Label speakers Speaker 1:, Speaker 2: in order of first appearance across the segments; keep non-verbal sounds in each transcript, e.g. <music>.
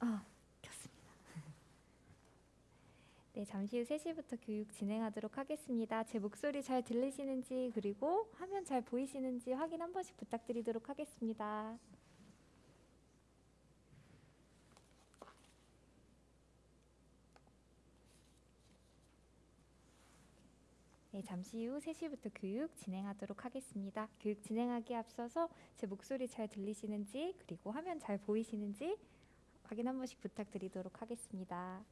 Speaker 1: 어, 아, 켰습니다. <laughs> 네, 잠시 후 3시부터 교육 진행하도록 하겠습니다. 제 목소리 잘 들리시는지 그리고 화면 잘 보이시는지 확인 한 번씩 부탁드리도록 하겠습니다. 네, 잠시 후 3시부터 교육 진행하도록 하겠습니다. 교육 진행하기 앞서서 제 목소리 잘 들리시는지 그리고 화면 잘 보이시는지 확인 한 번씩 부탁드리도록 하겠습니다.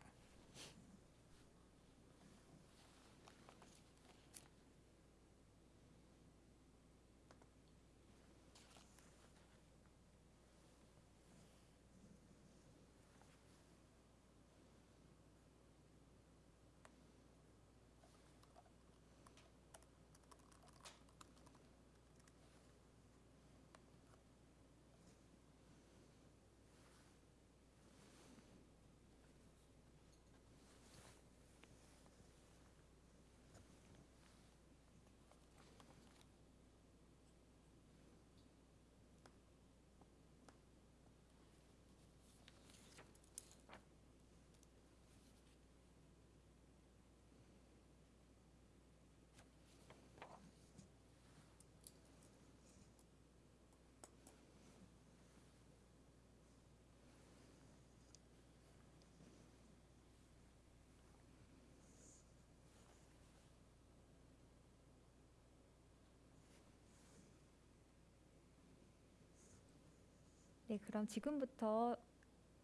Speaker 1: 네, 그럼 지금부터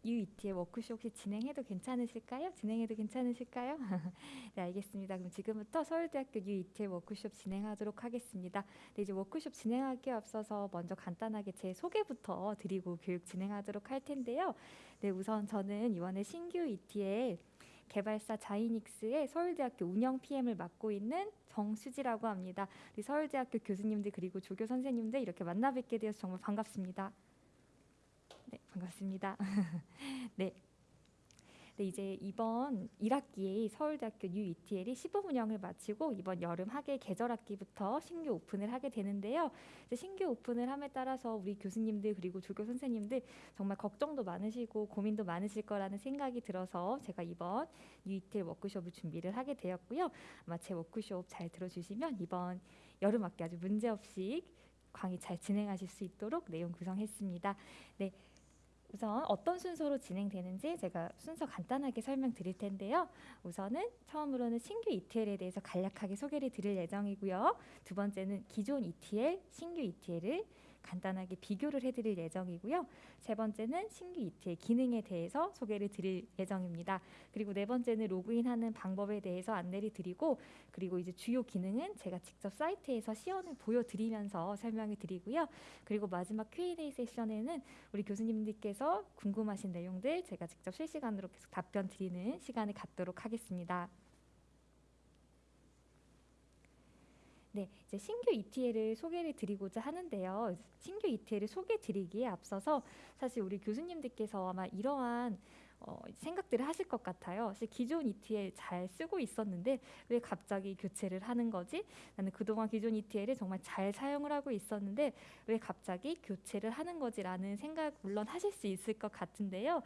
Speaker 1: UET의 워크숍 혹시 진행해도 괜찮으실까요? 진행해도 괜찮으실까요? <laughs> 네, 알겠습니다. 그럼 지금부터 서울대학교 UET의 워크숍 진행하도록 하겠습니다. 네, 이제 워크숍 진행하기에 앞서서 먼저 간단하게 제 소개부터 드리고 교육 진행하도록 할 텐데요. 네, 우선 저는 이번에 신규 ET의 개발사 자이닉스의 서울대학교 운영 PM을 맡고 있는 정수지라고 합니다. 우리 서울대학교 교수님들 그리고 조교 선생님들 이렇게 만나 뵙게 되어서 정말 반갑습니다. 네, 반갑습니다. <laughs> 네. 네, 이제 이번 1학기에 서울대학교 UETL이 시범 운영을 마치고 이번 여름 학예 계절 학기부터 신규 오픈을 하게 되는데요. 이제 신규 오픈을 함에 따라서 우리 교수님들 그리고 조교 선생님들 정말 걱정도 많으시고 고민도 많으실 거라는 생각이 들어서 제가 이번 UETL 워크숍을 준비를 하게 되었고요. 아마 제 워크숍 잘 들어주시면 이번 여름 학기 아주 문제 없이 강의 잘 진행하실 수 있도록 내용 구성했습니다. 네. 우선 어떤 순서로 진행되는지 제가 순서 간단하게 설명드릴 텐데요. 우선은 처음으로는 신규 ETL에 대해서 간략하게 소개를 드릴 예정이고요. 두 번째는 기존 ETL, 신규 ETL을 간단하게 비교를 해드릴 예정이고요. 세 번째는 신규 ETL 기능에 대해서 소개를 드릴 예정입니다. 그리고 네 번째는 로그인하는 방법에 대해서 안내를 드리고 그리고 이제 주요 기능은 제가 직접 사이트에서 시연을 보여드리면서 설명을 드리고요. 그리고 마지막 Q&A 세션에는 우리 교수님들께서 궁금하신 내용들 제가 직접 실시간으로 계속 답변 드리는 시간을 갖도록 하겠습니다. 네, 이제 신규 ETL을 소개를 드리고자 하는데요. 신규 ETL을 소개 드리기에 앞서서 사실 우리 교수님들께서 아마 이러한 어, 생각들을 하실 것 같아요. 사실 기존 ETL 잘 쓰고 있었는데 왜 갑자기 교체를 하는 거지? 나는 그동안 기존 ETL을 정말 잘 사용을 하고 있었는데 왜 갑자기 교체를 하는 거지라는 생각 물론 하실 수 있을 것 같은데요.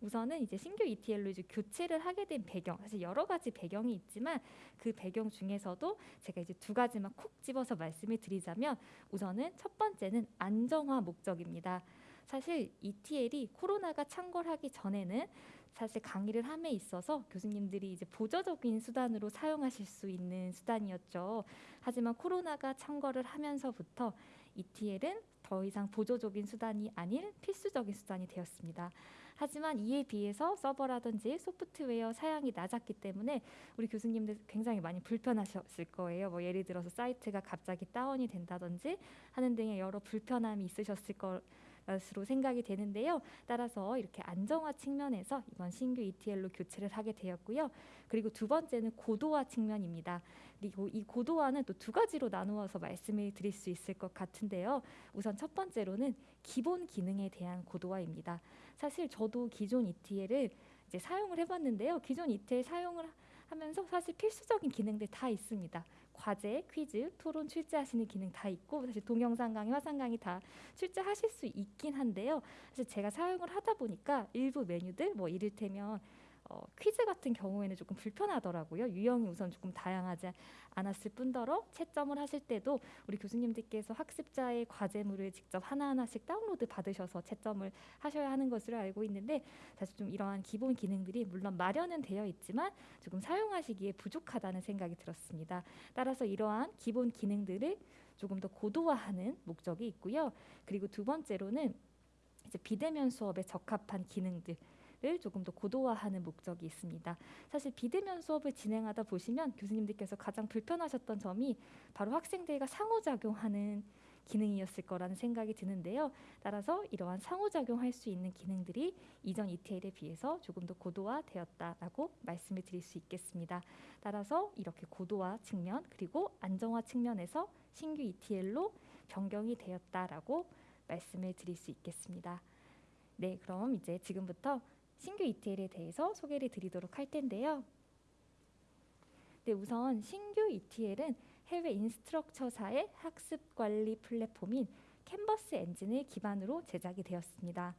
Speaker 1: 우선은 이제 신규 ETL로 이제 교체를 하게 된 배경 사실 여러 가지 배경이 있지만 그 배경 중에서도 제가 이제 두 가지만 콕 집어서 말씀을 드리자면 우선은 첫 번째는 안정화 목적입니다. 사실 ETL이 코로나가 창궐하기 전에는 사실 강의를 함에 있어서 교수님들이 이제 보조적인 수단으로 사용하실 수 있는 수단이었죠. 하지만 코로나가 창궐을 하면서부터 ETL은 더 이상 보조적인 수단이 아닌 필수적인 수단이 되었습니다. 하지만 이에 비해서 서버라든지 소프트웨어 사양이 낮았기 때문에 우리 교수님들 굉장히 많이 불편하셨을 거예요. 뭐 예를 들어서 사이트가 갑자기 다운이 된다든지 하는 등의 여러 불편함이 있으셨을 거 것으로 생각이 되는데요. 따라서 이렇게 안정화 측면에서 이번 신규 ETL로 교체를 하게 되었고요. 그리고 두 번째는 고도화 측면입니다. 그리고 이 고도화는 또 두 가지로 나누어서 말씀을 드릴 수 있을 것 같은데요. 우선 첫 번째로는 기본 기능에 대한 고도화입니다. 사실 저도 기존 ETL을 이제 사용을 해봤는데요. 기존 ETL 사용을 하면서 사실 필수적인 기능들 다 있습니다. 과제, 퀴즈, 토론 출제하시는 기능 다 있고 사실 동영상 강의, 화상 강의 다 출제하실 수 있긴 한데요. 사실 제가 사용을 하다 보니까 일부 메뉴들 뭐 이를테면 어, 퀴즈 같은 경우에는 조금 불편하더라고요. 유형이 우선 조금 다양하지 않았을 뿐더러 채점을 하실 때도 우리 교수님들께서 학습자의 과제물을 직접 하나하나씩 다운로드 받으셔서 채점을 하셔야 하는 것으로 알고 있는데 사실 좀 이러한 기본 기능들이 물론 마련은 되어 있지만 조금 사용하시기에 부족하다는 생각이 들었습니다. 따라서 이러한 기본 기능들을 조금 더 고도화하는 목적이 있고요. 그리고 두 번째로는 이제 비대면 수업에 적합한 기능들 을 조금 더 고도화하는 목적이 있습니다. 사실 비대면 수업을 진행하다 보시면 교수님들께서 가장 불편하셨던 점이 바로 학생들과 상호작용하는 기능이었을 거라는 생각이 드는데요. 따라서 이러한 상호작용할 수 있는 기능들이 이전 ETL에 비해서 조금 더 고도화되었다라고 말씀을 드릴 수 있겠습니다. 따라서 이렇게 고도화 측면 그리고 안정화 측면에서 신규 ETL로 변경이 되었다라고 말씀을 드릴 수 있겠습니다. 네, 그럼 이제 지금부터 신규 ETL에 대해서 소개를 드리도록 할 텐데요. 네, 우선 신규 ETL은 해외 인스트럭처사의 학습 관리 플랫폼인 캔버스 엔진을 기반으로 제작이 되었습니다.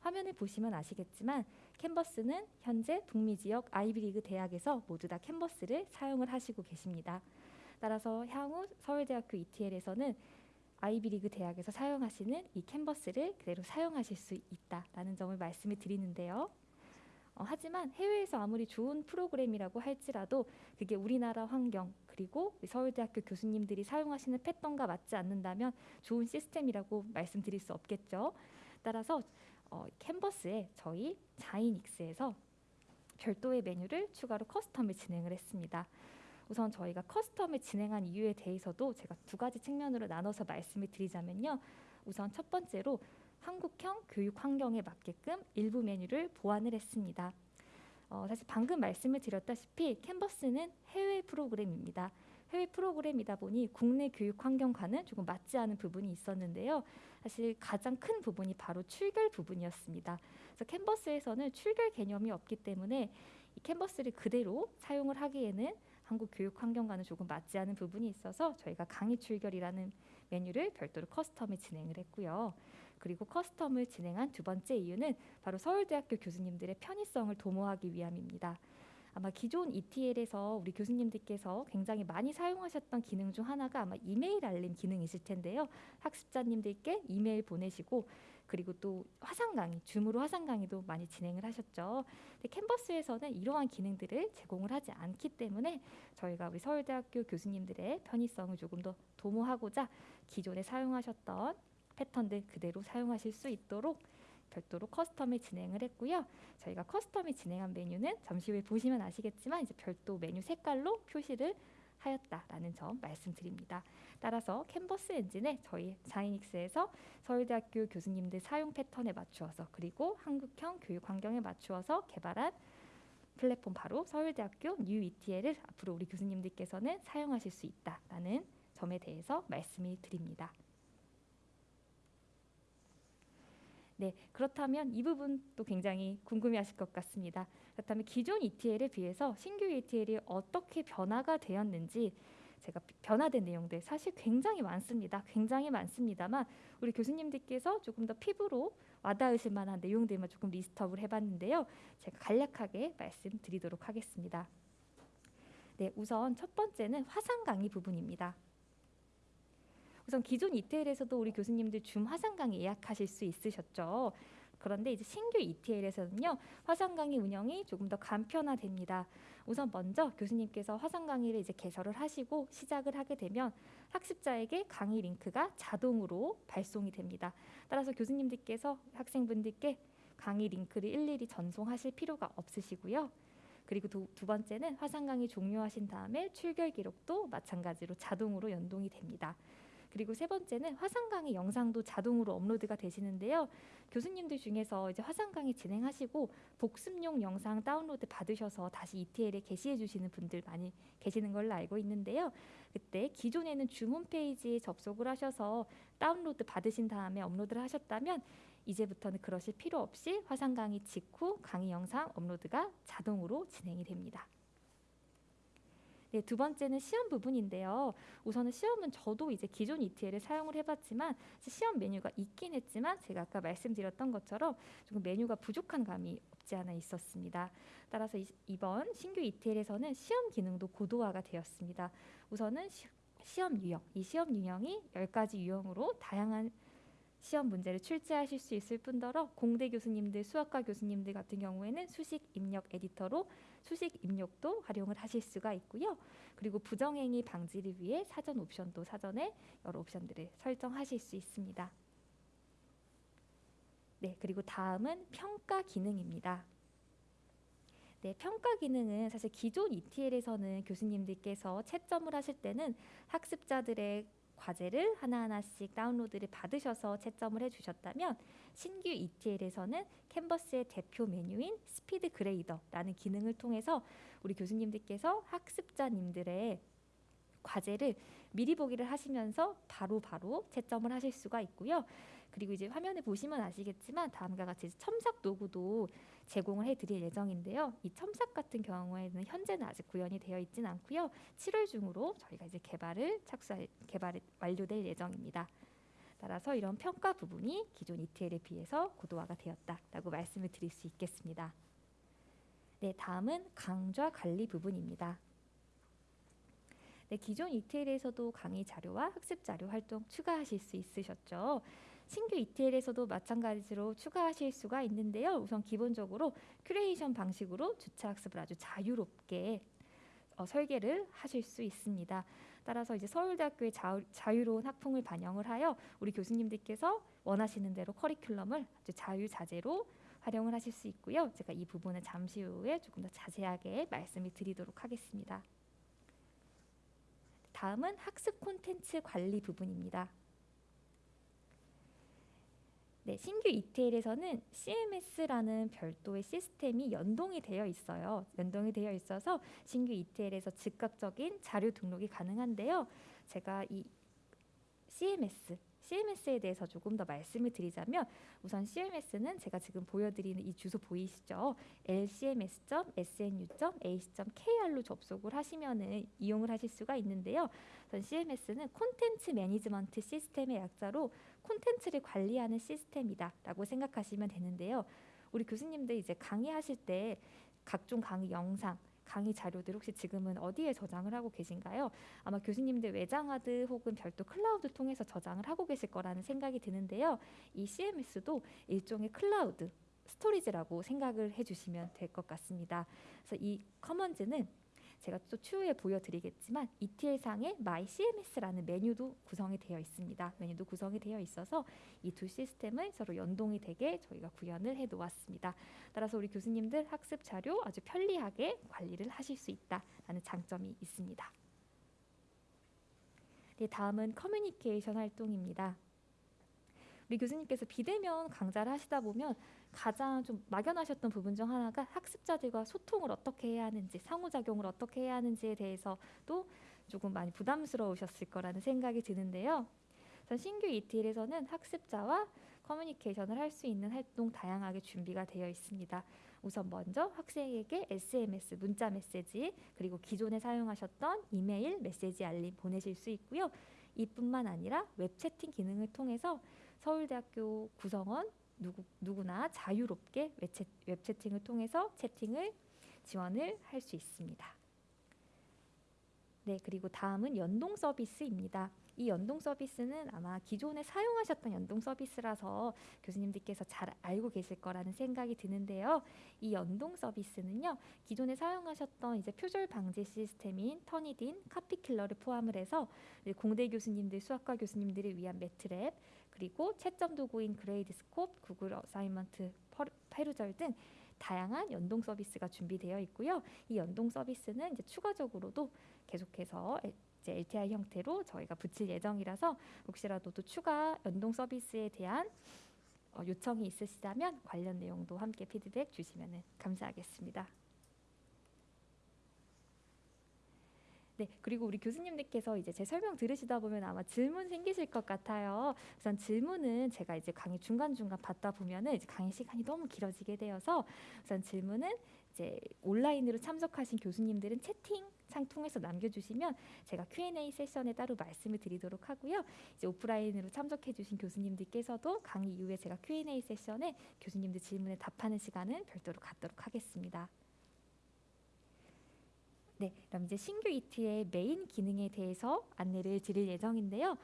Speaker 1: 화면을 보시면 아시겠지만 캔버스는 현재 북미 지역 아이비리그 대학에서 모두 다 캔버스를 사용을 하시고 계십니다. 따라서 향후 서울대학교 ETL에서는 아이비리그 대학에서 사용하시는 이 캔버스를 그대로 사용하실 수 있다라는 점을 말씀을 드리는데요. 어, 하지만 해외에서 아무리 좋은 프로그램이라고 할지라도 그게 우리나라 환경 그리고 서울대학교 교수님들이 사용하시는 패턴과 맞지 않는다면 좋은 시스템이라고 말씀드릴 수 없겠죠. 따라서 어, Canvas에 저희 Xinics에서 별도의 메뉴를 추가로 custom을 진행을 했습니다. 우선 저희가 custom을 진행한 이유에 대해서도 제가 두 가지 측면으로 나눠서 말씀을 드리자면요. 우선 첫 번째로 한국형 교육 환경에 맞게끔 일부 메뉴를 보완을 했습니다. 어, 사실 방금 말씀을 드렸다시피 Canvas는 해외 프로그램입니다. 해외 프로그램이다 보니 국내 교육 환경과는 조금 맞지 않은 부분이 있었는데요. 사실 가장 큰 부분이 바로 출결 부분이었습니다. 그래서 Canvas에서는 출결 개념이 없기 때문에 이 Canvas를 그대로 사용을 하기에는 한국 교육 환경과는 조금 맞지 않은 부분이 있어서 저희가 강의 출결이라는 메뉴를 별도로 custom을 진행을 했고요. 그리고 custom을 진행한 두 번째 이유는 바로 서울대학교 교수님들의 편의성을 도모하기 위함입니다. 아마 기존 ETL에서 우리 교수님들께서 굉장히 많이 사용하셨던 기능 중 하나가 아마 이메일 알림 기능이실 텐데요. 학습자님들께 이메일 보내시고 그리고 또 화상 강의, 줌으로 화상 강의도 많이 진행을 하셨죠. 캔버스에서는 이러한 기능들을 제공을 하지 않기 때문에 저희가 우리 서울대학교 교수님들의 편의성을 조금 더 도모하고자 기존에 사용하셨던 패턴들 그대로 사용하실 수 있도록 별도로 custom을 진행을 했고요. 저희가 custom을 진행한 메뉴는 잠시 후에 보시면 아시겠지만 이제 별도 메뉴 색깔로 표시를 하였다라는 점 말씀드립니다. 따라서 캔버스 엔진에 저희 Xinics에서 서울대학교 교수님들 사용 패턴에 맞추어서 그리고 한국형 교육 환경에 맞추어서 개발한 플랫폼 바로 서울대학교 New ETL을 앞으로 우리 교수님들께서는 사용하실 수 있다라는 점에 대해서 말씀을 드립니다. 네, 그렇다면 이 부분도 굉장히 궁금해하실 것 같습니다. 그렇다면 기존 ETL에 비해서 신규 ETL이 어떻게 변화가 되었는지 제가 변화된 내용들 사실 굉장히 많습니다. 굉장히 많습니다만 우리 교수님들께서 조금 더 피부로 와닿으실 만한 내용들만 조금 리스트업을 해봤는데요. 제가 간략하게 말씀드리도록 하겠습니다. 네, 우선 첫 번째는 화상 강의 부분입니다. 우선 기존 ETL에서도 우리 교수님들 줌 화상 강의 예약하실 수 있으셨죠. 그런데 이제 신규 ETL에서는요 화상 강의 운영이 조금 더 간편화됩니다. 우선 먼저 교수님께서 화상 강의를 이제 개설을 하시고 시작을 하게 되면 학습자에게 강의 링크가 자동으로 발송이 됩니다. 따라서 교수님들께서 학생분들께 강의 링크를 일일이 전송하실 필요가 없으시고요. 그리고 두, 두 번째는 화상 강의 종료하신 다음에 출결 기록도 마찬가지로 자동으로 연동이 됩니다. 그리고 세 번째는 화상 강의 영상도 자동으로 업로드가 되시는데요. 교수님들 중에서 이제 화상 강의 진행하시고 복습용 영상 다운로드 받으셔서 다시 ETL에 게시해 주시는 분들 많이 계시는 걸로 알고 있는데요. 그때 기존에는 줌 홈페이지에 접속을 하셔서 다운로드 받으신 다음에 업로드를 하셨다면 이제부터는 그러실 필요 없이 화상 강의 직후 강의 영상 업로드가 자동으로 진행이 됩니다. 네, 두 번째는 시험 부분인데요. 우선은 시험은 저도 이제 기존 ETL을 사용을 해봤지만 시험 메뉴가 있긴 했지만 제가 아까 말씀드렸던 것처럼 조금 메뉴가 부족한 감이 없지 않아 있었습니다. 따라서 이, 이번 신규 ETL에서는 시험 기능도 고도화가 되었습니다. 우선은 시, 시험 유형, 이 시험 유형이 10가지 유형으로 다양한 시험 문제를 출제하실 수 있을 뿐더러 공대 교수님들, 수학과 교수님들 같은 경우에는 수식 입력 에디터로 수식 입력도 활용을 하실 수가 있고요. 그리고 부정행위 방지를 위해 사전 옵션도 사전에 여러 옵션들을 설정하실 수 있습니다. 네, 그리고 다음은 평가 기능입니다. 네, 평가 기능은 사실 기존 ETL에서는 교수님들께서 채점을 하실 때는 학습자들의 과제를 하나하나씩 다운로드를 받으셔서 채점을 해주셨다면 신규 ETL에서는 캔버스의 대표 메뉴인 스피드 그레이더라는 기능을 통해서 우리 교수님들께서 학습자님들의 과제를 미리 보기를 하시면서 바로바로 바로 채점을 하실 수가 있고요. 그리고 이제 화면에 보시면 아시겠지만 다음과 같이 첨삭 도구도 제공을 해드릴 예정인데요. 이 첨삭 같은 경우에는 현재는 아직 구현이 되어 있지는 않고요. 7월 중으로 저희가 이제 개발을 착수할 개발이 완료될 예정입니다. 따라서 이런 평가 부분이 기존 ETL에 비해서 고도화가 되었다라고 말씀을 드릴 수 있겠습니다. 네, 다음은 강좌 관리 부분입니다. 네, 기존 ETL에서도 강의 자료와 학습 자료 활동 추가하실 수 있으셨죠. 신규 ETL에서도 마찬가지로 추가하실 수가 있는데요. 우선 기본적으로 큐레이션 방식으로 주차 학습을 아주 자유롭게 어, 설계를 하실 수 있습니다. 따라서 이제 서울대학교의 자유, 로운 학풍을 반영을 하여 우리 교수님들께서 원하시는 대로 커리큘럼을 아주 자유자재로 활용을 하실 수 있고요. 제가 이 부분은 잠시 후에 조금 더 자세하게 말씀을 드리도록 하겠습니다. 다음은 학습 콘텐츠 관리 부분입니다. 네, 신규 ETL에서는 CMS라는 별도의 시스템이 연동이 되어 있어요. 연동이 되어 있어서 신규 ETL에서 즉각적인 자료 등록이 가능한데요. 제가 이 CMS CMS에 대해서 조금 더 말씀을 드리자면 우선 CMS는 제가 지금 보여드리는 이 주소 보이시죠? lcms.snu.ac.kr로 접속을 하시면은 이용을 하실 수가 있는데요. 우선 CMS는 콘텐츠 매니지먼트 시스템의 약자로 콘텐츠를 관리하는 시스템이다라고 생각하시면 되는데요. 우리 교수님들 이제 강의하실 때 각종 강의 영상 강의 자료들 혹시 지금은 어디에 저장을 하고 계신가요? 아마 교수님들 외장하드 혹은 별도 클라우드 통해서 저장을 하고 계실 거라는 생각이 드는데요. 이 CMS도 일종의 cloud storage라고 생각을 해주시면 될 것 같습니다. 그래서 이 Commons는 제가 또 추후에 보여드리겠지만 ETL상에 My CMS라는 메뉴도 구성이 되어 있습니다. 메뉴도 구성이 되어 있어서 이 두 시스템을 서로 연동이 되게 저희가 구현을 해 놓았습니다. 따라서 우리 교수님들 학습 자료 아주 편리하게 관리를 하실 수 있다라는 장점이 있습니다. 네, 다음은 커뮤니케이션 활동입니다. 우리 교수님께서 비대면 강좌를 하시다 보면 가장 좀 막연하셨던 부분 중 하나가 학습자들과 소통을 어떻게 해야 하는지 상호작용을 어떻게 해야 하는지에 대해서도 조금 많이 부담스러우셨을 거라는 생각이 드는데요. 신규 ETL에서는 학습자와 커뮤니케이션을 할 수 있는 활동 다양하게 준비가 되어 있습니다. 우선 먼저 학생에게 SMS, 문자 메시지, 그리고 기존에 사용하셨던 이메일, 메시지 알림 보내실 수 있고요. 이뿐만 아니라 웹 채팅 기능을 통해서 서울대학교 구성원 누구, 누구나 자유롭게 웹채, 웹채팅을 통해서 채팅을 지원을 할 수 있습니다. 네, 그리고 다음은 연동 서비스입니다. 이 연동 서비스는 아마 기존에 사용하셨던 연동 서비스라서 교수님들께서 잘 알고 계실 거라는 생각이 드는데요. 이 연동 서비스는요, 기존에 사용하셨던 이제 표절 방지 시스템인 Turnitin, CopyKiller를 포함을 해서 공대 교수님들, 수학과 교수님들을 위한 MATLAB, 그리고 채점 도구인 Gradescope, Google Assignment, Perusall 등 다양한 연동 서비스가 준비되어 있고요. 이 연동 서비스는 이제 추가적으로도 계속해서 이제 LTI 형태로 저희가 붙일 예정이라서 혹시라도 또 추가 연동 서비스에 대한 어, 요청이 있으시다면 관련 내용도 함께 피드백 주시면 감사하겠습니다. 네, 그리고 우리 교수님들께서 이제 제 설명 들으시다 보면 아마 질문 생기실 것 같아요. 우선 질문은 제가 이제 강의 중간 중간 받다 보면은 이제 강의 시간이 너무 길어지게 되어서 우선 질문은 이제 온라인으로 참석하신 교수님들은 채팅 창 통해서 남겨주시면 제가 Q&A 세션에 따로 말씀을 드리도록 하고요. 이제 오프라인으로 참석해주신 교수님들께서도 강의 이후에 제가 Q&A 세션에 교수님들 질문에 답하는 시간은 별도로 갖도록 하겠습니다. 네, 그럼 이제 신규 ETL의 main 기능에 대해서 안내를 드릴 예정인데요.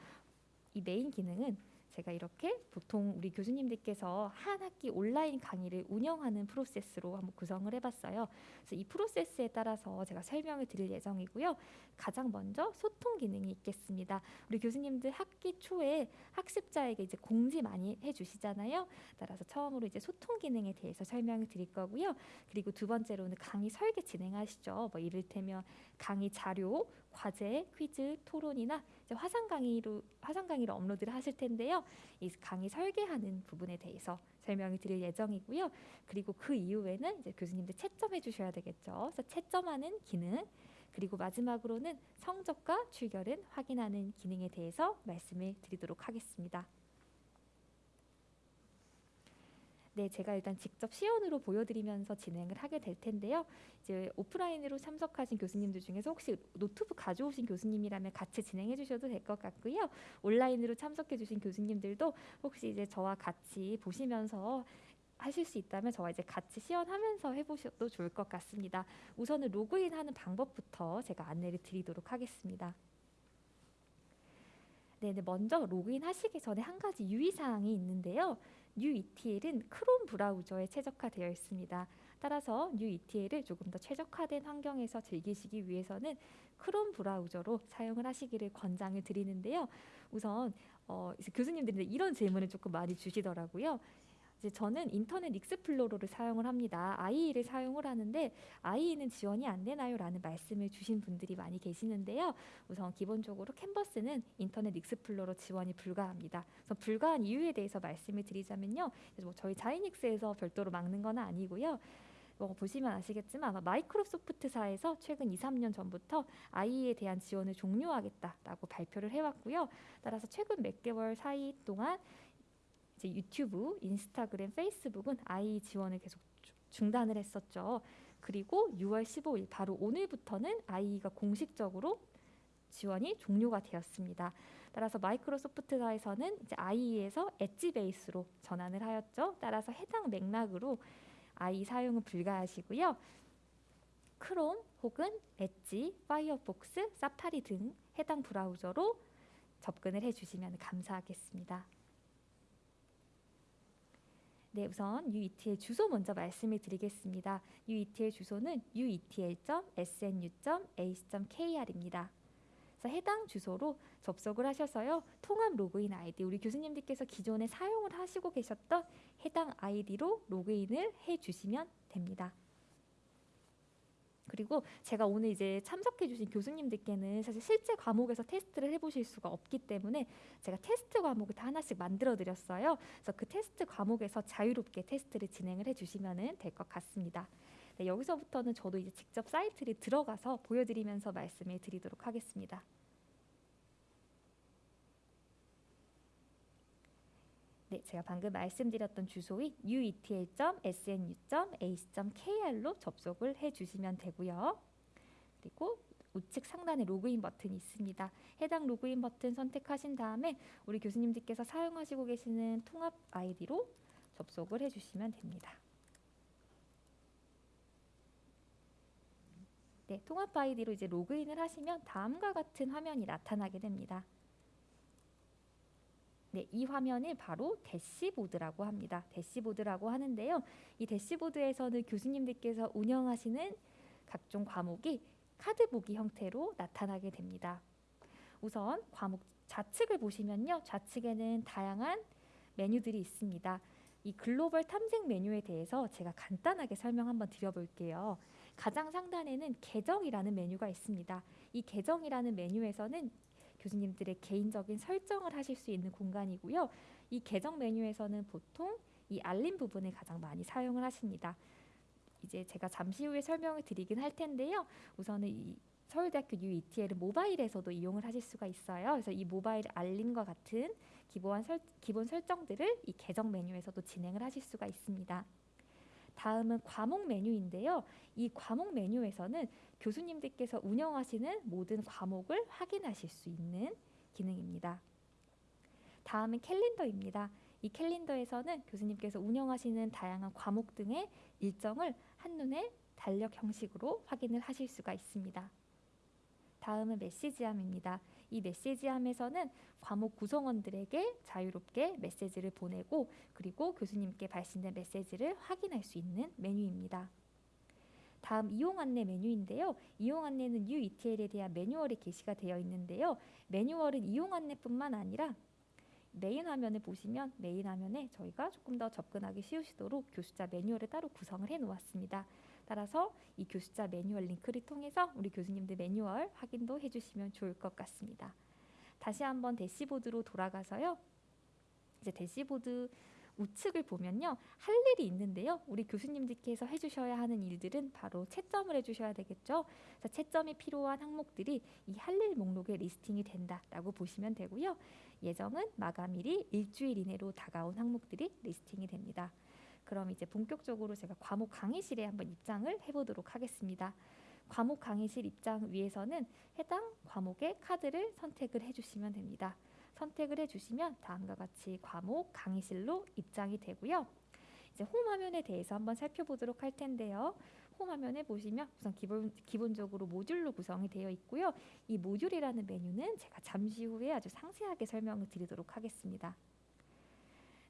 Speaker 1: 이 메인 기능은 제가 이렇게 보통 우리 교수님들께서 한 학기 온라인 강의를 운영하는 프로세스로 한번 구성을 해봤어요. 그래서 이 프로세스에 따라서 제가 설명을 드릴 예정이고요. 가장 먼저 소통 기능이 있겠습니다. 우리 교수님들 학기 초에 학습자에게 이제 공지 많이 해주시잖아요. 따라서 처음으로 이제 소통 기능에 대해서 설명을 드릴 거고요. 그리고 두 번째로는 강의 설계 진행하시죠. 뭐 이를테면 강의 자료, 과제, 퀴즈, 토론이나 화상 강의로 화상 강의로 업로드를 하실 텐데요. 이 강의 설계하는 부분에 대해서 설명을 드릴 예정이고요. 그리고 그 이후에는 이제 교수님들 채점해 주셔야 되겠죠. 그래서 채점하는 기능 그리고 마지막으로는 성적과 출결은 확인하는 기능에 대해서 말씀을 드리도록 하겠습니다. 네, 제가 일단 직접 시연으로 보여드리면서 진행을 하게 될 텐데요. 이제 오프라인으로 참석하신 교수님들 중에서 혹시 노트북 가져오신 교수님이라면 같이 진행해 주셔도 될 것 같고요. 온라인으로 참석해 주신 교수님들도 혹시 이제 저와 같이 보시면서 하실 수 있다면 저와 이제 같이 시연하면서 해보셔도 좋을 것 같습니다. 우선은 로그인하는 방법부터 제가 안내를 드리도록 하겠습니다. 네, 네 먼저 로그인 하시기 전에 한 가지 유의사항이 있는데요. New ETL은 Chrome 브라우저에 최적화되어 있습니다. 따라서 New ETL을 조금 더 최적화된 환경에서 즐기시기 위해서는 크롬 브라우저로 사용을 하시기를 권장을 드리는데요. 우선 어, 교수님들이 이런 질문을 조금 많이 주시더라고요. 이제 저는 Internet Explorer를 사용을 합니다. IE를 사용을 하는데 IE는 지원이 안 되나요?라는 말씀을 주신 분들이 많이 계시는데요. 우선 기본적으로 Canvas는 Internet Explorer 지원이 불가합니다. 그래서 불가한 이유에 대해서 말씀을 드리자면요. 뭐 저희 Xinics에서 별도로 막는 건 아니고요. 뭐 보시면 아시겠지만 Microsoft사에서 최근 2, 3년 전부터 IE에 대한 지원을 종료하겠다라고 발표를 해왔고요. 따라서 최근 몇 개월 사이 동안 이제 YouTube, Instagram, Facebook은 IE 지원을 계속 중단을 했었죠. 그리고 6월 15일 바로 오늘부터는 IE가 공식적으로 지원이 종료가 되었습니다. 따라서 마이크로소프트사에서는 이제 IE에서 엣지 베이스로 전환을 하였죠. 따라서 해당 맥락으로 IE 사용은 불가하시고요. 크롬 혹은 엣지, 파이어폭스, 사파리 등 해당 브라우저로 접근을 해주시면 감사하겠습니다. 네, 우선 UETL 주소 먼저 말씀을 드리겠습니다. UETL 주소는 uetl.snu.ac.kr입니다. 그래서 해당 주소로 접속을 하셔서요. 통합 로그인 아이디 우리 교수님들께서 기존에 사용을 하시고 계셨던 해당 아이디로 로그인을 해 주시면 됩니다. 그리고 제가 오늘 이제 참석해 주신 교수님들께는 사실 실제 과목에서 테스트를 해보실 수가 없기 때문에 제가 테스트 과목을 다 하나씩 만들어 드렸어요. 그래서 그 테스트 과목에서 자유롭게 테스트를 진행을 해주시면 될 것 같습니다. 네, 여기서부터는 저도 이제 직접 사이트를 들어가서 보여드리면서 말씀을 드리도록 하겠습니다. 네, 제가 방금 말씀드렸던 주소인 uetl.snu.ac.kr로 접속을 해주시면 되고요. 그리고 우측 상단에 로그인 버튼이 있습니다. 해당 로그인 버튼 선택하신 다음에 우리 교수님들께서 사용하시고 계시는 통합 아이디로 접속을 해주시면 됩니다. 네, 통합 아이디로 이제 로그인을 하시면 다음과 같은 화면이 나타나게 됩니다. 네, 이 화면을 바로 dashboard라고 합니다. dashboard라고 하는데요. 이 dashboard에서는 교수님들께서 운영하시는 각종 과목이 카드 보기 형태로 나타나게 됩니다. 우선 과목 좌측을 보시면요. 좌측에는 다양한 메뉴들이 있습니다. 이 글로벌 탐색 메뉴에 대해서 제가 간단하게 설명 한번 드려볼게요. 가장 상단에는 계정이라는 메뉴가 있습니다. 이 계정이라는 메뉴에서는 교수님들의 개인적인 설정을 하실 수 있는 공간이고요. 이 계정 메뉴에서는 보통 이 알림 부분을 가장 많이 사용을 하십니다. 이제 제가 잠시 후에 설명을 드리긴 할 텐데요. 우선은 이 서울대학교 UETL은 모바일에서도 이용을 하실 수가 있어요. 그래서 이 모바일 알림과 같은 기본, 설, 기본 설정들을 이 계정 메뉴에서도 진행을 하실 수가 있습니다. 다음은 과목 메뉴인데요. 이 과목 메뉴에서는 교수님들께서 운영하시는 모든 과목을 확인하실 수 있는 기능입니다. 다음은 캘린더입니다. 이 캘린더에서는 교수님께서 운영하시는 다양한 과목 등의 일정을 한눈에 달력 형식으로 확인을 하실 수가 있습니다. 다음은 메시지함입니다. 이 메시지함에서는 과목 구성원들에게 자유롭게 메시지를 보내고 그리고 교수님께 발신된 메시지를 확인할 수 있는 메뉴입니다. 다음 이용 안내 메뉴인데요. 이용 안내는 UETL에 대한 매뉴얼이 게시가 되어 있는데요. 매뉴얼은 이용 안내뿐만 아니라 메인 화면을 보시면 메인 화면에 저희가 조금 더 접근하기 쉬우시도록 교수자 매뉴얼을 따로 구성을 해 놓았습니다. 따라서 이 교수자 매뉴얼 링크를 통해서 우리 교수님들 매뉴얼 확인도 해주시면 좋을 것 같습니다. 다시 한번 dashboard로 돌아가서요. 이제 대시보드 우측을 보면요. 할 일이 있는데요. 우리 교수님들께서 해주셔야 하는 일들은 바로 채점을 해주셔야 되겠죠. 그래서 채점이 필요한 항목들이 이 할 일 목록에 리스팅이 된다라고 보시면 되고요. 예정은 마감일이 일주일 이내로 다가온 항목들이 리스팅이 됩니다. 그럼 이제 본격적으로 제가 과목 강의실에 한번 입장을 해보도록 하겠습니다. 과목 강의실 입장 위에서는 해당 과목의 카드를 선택을 해주시면 됩니다. 선택을 해주시면 다음과 같이 과목 강의실로 입장이 되고요. 이제 홈 화면에 대해서 한번 살펴보도록 할 텐데요. 홈 화면에 보시면 우선 기본, 기본적으로 모듈로 구성이 되어 있고요. 이 모듈이라는 메뉴는 제가 잠시 후에 아주 상세하게 설명을 드리도록 하겠습니다.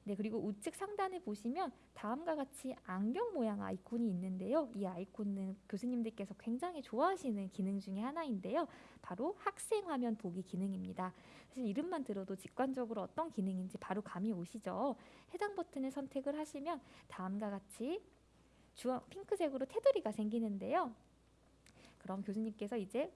Speaker 1: 네, 그리고 우측 상단에 보시면 다음과 같이 안경 모양 아이콘이 있는데요. 이 아이콘은 교수님들께서 굉장히 좋아하시는 기능 중에 하나인데요. 바로 학생 화면 보기 기능입니다. 사실 이름만 들어도 직관적으로 어떤 기능인지 바로 감이 오시죠. 해당 버튼을 선택을 하시면 다음과 같이 주황 핑크색으로 테두리가 생기는데요. 그럼 교수님께서 이제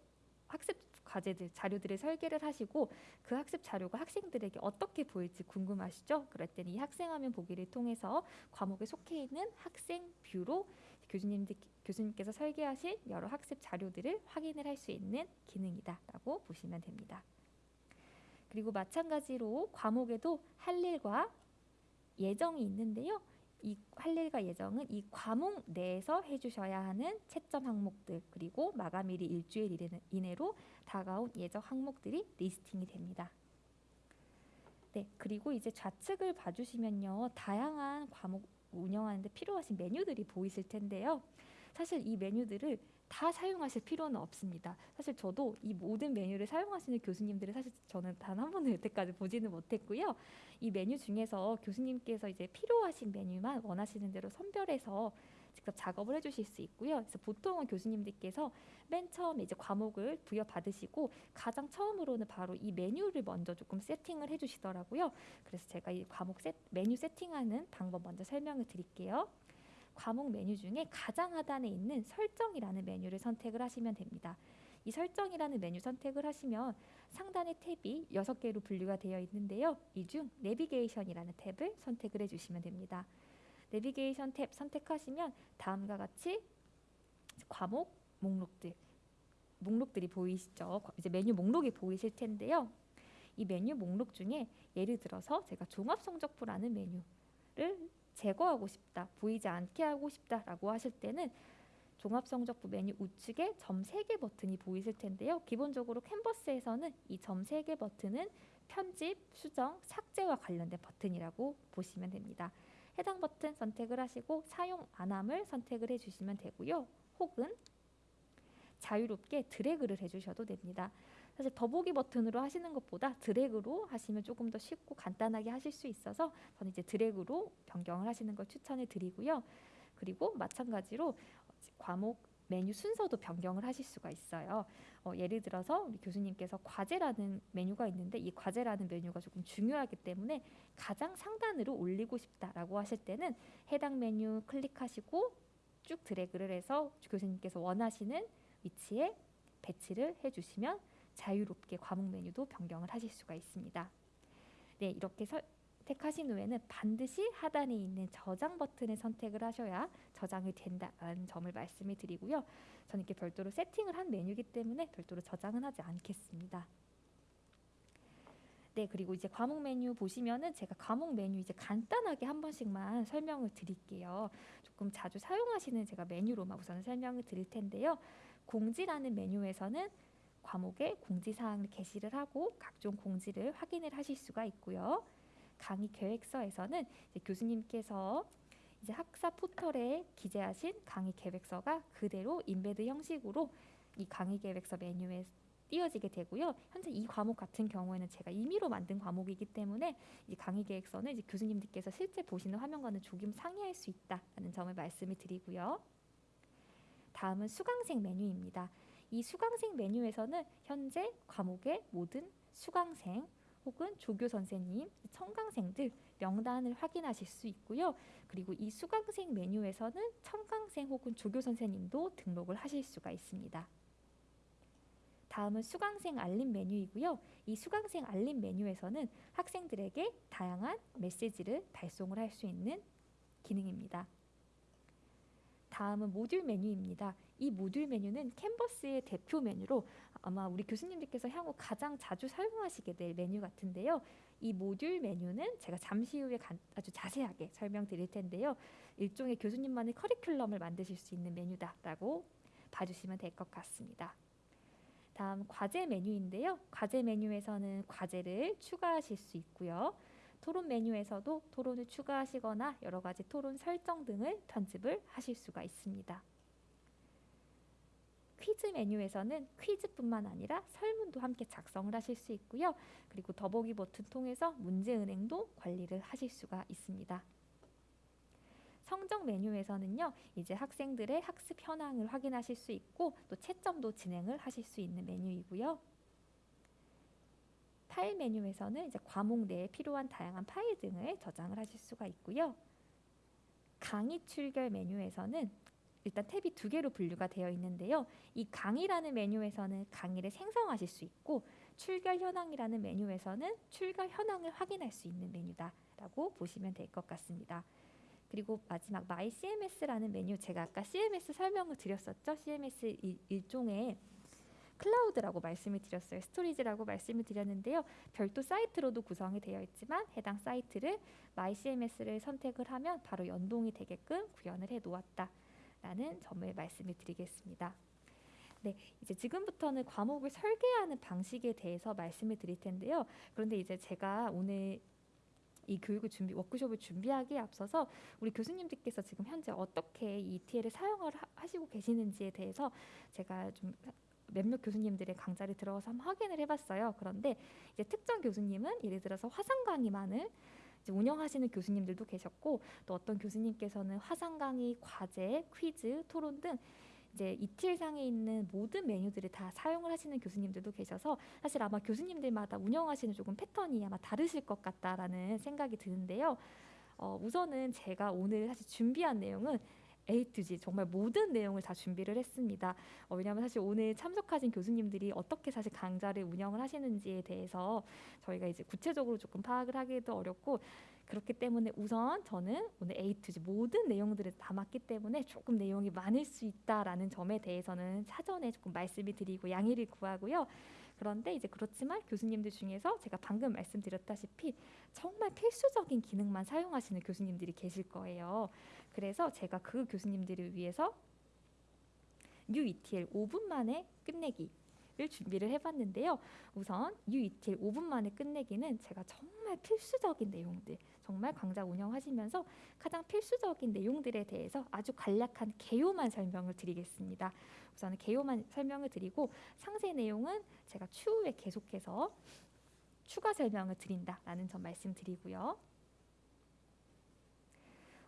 Speaker 1: 학습 과제들, 자료들을 설계를 하시고 그 학습 자료가 학생들에게 어떻게 보일지 궁금하시죠? 그럴 때는 이 학생화면 보기를 통해서 과목에 속해 있는 학생 뷰로 교수님들 교수님께서 설계하신 여러 학습 자료들을 확인을 할 수 있는 기능이다라고 보시면 됩니다. 그리고 마찬가지로 과목에도 할 일과 예정이 있는데요. 이할 일과 예정은 이 과목 내에서 해주셔야 하는 채점 항목들 그리고 마감일이 일주일 이내로 다가온 예정 항목들이 리스팅이 됩니다. 네, 그리고 이제 좌측을 봐주시면요, 다양한 과목 운영하는데 필요하신 메뉴들이 보이실 텐데요. 사실 이 메뉴들을 다 사용하실 필요는 없습니다. 사실 저도 이 모든 메뉴를 사용하시는 교수님들을 사실 저는 단 한 번도 여태까지 보지는 못했고요. 이 메뉴 중에서 교수님께서 이제 필요하신 메뉴만 원하시는 대로 선별해서 직접 작업을 해주실 수 있고요. 그래서 보통은 교수님들께서 맨 처음에 이제 과목을 부여 받으시고 가장 처음으로는 바로 이 메뉴를 먼저 조금 세팅을 해주시더라고요. 그래서 제가 이 과목 세, 메뉴 세팅하는 방법 먼저 설명을 드릴게요. 과목 메뉴 중에 가장 하단에 있는 설정이라는 메뉴를 선택을 하시면 됩니다. 이 설정이라는 메뉴 선택을 하시면 상단의 탭이 6개로 분류가 되어 있는데요. 이 중 내비게이션이라는 탭을 선택을 해주시면 됩니다. 내비게이션 탭 선택하시면 다음과 같이 과목 목록들 목록들이 보이시죠? 이제 메뉴 목록이 보이실 텐데요. 이 메뉴 목록 중에 예를 들어서 제가 종합성적표라는 메뉴를 제거하고 싶다, 보이지 않게 하고 싶다라고 하실 때는 종합성적표 메뉴 우측에 점 3개 버튼이 보이실 텐데요. 기본적으로 캔버스에서는 이 점 3개 버튼은 편집, 수정, 삭제와 관련된 버튼이라고 보시면 됩니다. 해당 버튼 선택을 하시고 사용 안함을 선택을 해주시면 되고요. 혹은 자유롭게 드래그를 해주셔도 됩니다. 사실 더보기 버튼으로 하시는 것보다 드래그로 하시면 조금 더 쉽고 간단하게 하실 수 있어서 저는 이제 드래그로 변경을 하시는 걸 추천해 드리고요. 그리고 마찬가지로 과목 메뉴 순서도 변경을 하실 수가 있어요. 어, 예를 들어서 우리 교수님께서 과제라는 메뉴가 있는데 이 과제라는 메뉴가 조금 중요하기 때문에 가장 상단으로 올리고 싶다라고 하실 때는 해당 메뉴 클릭하시고 쭉 드래그를 해서 교수님께서 원하시는 위치에 배치를 해주시면 자유롭게 과목 메뉴도 변경을 하실 수가 있습니다. 네, 이렇게 선택하신 후에는 반드시 하단에 있는 저장 버튼을 선택을 하셔야 저장이 된다는 점을 말씀을 드리고요. 저는 이렇게 별도로 세팅을 한 메뉴이기 때문에 별도로 저장은 하지 않겠습니다. 네, 그리고 이제 과목 메뉴 보시면은 제가 과목 메뉴 이제 간단하게 한 번씩만 설명을 드릴게요. 조금 자주 사용하시는 제가 메뉴로만 우선 설명을 드릴 텐데요. 공지라는 메뉴에서는 과목의 공지 사항을 게시를 하고 각종 공지를 확인을 하실 수가 있고요. 강의 계획서에서는 이제 교수님께서 이제 학사 포털에 기재하신 강의 계획서가 그대로 인베드 형식으로 이 강의 계획서 메뉴에 띄어지게 되고요. 현재 이 과목 같은 경우에는 제가 임의로 만든 과목이기 때문에 이 강의 계획서는 이제 교수님들께서 실제 보시는 화면과는 조금 상이할 수 있다는 점을 말씀을 드리고요. 다음은 수강생 메뉴입니다. 이 수강생 메뉴에서는 현재 과목의 모든 수강생 혹은 조교 선생님, 청강생들 명단을 확인하실 수 있고요. 그리고 이 수강생 메뉴에서는 청강생 혹은 조교 선생님도 등록을 하실 수가 있습니다. 다음은 수강생 알림 메뉴이고요. 이 수강생 알림 메뉴에서는 학생들에게 다양한 메시지를 발송을 할 수 있는 기능입니다. 다음은 모듈 메뉴입니다. 이 모듈 메뉴는 캔버스의 대표 메뉴로 아마 우리 교수님들께서 향후 가장 자주 사용하시게 될 메뉴 같은데요. 이 모듈 메뉴는 제가 잠시 후에 아주 자세하게 설명드릴 텐데요. 일종의 교수님만의 커리큘럼을 만드실 수 있는 메뉴다라고 봐주시면 될 것 같습니다. 다음 과제 메뉴인데요. 과제 메뉴에서는 과제를 추가하실 수 있고요. 토론 메뉴에서도 토론을 추가하시거나 여러 가지 토론 설정 등을 편집을 하실 수가 있습니다. 퀴즈 메뉴에서는 퀴즈뿐만 아니라 설문도 함께 작성을 하실 수 있고요. 그리고 더보기 버튼 통해서 문제 은행도 관리를 하실 수가 있습니다. 성적 메뉴에서는요, 이제 학생들의 학습 현황을 확인하실 수 있고 또 채점도 진행을 하실 수 있는 메뉴이고요. 파일 메뉴에서는 이제 과목 내에 필요한 다양한 파일 등을 저장을 하실 수가 있고요. 강의 출결 메뉴에서는 일단 탭이 두 개로 분류가 되어 있는데요. 이 강의라는 메뉴에서는 강의를 생성하실 수 있고 출결 현황이라는 메뉴에서는 출결 현황을 확인할 수 있는 메뉴다라고 보시면 될 것 같습니다. 그리고 마지막 My CMS라는 메뉴 제가 아까 CMS 설명을 드렸었죠. CMS 일종의 클라우드라고 말씀을 드렸어요. storage라고 말씀을 드렸는데요. 별도 사이트로도 구성이 되어 있지만 해당 사이트를 My CMS를 선택을 하면 바로 연동이 되게끔 구현을 해 놓았다라는 점을 말씀을 드리겠습니다. 네, 이제 지금부터는 과목을 설계하는 방식에 대해서 말씀을 드릴 텐데요. 그런데 이제 제가 오늘 이 교육을 준비 워크숍을 준비하기에 앞서서 우리 교수님들께서 지금 현재 어떻게 이 ETL을 사용을 하시고 계시는지에 대해서 제가 좀 몇몇 교수님들의 강좌를 들어가서 한번 확인을 해봤어요. 그런데 이제 특정 교수님은 예를 들어서 화상 강의만을 운영하시는 교수님들도 계셨고 또 어떤 교수님께서는 화상 강의, 과제, 퀴즈, 토론 등 이제 이틀상에 있는 모든 메뉴들을 다 사용을 하시는 교수님들도 계셔서 사실 아마 교수님들마다 운영하시는 조금 패턴이 아마 다르실 것 같다라는 생각이 드는데요. 어, 우선은 제가 오늘 사실 준비한 내용은 A to Z 정말 모든 내용을 다 준비를 했습니다. 어, 왜냐하면 사실 오늘 참석하신 교수님들이 어떻게 사실 강좌를 운영을 하시는지에 대해서 저희가 이제 구체적으로 조금 파악을 하기도 어렵고 그렇기 때문에 우선 저는 오늘 A to Z 모든 내용들을 담았기 때문에 조금 내용이 많을 수 있다라는 점에 대해서는 사전에 조금 말씀을 드리고 양해를 구하고요. 그런데 이제 그렇지만 교수님들 중에서 제가 방금 말씀드렸다시피 정말 필수적인 기능만 사용하시는 교수님들이 계실 거예요. 그래서 제가 그 교수님들을 위해서 UETL 5분 만에 끝내기 를 준비를 해봤는데요. 우선 UETL 5분 만에 끝내기는 제가 정말 필수적인 내용들, 정말 강좌 운영하시면서 가장 필수적인 내용들에 대해서 아주 간략한 개요만 설명을 드리겠습니다. 우선 개요만 설명을 드리고 상세 내용은 제가 추후에 계속해서 추가 설명을 드린다라는 점 말씀드리고요.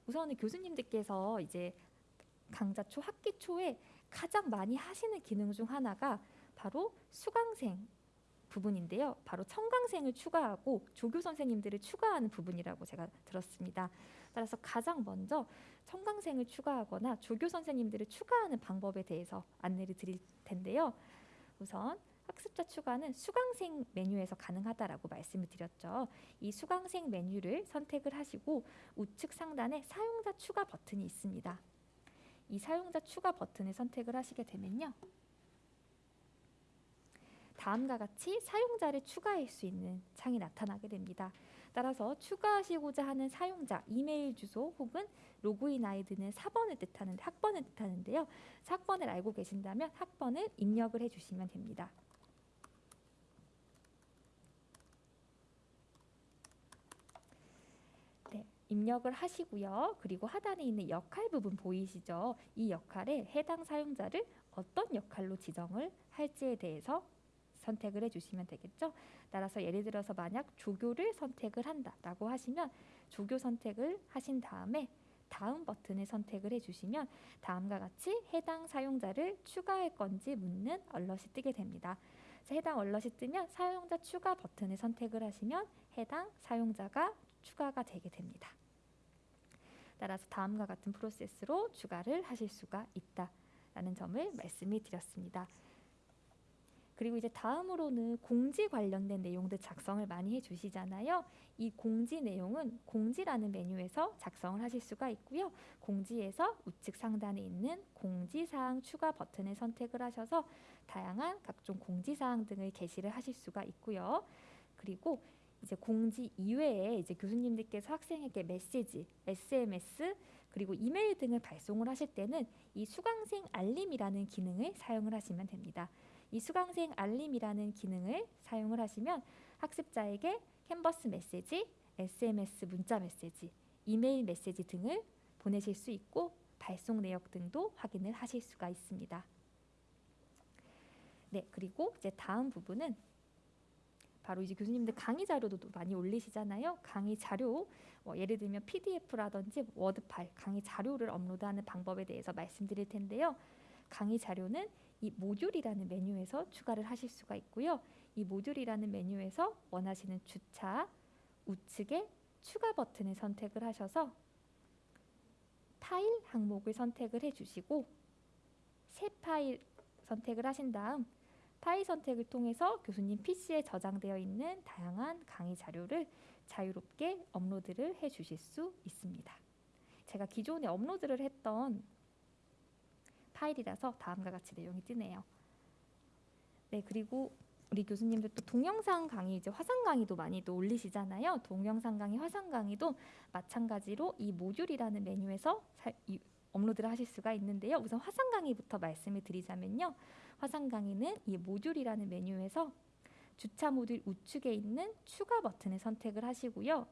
Speaker 1: 우선은 교수님들께서 이제 강좌 초 학기 초에 가장 많이 하시는 기능 중 하나가 바로 수강생 부분인데요. 바로 청강생을 추가하고 조교 선생님들을 추가하는 부분이라고 제가 들었습니다. 따라서 가장 먼저 청강생을 추가하거나 조교 선생님들을 추가하는 방법에 대해서 안내를 드릴 텐데요. 우선 학습자 추가는 수강생 메뉴에서 가능하다라고 말씀을 드렸죠. 이 수강생 메뉴를 선택을 하시고 우측 상단에 사용자 추가 버튼이 있습니다. 이 사용자 추가 버튼을 선택을 하시게 되면요. 다음과 같이 사용자를 추가할 수 있는 창이 나타나게 됩니다. 따라서 추가하시고자 하는 사용자 이메일 주소 혹은 로그인 아이디는 4번을 뜻하는 학번을 뜻하는데요. 학번을 알고 계신다면 학번을 입력을 해주시면 됩니다. 네, 입력을 하시고요. 그리고 하단에 있는 역할 부분 보이시죠? 이 역할에 해당 사용자를 어떤 역할로 지정을 할지에 대해서 선택을 해주시면 되겠죠. 따라서 예를 들어서 만약 조교를 선택을 한다라고 하시면 조교 선택을 하신 다음에 다음 버튼을 선택을 해주시면 다음과 같이 해당 사용자를 추가할 건지 묻는 얼럿이 뜨게 됩니다. 해당 얼럿이 뜨면 사용자 추가 버튼을 선택을 하시면 해당 사용자가 추가가 되게 됩니다. 따라서 다음과 같은 프로세스로 추가를 하실 수가 있다라는 점을 말씀을 드렸습니다. 그리고 이제 다음으로는 공지 관련된 내용들 작성을 많이 해주시잖아요. 이 공지 내용은 공지라는 메뉴에서 작성을 하실 수가 있고요. 공지에서 우측 상단에 있는 공지사항 추가 버튼을 선택을 하셔서 다양한 각종 공지사항 등을 게시를 하실 수가 있고요. 그리고 이제 공지 이외에 이제 교수님들께서 학생에게 메시지, SMS 그리고 이메일 등을 발송을 하실 때는 이 수강생 알림이라는 기능을 사용을 하시면 됩니다. 이 수강생 알림이라는 기능을 사용을 하시면 학습자에게 캔버스 메시지, SMS 문자 메시지, 이메일 메시지 등을 보내실 수 있고 발송 내역 등도 확인을 하실 수가 있습니다. 네, 그리고 이제 다음 부분은 바로 이제 교수님들 강의 자료도 많이 올리시잖아요. 강의 자료, 뭐 예를 들면 PDF라든지 워드 파일, 강의 자료를 업로드하는 방법에 대해서 말씀드릴 텐데요. 강의 자료는 이 모듈이라는 메뉴에서 추가를 하실 수가 있고요. 이 모듈이라는 메뉴에서 원하시는 주차 우측에 추가 버튼을 선택을 하셔서 파일 항목을 선택을 해주시고 새 파일 선택을 하신 다음 파일 선택을 통해서 교수님 PC에 저장되어 있는 다양한 강의 자료를 자유롭게 업로드를 해 주실 수 있습니다. 제가 기존에 업로드를 했던 파일이라서 다음과 같이 내용이 뜨네요. 네, 그리고 우리 교수님들 또 동영상 강의 이제 화상 강의도 많이 또 올리시잖아요. 동영상 강의, 화상 강의도 마찬가지로 이 모듈이라는 메뉴에서 사, 이, 업로드를 하실 수가 있는데요. 우선 화상 강의부터 말씀을 드리자면요. 화상 강의는 이 모듈이라는 메뉴에서 주차 모듈 우측에 있는 추가 버튼을 선택을 하시고요.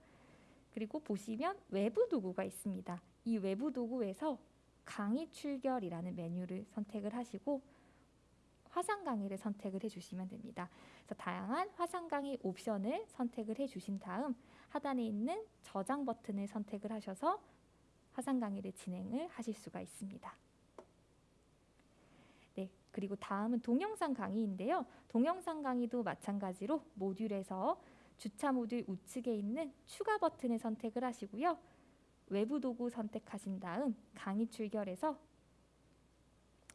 Speaker 1: 그리고 보시면 외부 도구가 있습니다. 이 외부 도구에서 강의 출결이라는 메뉴를 선택을 하시고 화상 강의를 선택을 해주시면 됩니다. 그래서 다양한 화상 강의 옵션을 선택을 해주신 다음 하단에 있는 저장 버튼을 선택을 하셔서 화상 강의를 진행을 하실 수가 있습니다. 네, 그리고 다음은 동영상 강의인데요. 동영상 강의도 마찬가지로 모듈에서 주차 모듈 우측에 있는 추가 버튼을 선택을 하시고요. 외부 도구 선택하신 다음 강의 출결에서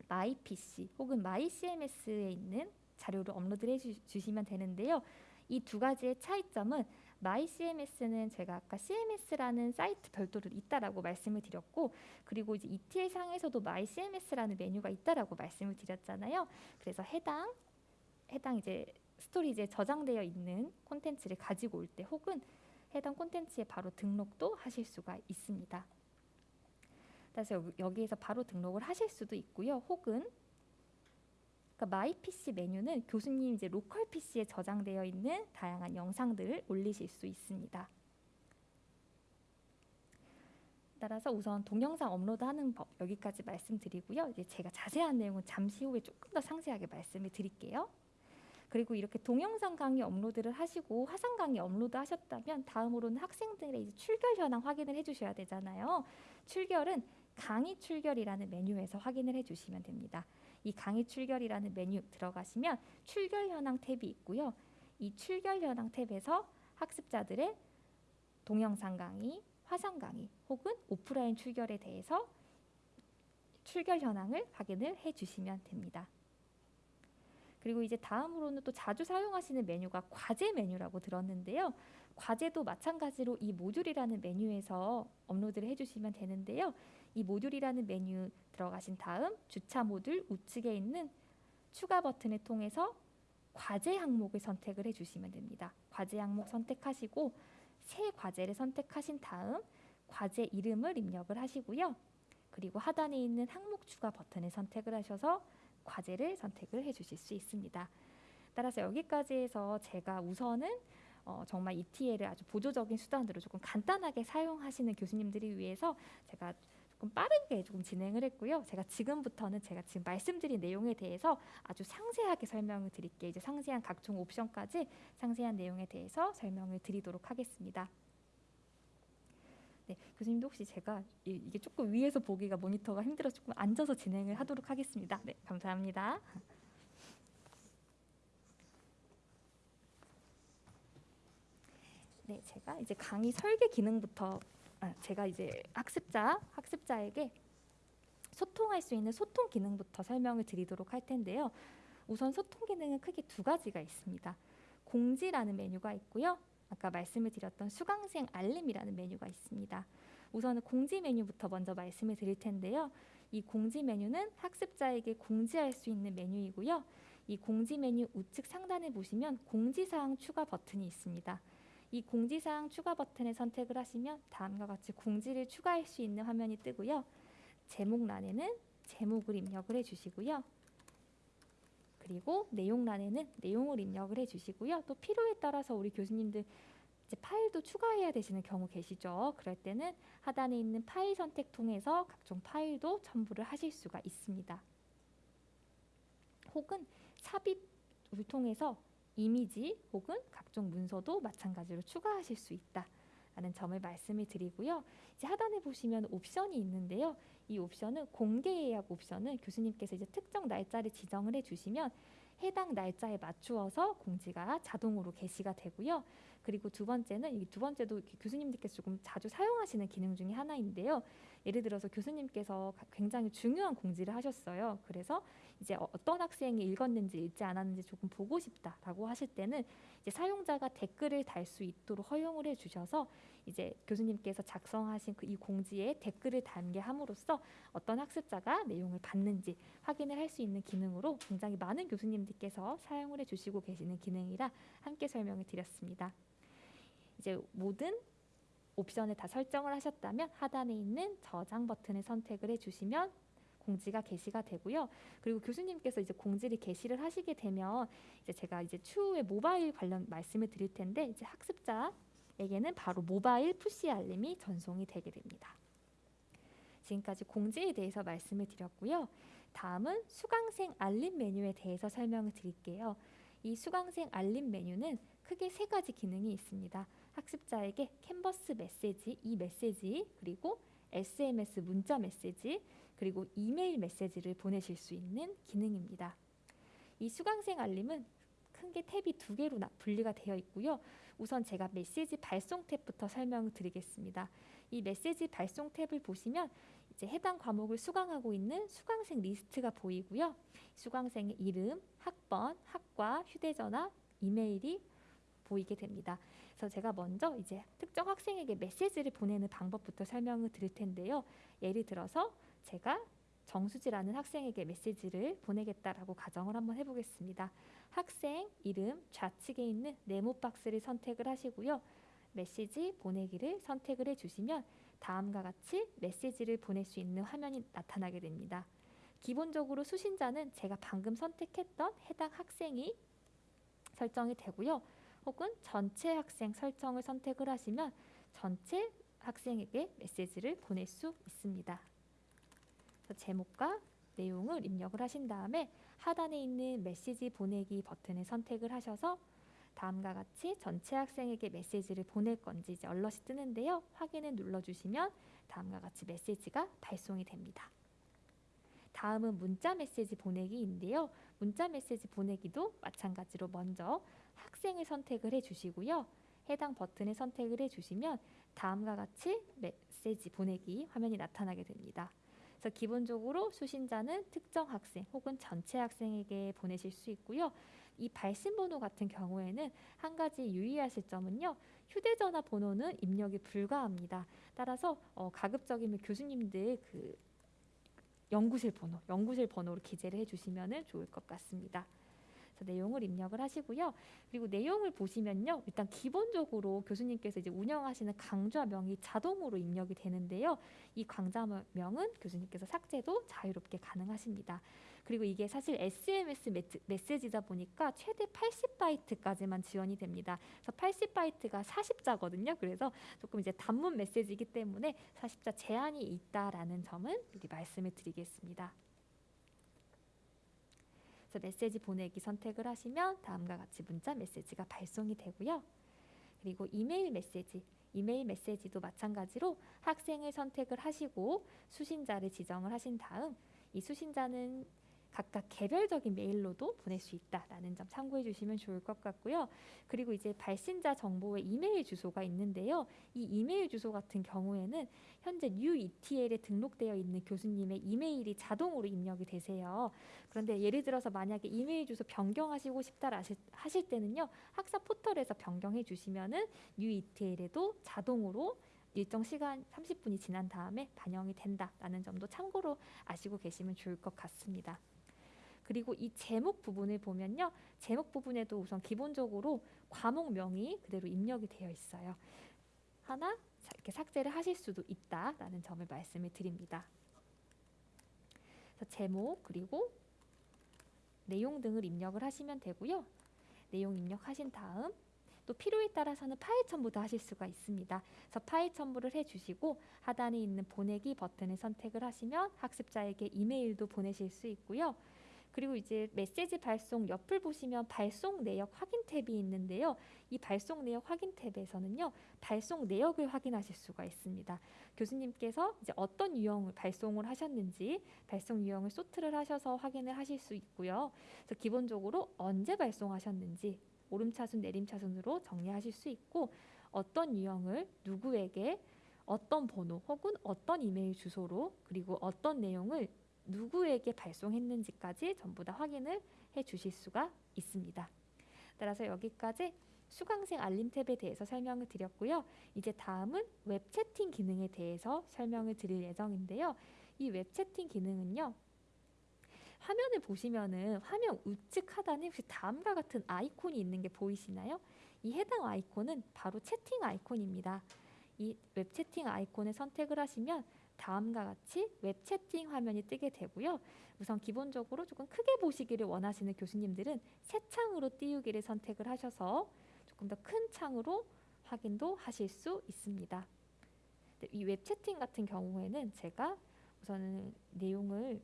Speaker 1: My PC 혹은 My CMS에 있는 자료를 업로드를 해주시면 되는데요. 이 두 가지의 차이점은 My CMS는 제가 아까 CMS라는 사이트 별도로 있다라고 말씀을 드렸고 그리고 이제 ETL 상에서도 My CMS라는 메뉴가 있다라고 말씀을 드렸잖아요. 그래서 해당 해당 이제 storage에 저장되어 있는 콘텐츠를 가지고 올 때 혹은 해당 콘텐츠에 바로 등록도 하실 수가 있습니다. 그래서 여기에서 바로 등록을 하실 수도 있고요. 혹은 그러니까 My PC 메뉴는 교수님 이제 local PC에 저장되어 있는 다양한 영상들을 올리실 수 있습니다. 따라서 우선 동영상 업로드하는 법 여기까지 말씀드리고요. 이제 제가 자세한 내용은 잠시 후에 조금 더 상세하게 말씀을 드릴게요. 그리고 이렇게 동영상 강의 업로드를 하시고 화상 강의 업로드 하셨다면 다음으로는 학생들의 이제 출결 현황 확인을 해주셔야 되잖아요. 출결은 강의 출결이라는 메뉴에서 확인을 해주시면 됩니다. 이 강의 출결이라는 메뉴 들어가시면 출결 현황 탭이 있고요. 이 출결 현황 탭에서 학습자들의 동영상 강의, 화상 강의 혹은 오프라인 출결에 대해서 출결 현황을 확인을 해 주시면 됩니다. 그리고 이제 다음으로는 또 자주 사용하시는 메뉴가 과제 메뉴라고 들었는데요. 과제도 마찬가지로 이 모듈이라는 메뉴에서 업로드를 해주시면 되는데요. 이 모듈이라는 메뉴 들어가신 다음 주차 모듈 우측에 있는 추가 버튼을 통해서 과제 항목을 선택을 해주시면 됩니다. 과제 항목 선택하시고 새 과제를 선택하신 다음 과제 이름을 입력을 하시고요. 그리고 하단에 있는 항목 추가 버튼을 선택을 하셔서 과제를 선택을 해주실 수 있습니다. 따라서 여기까지 해서 제가 우선은 어, 정말 ETL을 아주 보조적인 수단으로 조금 간단하게 사용하시는 교수님들이 위해서 제가 조금 빠르게 조금 진행을 했고요. 제가 지금부터는 제가 지금 말씀드린 내용에 대해서 아주 상세하게 설명을 드릴게요. 이제 상세한 각종 옵션까지 상세한 내용에 대해서 설명을 드리도록 하겠습니다. 네, 교수님도 혹시 제가 이, 이게 조금 위에서 보기가 모니터가 힘들어서 조금 앉아서 진행을 하도록 하겠습니다. 네, 감사합니다. 네, 제가 이제 강의 설계 기능부터 아, 제가 이제 학습자 학습자에게 소통할 수 있는 소통 기능부터 설명을 드리도록 할 텐데요. 우선 소통 기능은 크게 두 가지가 있습니다. 공지라는 메뉴가 있고요. 아까 말씀을 드렸던 수강생 알림이라는 메뉴가 있습니다. 우선은 공지 메뉴부터 먼저 말씀을 드릴 텐데요. 이 공지 메뉴는 학습자에게 공지할 수 있는 메뉴이고요. 이 공지 메뉴 우측 상단에 보시면 공지사항 추가 버튼이 있습니다. 이 공지사항 추가 버튼을 선택을 하시면 다음과 같이 공지를 추가할 수 있는 화면이 뜨고요. 제목란에는 제목을 입력을 해주시고요. 그리고 내용란에는 내용을 입력을 해주시고요. 또 필요에 따라서 우리 교수님들 이제 파일도 추가해야 되시는 경우 계시죠. 그럴 때는 하단에 있는 파일 선택 통해서 각종 파일도 첨부를 하실 수가 있습니다. 혹은 삽입을 통해서 이미지 혹은 각종 문서도 마찬가지로 추가하실 수 있다 라는 점을 말씀을 드리고요. 이제 하단에 보시면 옵션이 있는데요. 이 옵션은 공개 예약 옵션은 교수님께서 이제 특정 날짜를 지정을 해주시면 해당 날짜에 맞추어서 공지가 자동으로 게시가 되고요. 그리고 두 번째는 이 두 번째도 교수님들께서 조금 자주 사용하시는 기능 중에 하나인데요. 예를 들어서 교수님께서 굉장히 중요한 공지를 하셨어요. 그래서 이제 어, 어떤 학생이 읽었는지 읽지 않았는지 조금 보고 싶다라고 하실 때는 이제 사용자가 댓글을 달 수 있도록 허용을 해주셔서 이제 교수님께서 작성하신 그 이 공지에 댓글을 단게 함으로써 어떤 학습자가 내용을 봤는지 확인을 할 수 있는 기능으로 굉장히 많은 교수님들께서 사용을 해주시고 계시는 기능이라 함께 설명을 드렸습니다. 이제 모든 옵션을 다 설정을 하셨다면 하단에 있는 저장 버튼을 선택을 해주시면 공지가 게시가 되고요. 그리고 교수님께서 이제 공지를 게시를 하시게 되면 이제 제가 이제 추후에 모바일 관련 말씀을 드릴 텐데 이제 학습자에게는 바로 모바일 푸시 알림이 전송이 되게 됩니다. 지금까지 공지에 대해서 말씀을 드렸고요. 다음은 수강생 알림 메뉴에 대해서 설명을 드릴게요. 이 수강생 알림 메뉴는 크게 세 가지 기능이 있습니다. 학습자에게 캔버스 메시지, 이 메시지, 그리고 SMS 문자 메시지, 그리고 이메일 메시지를 보내실 수 있는 기능입니다. 이 수강생 알림은 큰 게 탭이 두 개로 분리가 되어 있고요. 우선 제가 메시지 발송 탭부터 설명을 드리겠습니다. 이 메시지 발송 탭을 보시면 이제 해당 과목을 수강하고 있는 수강생 리스트가 보이고요. 수강생의 이름, 학번, 학과, 휴대전화, 이메일이 보이게 됩니다. 그래서 제가 먼저 이제 특정 학생에게 메시지를 보내는 방법부터 설명을 드릴 텐데요. 예를 들어서 제가 정수지라는 학생에게 메시지를 보내겠다라고 가정을 한번 해보겠습니다. 학생 이름 좌측에 있는 네모 박스를 선택을 하시고요. 메시지 보내기를 선택을 해주시면 다음과 같이 메시지를 보낼 수 있는 화면이 나타나게 됩니다. 기본적으로 수신자는 제가 방금 선택했던 해당 학생이 설정이 되고요. 혹은 전체 학생 설정을 선택을 하시면 전체 학생에게 메시지를 보낼 수 있습니다. 제목과 내용을 입력을 하신 다음에 하단에 있는 메시지 보내기 버튼을 선택을 하셔서 다음과 같이 전체 학생에게 메시지를 보낼 건지 이제 얼럿이 뜨는데요. 확인을 눌러주시면 다음과 같이 메시지가 발송이 됩니다. 다음은 문자 메시지 보내기인데요. 문자 메시지 보내기도 마찬가지로 먼저 학생을 선택을 해주시고요. 해당 버튼을 선택을 해주시면 다음과 같이 메시지 보내기 화면이 나타나게 됩니다. 그래서 기본적으로 수신자는 특정 학생 혹은 전체 학생에게 보내실 수 있고요. 이 발신 번호 같은 경우에는 한 가지 유의하실 점은요. 휴대전화 번호는 입력이 불가합니다. 따라서 어, 가급적이면 교수님들 그 연구실 번호, 연구실 번호로 기재를 해주시면 좋을 것 같습니다. 내용을 입력을 하시고요. 그리고 내용을 보시면요. 일단 기본적으로 교수님께서 이제 운영하시는 강좌명이 자동으로 입력이 되는데요. 이 강좌명은 교수님께서 삭제도 자유롭게 가능하십니다. 그리고 이게 사실 SMS 메시지다 보니까 최대 80바이트까지만 지원이 됩니다. 그래서 80바이트가 40자거든요. 그래서 조금 이제 단문 메시지이기 때문에 40자 제한이 있다라는 점은 여기 말씀을 드리겠습니다. 그래서 메시지 보내기 선택을 하시면 다음과 같이 문자 메시지가 발송이 되고요. 그리고 이메일 메시지 이메일 메시지도 마찬가지로 학생을 선택을 하시고 수신자를 지정을 하신 다음 이 수신자는 각각 개별적인 메일로도 보낼 수 있다라는 점 참고해 주시면 좋을 것 같고요. 그리고 이제 발신자 정보의 이메일 주소가 있는데요. 이 이메일 주소 같은 경우에는 현재 UETL에 등록되어 있는 교수님의 이메일이 자동으로 입력이 되세요. 그런데 예를 들어서 만약에 이메일 주소 변경하시고 싶다 하실 때는요. 학사 포털에서 변경해 주시면은 UETL에도 자동으로 일정 시간 30분이 지난 다음에 반영이 된다라는 점도 참고로 아시고 계시면 좋을 것 같습니다. 그리고 이 제목 부분을 보면요. 제목 부분에도 우선 기본적으로 과목명이 그대로 입력이 되어 있어요. 하나 이렇게 삭제를 하실 수도 있다라는 점을 말씀을 드립니다. 제목 그리고 내용 등을 입력을 하시면 되고요. 내용 입력하신 다음 또 필요에 따라서는 파일 첨부도 하실 수가 있습니다. 그래서 파일 첨부를 해주시고 하단에 있는 보내기 버튼을 선택을 하시면 학습자에게 이메일도 보내실 수 있고요. 그리고 이제 메시지 발송 옆을 보시면 발송 내역 확인 탭이 있는데요. 이 발송 내역 확인 탭에서는요. 발송 내역을 확인하실 수가 있습니다. 교수님께서 이제 어떤 유형을 발송을 하셨는지 발송 유형을 소트를 하셔서 확인을 하실 수 있고요. 그래서 기본적으로 언제 발송하셨는지 오름차순 내림차순으로 정리하실 수 있고 어떤 유형을 누구에게 어떤 번호 혹은 어떤 이메일 주소로 그리고 어떤 내용을 누구에게 발송했는지까지 전부 다 확인을 해 주실 수가 있습니다. 따라서 여기까지 수강생 알림 탭에 대해서 설명을 드렸고요. 이제 다음은 웹 채팅 기능에 대해서 설명을 드릴 예정인데요. 이 웹 채팅 기능은요. 화면을 보시면은 화면 우측 하단에 혹시 다음과 같은 아이콘이 있는 게 보이시나요? 이 해당 아이콘은 바로 채팅 아이콘입니다. 이 웹 채팅 아이콘을 선택을 하시면 다음과 같이 웹 채팅 화면이 뜨게 되고요. 우선 기본적으로 조금 크게 보시기를 원하시는 교수님들은 새 창으로 띄우기를 선택을 하셔서 조금 더 큰 창으로 확인도 하실 수 있습니다. 이 웹 채팅 같은 경우에는 제가 우선은 내용을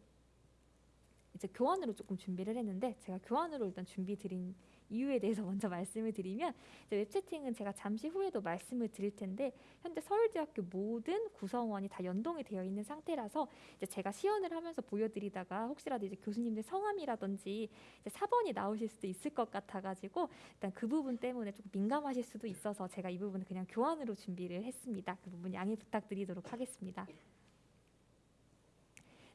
Speaker 1: 이제 교환으로 조금 준비를 했는데 제가 교환으로 일단 준비 드린 이유에 대해서 <laughs> 먼저 말씀을 드리면 웹채팅은 제가 잠시 후에도 말씀을 드릴 텐데 현재 서울대학교 모든 구성원이 다 연동이 되어 있는 상태라서 이제 제가 시연을 하면서 보여드리다가 혹시라도 이제 교수님들 성함이라든지 이제 사번이 나오실 수도 있을 것 같아가지고 일단 그 부분 때문에 조금 민감하실 수도 있어서 제가 이 부분은 그냥 교안으로 준비를 했습니다. 그 부분 양해 부탁드리도록 하겠습니다.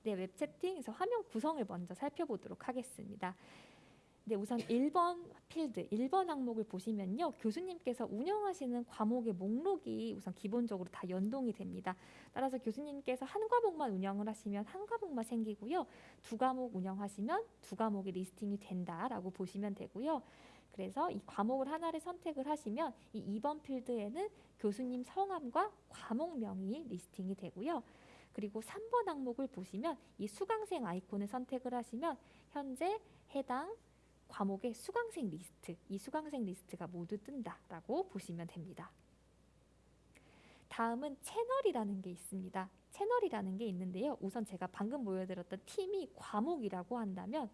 Speaker 1: 네, 웹 채팅에서 화면 구성을 먼저 살펴보도록 하겠습니다. 네, 우선 1번 필드, 1번 항목을 보시면요. 교수님께서 운영하시는 과목의 목록이 우선 기본적으로 다 연동이 됩니다. 따라서 교수님께서 한 과목만 운영을 하시면 한 과목만 생기고요. 두 과목 운영하시면 두 과목이 listing이 된다라고 보시면 되고요. 그래서 이 과목을 하나를 선택을 하시면 이 2번 필드에는 교수님 성함과 과목명이 listing이 되고요. 그리고 3번 항목을 보시면 이 수강생 아이콘을 선택을 하시면 현재 해당 과목의 수강생 리스트, 이 수강생 리스트가 모두 뜬다라고 보시면 됩니다. 다음은 채널이라는 게 있습니다. 채널이라는 게 있는데요. 우선 제가 방금 보여드렸던 팀이 과목이라고 한다면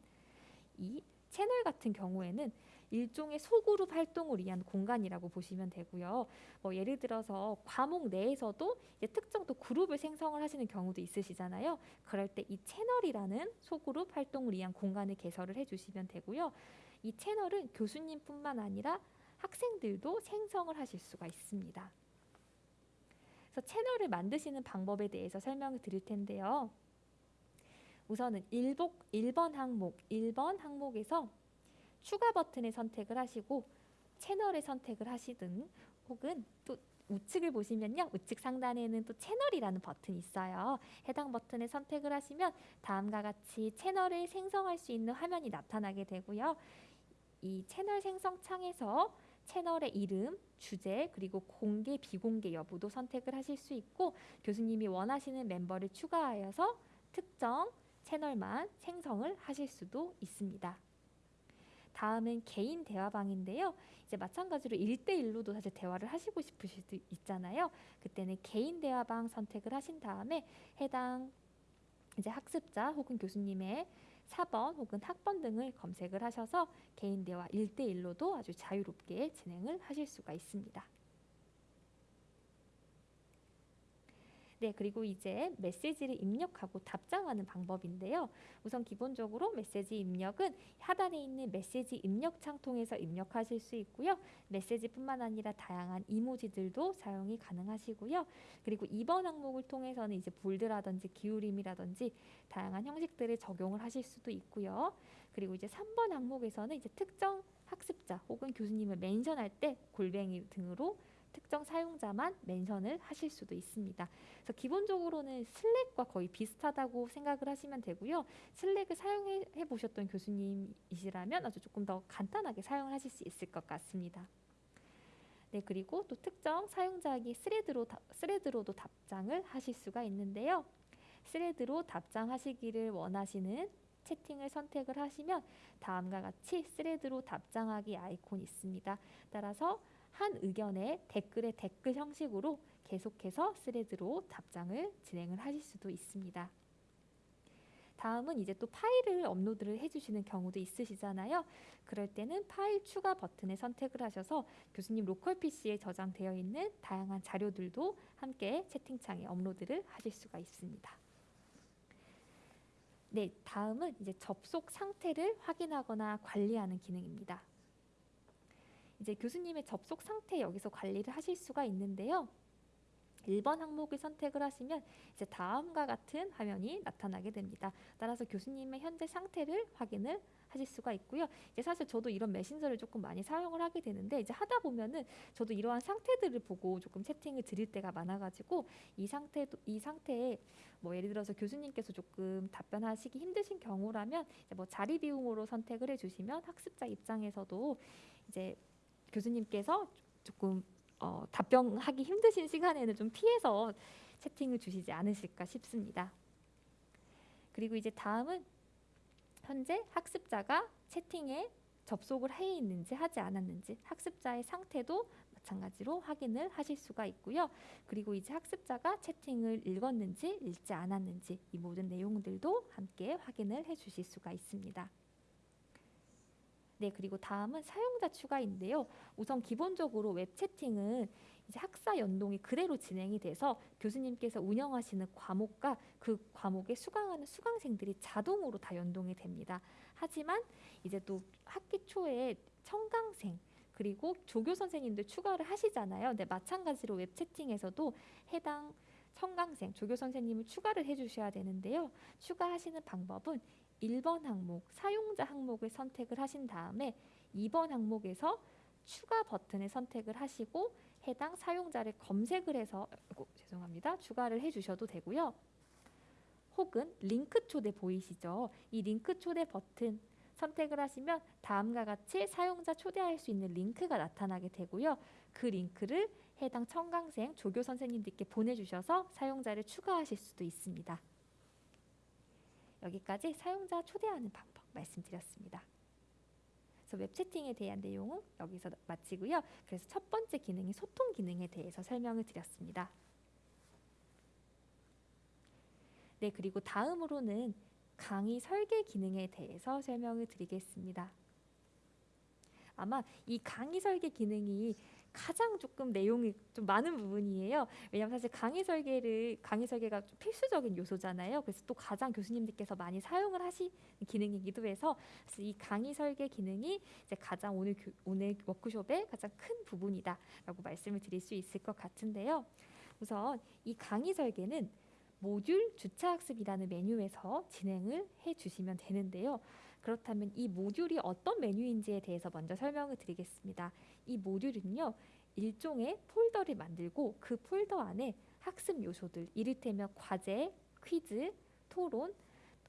Speaker 1: 이 채널 같은 경우에는 일종의 소그룹 활동을 위한 공간이라고 보시면 되고요. 뭐 예를 들어서 과목 내에서도 특정 또 그룹을 생성을 하시는 경우도 있으시잖아요. 그럴 때 이 채널이라는 소그룹 활동을 위한 공간을 개설을 해주시면 되고요. 이 채널은 교수님뿐만 아니라 학생들도 생성을 하실 수가 있습니다. 그래서 채널을 만드시는 방법에 대해서 설명을 드릴 텐데요. 우선은 1복, 1번 항목, 1번 항목에서 추가 버튼을 선택을 하시고 채널을 선택을 하시든 혹은 또 우측을 보시면요. 우측 상단에는 또 채널이라는 버튼이 있어요. 해당 버튼을 선택을 하시면 다음과 같이 채널을 생성할 수 있는 화면이 나타나게 되고요. 이 채널 생성 창에서 채널의 이름, 주제, 그리고 공개, 비공개 여부도 선택을 하실 수 있고 교수님이 원하시는 멤버를 추가하여서 특정 채널만 생성을 하실 수도 있습니다. 다음은 개인 대화방인데요. 이제 마찬가지로 1대1로도 사실 대화를 하시고 싶으실 수 있잖아요. 그때는 개인 대화방 선택을 하신 다음에 해당 이제 학습자 혹은 교수님의 사번 혹은 학번 등을 검색을 하셔서 개인 대화 1대1로도 아주 자유롭게 진행을 하실 수가 있습니다. 네, 그리고 이제 메시지를 입력하고 답장하는 방법인데요. 우선 기본적으로 메시지 입력은 하단에 있는 메시지 입력창 통해서 입력하실 수 있고요. 메시지뿐만 아니라 다양한 이모지들도 사용이 가능하시고요. 그리고 이번 항목을 통해서는 이제 볼드라든지 기울임이라든지 다양한 형식들을 적용을 하실 수도 있고요. 그리고 이제 3번 항목에서는 이제 특정 학습자 혹은 교수님을 멘션할 때 골뱅이 등으로 특정 사용자만 mention을 하실 수도 있습니다. 그래서 기본적으로는 Slack과 거의 비슷하다고 생각을 하시면 되고요. Slack을 사용해 보셨던 교수님이시라면 아주 조금 더 간단하게 사용을 하실 수 있을 것 같습니다. 네, 그리고 또 특정 사용자에게 thread로 thread로도 답장을 하실 수가 있는데요. thread로 답장하시기를 원하시는 채팅을 선택을 하시면 다음과 같이 thread로 답장하기 아이콘이 있습니다. 따라서 한 의견에 댓글의 댓글 형식으로 계속해서 thread로 답장을 진행을 하실 수도 있습니다. 다음은 이제 또 파일을 업로드를 해주시는 경우도 있으시잖아요. 그럴 때는 파일 추가 버튼을 선택을 하셔서 교수님 local PC에 저장되어 있는 다양한 자료들도 함께 채팅창에 업로드를 하실 수가 있습니다. 네, 다음은 이제 접속 상태를 확인하거나 관리하는 기능입니다. 이제 교수님의 접속 상태 여기서 관리를 하실 수가 있는데요. 1번 항목을 선택을 하시면 이제 다음과 같은 화면이 나타나게 됩니다. 따라서 교수님의 현재 상태를 확인을 하실 수가 있고요. 이제 사실 저도 이런 메신저를 조금 많이 사용을 하게 되는데 이제 하다 보면은 저도 이러한 상태들을 보고 조금 채팅을 드릴 때가 많아가지고 이 상태도 이 상태에 뭐 예를 들어서 교수님께서 조금 답변하시기 힘드신 경우라면 뭐 자리 비움으로 선택을 해주시면 학습자 입장에서도 이제 교수님께서 조금 어, 답변하기 힘드신 시간에는 좀 피해서 채팅을 주시지 않으실까 싶습니다. 그리고 이제 다음은 현재 학습자가 채팅에 접속을 해 있는지 하지 않았는지 학습자의 상태도 마찬가지로 확인을 하실 수가 있고요. 그리고 이제 학습자가 채팅을 읽었는지 읽지 않았는지 이 모든 내용들도 함께 확인을 해 주실 수가 있습니다. 네, 그리고 다음은 사용자 추가인데요. 우선 기본적으로 웹 채팅은 이제 학사 연동이 그대로 진행이 돼서 교수님께서 운영하시는 과목과 그 과목에 수강하는 수강생들이 자동으로 다 연동이 됩니다. 하지만 이제 또 학기 초에 청강생 그리고 조교 선생님들 추가를 하시잖아요. 근데 마찬가지로 웹 채팅에서도 해당 청강생, 조교 선생님을 추가를 해주셔야 되는데요. 추가하시는 방법은 1번 항목 사용자 항목을 선택을 하신 다음에 2번 항목에서 추가 버튼을 선택을 하시고 해당 사용자를 검색을 해서 아이고, 죄송합니다. 추가를 해 주셔도 되고요. 혹은 링크 초대 보이시죠? 이 링크 초대 버튼 선택을 하시면 다음과 같이 사용자 초대할 수 있는 링크가 나타나게 되고요. 그 링크를 해당 청강생 조교 선생님들께 보내주셔서 사용자를 추가하실 수도 있습니다. 여기까지 사용자 초대하는 방법 말씀드렸습니다. 그래서 웹 채팅에 대한 내용은 여기서 마치고요. 그래서 첫 번째 기능이 소통 기능에 대해서 설명을 드렸습니다. 네, 그리고 다음으로는 강의 설계 기능에 대해서 설명을 드리겠습니다. 아마 이 강의 설계 기능이 가장 조금 내용이 좀 많은 부분이에요. 왜냐하면 사실 강의 설계를 강의 설계가 좀 필수적인 요소잖아요. 그래서 또 가장 교수님들께서 많이 사용을 하시는 기능이기도 해서 이 강의 설계 기능이 이제 가장 오늘 교, 오늘 워크숍의 가장 큰 부분이다라고 말씀을 드릴 수 있을 것 같은데요. 우선 이 강의 설계는 모듈 주차 학습이라는 메뉴에서 진행을 해 주시면 되는데요. 그렇다면 이 모듈이 어떤 메뉴인지에 대해서 먼저 설명을 드리겠습니다. 이 모듈은요. 일종의 폴더를 만들고 그 폴더 안에 학습 요소들, 이를테면 과제, 퀴즈, 토론,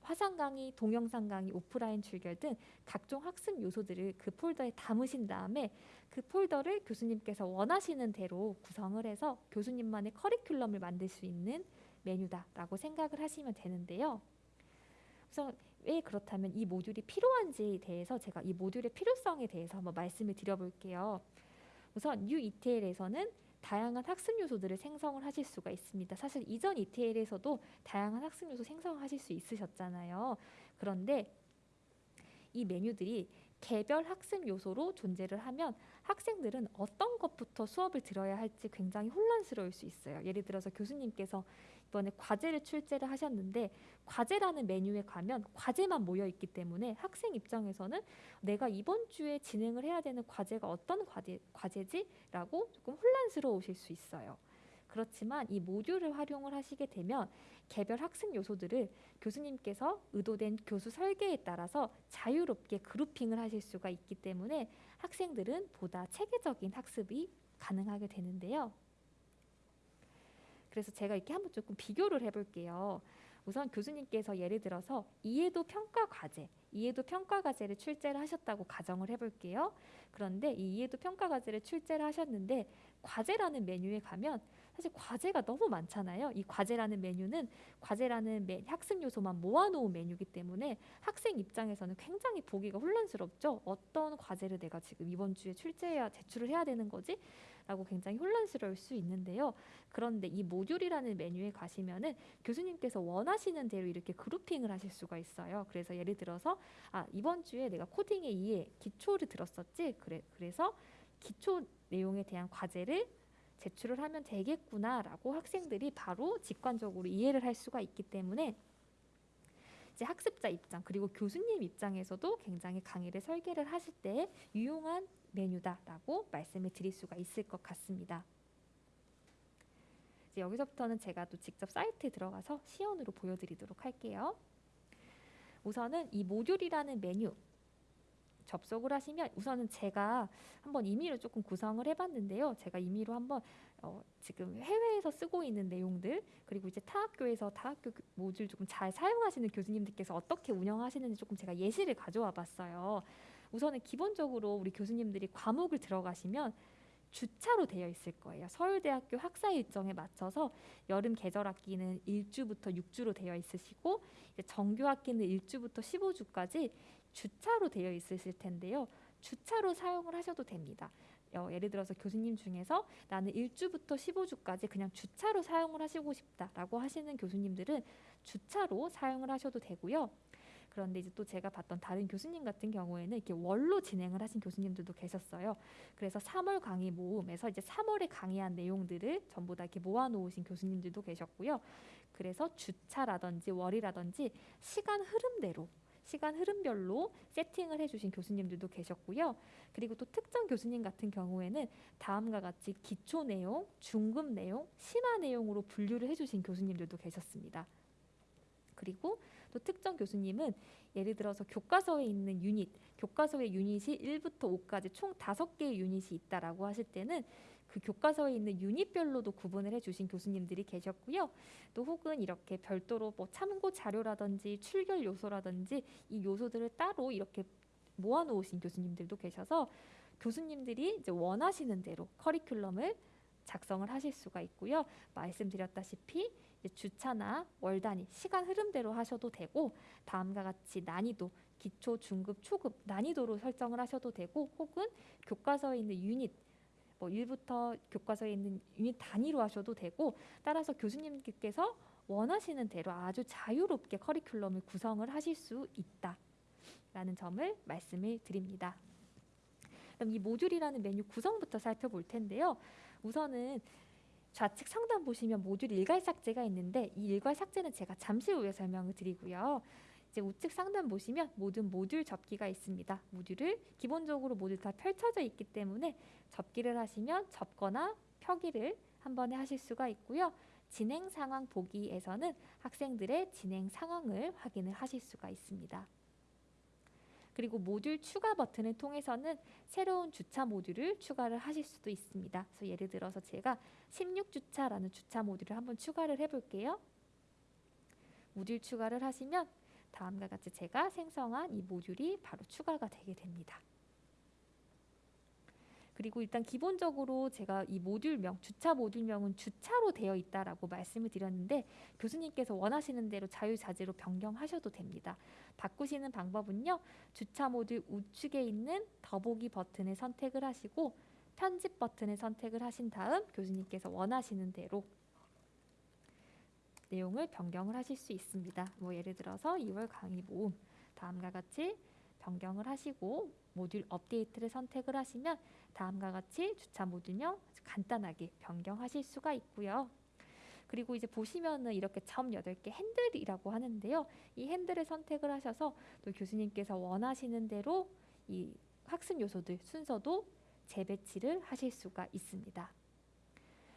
Speaker 1: 화상 강의, 동영상 강의, 오프라인 출결 등 각종 학습 요소들을 그 폴더에 담으신 다음에 그 폴더를 교수님께서 원하시는 대로 구성을 해서 교수님만의 커리큘럼을 만들 수 있는 메뉴다라고 생각을 하시면 되는데요. 우선 왜 그렇다면 이 모듈이 필요한지에 대해서 제가 이 모듈의 필요성에 대해서 한번 말씀을 드려볼게요. 우선 UETL에서는 다양한 학습 요소들을 생성을 하실 수가 있습니다. 사실 이전 ETL에서도 다양한 학습 요소 생성하실 수 있으셨잖아요. 그런데 이 메뉴들이 개별 학습 요소로 존재를 하면 학생들은 어떤 것부터 수업을 들어야 할지 굉장히 혼란스러울 수 있어요. 예를 들어서 교수님께서 이번에 과제를 출제를 하셨는데 과제라는 메뉴에 가면 과제만 모여 있기 때문에 학생 입장에서는 내가 이번 주에 진행을 해야 되는 과제가 어떤 과제, 과제지라고 조금 혼란스러우실 수 있어요. 그렇지만 이 모듈을 활용을 하시게 되면 개별 학습 요소들을 교수님께서 의도된 교수 설계에 따라서 자유롭게 그룹핑을 하실 수가 있기 때문에 학생들은 보다 체계적인 학습이 가능하게 되는데요. 그래서 제가 이렇게 한번 조금 비교를 해볼게요. 우선 교수님께서 예를 들어서 이해도 평가 과제, 이해도 평가 과제를 출제를 하셨다고 가정을 해볼게요. 그런데 이 이해도 평가 과제를 출제를 하셨는데 과제라는 메뉴에 가면 사실 과제가 너무 많잖아요. 이 과제라는 메뉴는 과제라는 메, 학습 요소만 모아놓은 메뉴이기 때문에 학생 입장에서는 굉장히 보기가 혼란스럽죠. 어떤 과제를 내가 지금 이번 주에 출제해야 제출을 해야 되는 거지? 라고 굉장히 혼란스러울 수 있는데요. 그런데 이 모듈이라는 메뉴에 가시면은 교수님께서 원하시는 대로 이렇게 그룹핑을 하실 수가 있어요. 그래서 예를 들어서 아 이번 주에 내가 코딩의 이해 기초를 들었었지. 그래 그래서 기초 내용에 대한 과제를 제출을 하면 되겠구나라고 학생들이 바로 직관적으로 이해를 할 수가 있기 때문에 이제 학습자 입장 그리고 교수님 입장에서도 굉장히 강의를 설계를 하실 때 유용한 메뉴다라고 말씀을 드릴 수가 있을 것 같습니다. 이제 여기서부터는 제가 또 직접 사이트에 들어가서 시연으로 보여드리도록 할게요. 우선은 이 모듈이라는 메뉴 접속을 하시면 우선은 제가 한번 임의로 조금 구성을 해봤는데요. 제가 임의로 한번 어, 지금 해외에서 쓰고 있는 내용들 그리고 이제 타 학교에서 타 학교 모듈 조금 잘 사용하시는 교수님들께서 어떻게 운영하시는지 조금 제가 예시를 가져와 봤어요. 우선은 기본적으로 우리 교수님들이 과목을 들어가시면 주차로 되어 있을 거예요. 서울대학교 학사 일정에 맞춰서 여름 계절 학기는 1주부터 6주로 되어 있으시고 정규 학기는 1주부터 15주까지 주차로 되어 있으실 텐데요. 주차로 사용을 하셔도 됩니다. 어, 예를 들어서 교수님 중에서 나는 1주부터 15주까지 그냥 주차로 사용을 하시고 싶다라고 하시는 교수님들은 주차로 사용을 하셔도 되고요. 그런데 이제 또 제가 봤던 다른 교수님 같은 경우에는 이렇게 월로 진행을 하신 교수님들도 계셨어요. 그래서 3월 강의 모음에서 이제 3월에 강의한 내용들을 전부 다 이렇게 모아놓으신 교수님들도 계셨고요. 그래서 주차라든지 월이라든지 시간 흐름대로 시간 흐름별로 세팅을 해주신 교수님들도 계셨고요. 그리고 또 특정 교수님 같은 경우에는 다음과 같이 기초 내용, 중급 내용, 심화 내용으로 분류를 해주신 교수님들도 계셨습니다. 그리고 또 특정 교수님은 예를 들어서 교과서에 있는 유닛, 교과서의 유닛이 1부터 5까지 총 5개의 유닛이 있다라고 하실 때는 그 교과서에 있는 유닛별로도 구분을 해주신 교수님들이 계셨고요. 또 혹은 이렇게 별도로 뭐 참고 자료라든지 출결 요소라든지 이 요소들을 따로 이렇게 모아놓으신 교수님들도 계셔서 교수님들이 이제 원하시는 대로 커리큘럼을 작성을 하실 수가 있고요. 말씀드렸다시피 주차나 월 단위 시간 흐름대로 하셔도 되고 다음과 같이 난이도 기초, 중급, 초급 난이도로 설정을 하셔도 되고 혹은 교과서에 있는 유닛 뭐 1부터 교과서에 있는 유닛 단위로 하셔도 되고 따라서 교수님께서 원하시는 대로 아주 자유롭게 커리큘럼을 구성을 하실 수 있다 라는 점을 말씀을 드립니다. 그럼 이 모듈이라는 메뉴 구성부터 살펴볼 텐데요. 우선은 좌측 상단 보시면 모듈 일괄 삭제가 있는데 이 일괄 삭제는 제가 잠시 후에 설명을 드리고요. 이제 우측 상단 보시면 모든 모듈 접기가 있습니다. 모듈을 기본적으로 모두 다 펼쳐져 있기 때문에 접기를 하시면 접거나 펴기를 한 번에 하실 수가 있고요. 진행 상황 보기에서는 학생들의 진행 상황을 확인을 하실 수가 있습니다. 그리고 모듈 추가 버튼을 통해서는 새로운 주차 모듈을 추가를 하실 수도 있습니다. 그래서 예를 들어서 제가 16주차라는 주차 모듈을 한번 추가를 해볼게요. 모듈 추가를 하시면 다음과 같이 제가 생성한 이 모듈이 바로 추가가 되게 됩니다. 그리고 일단 기본적으로 제가 이 모듈명, 주차 모듈명은 주차로 되어 있다라고 말씀을 드렸는데 교수님께서 원하시는 대로 자유자재로 변경하셔도 됩니다. 바꾸시는 방법은요. 주차 모듈 우측에 있는 더보기 버튼을 선택을 하시고 편집 버튼을 선택을 하신 다음 교수님께서 원하시는 대로 내용을 변경을 하실 수 있습니다. 뭐 예를 들어서 2월 강의 모음 다음과 같이 변경을 하시고 모듈 업데이트를 선택을 하시면 다음과 같이 주차 모듈명 간단하게 변경하실 수가 있고요. 그리고 이제 보시면은 이렇게 점 8개 핸들이라고 하는데요. 이 핸들을 선택을 하셔서 또 교수님께서 원하시는 대로 이 학습 요소들 순서도 재배치를 하실 수가 있습니다.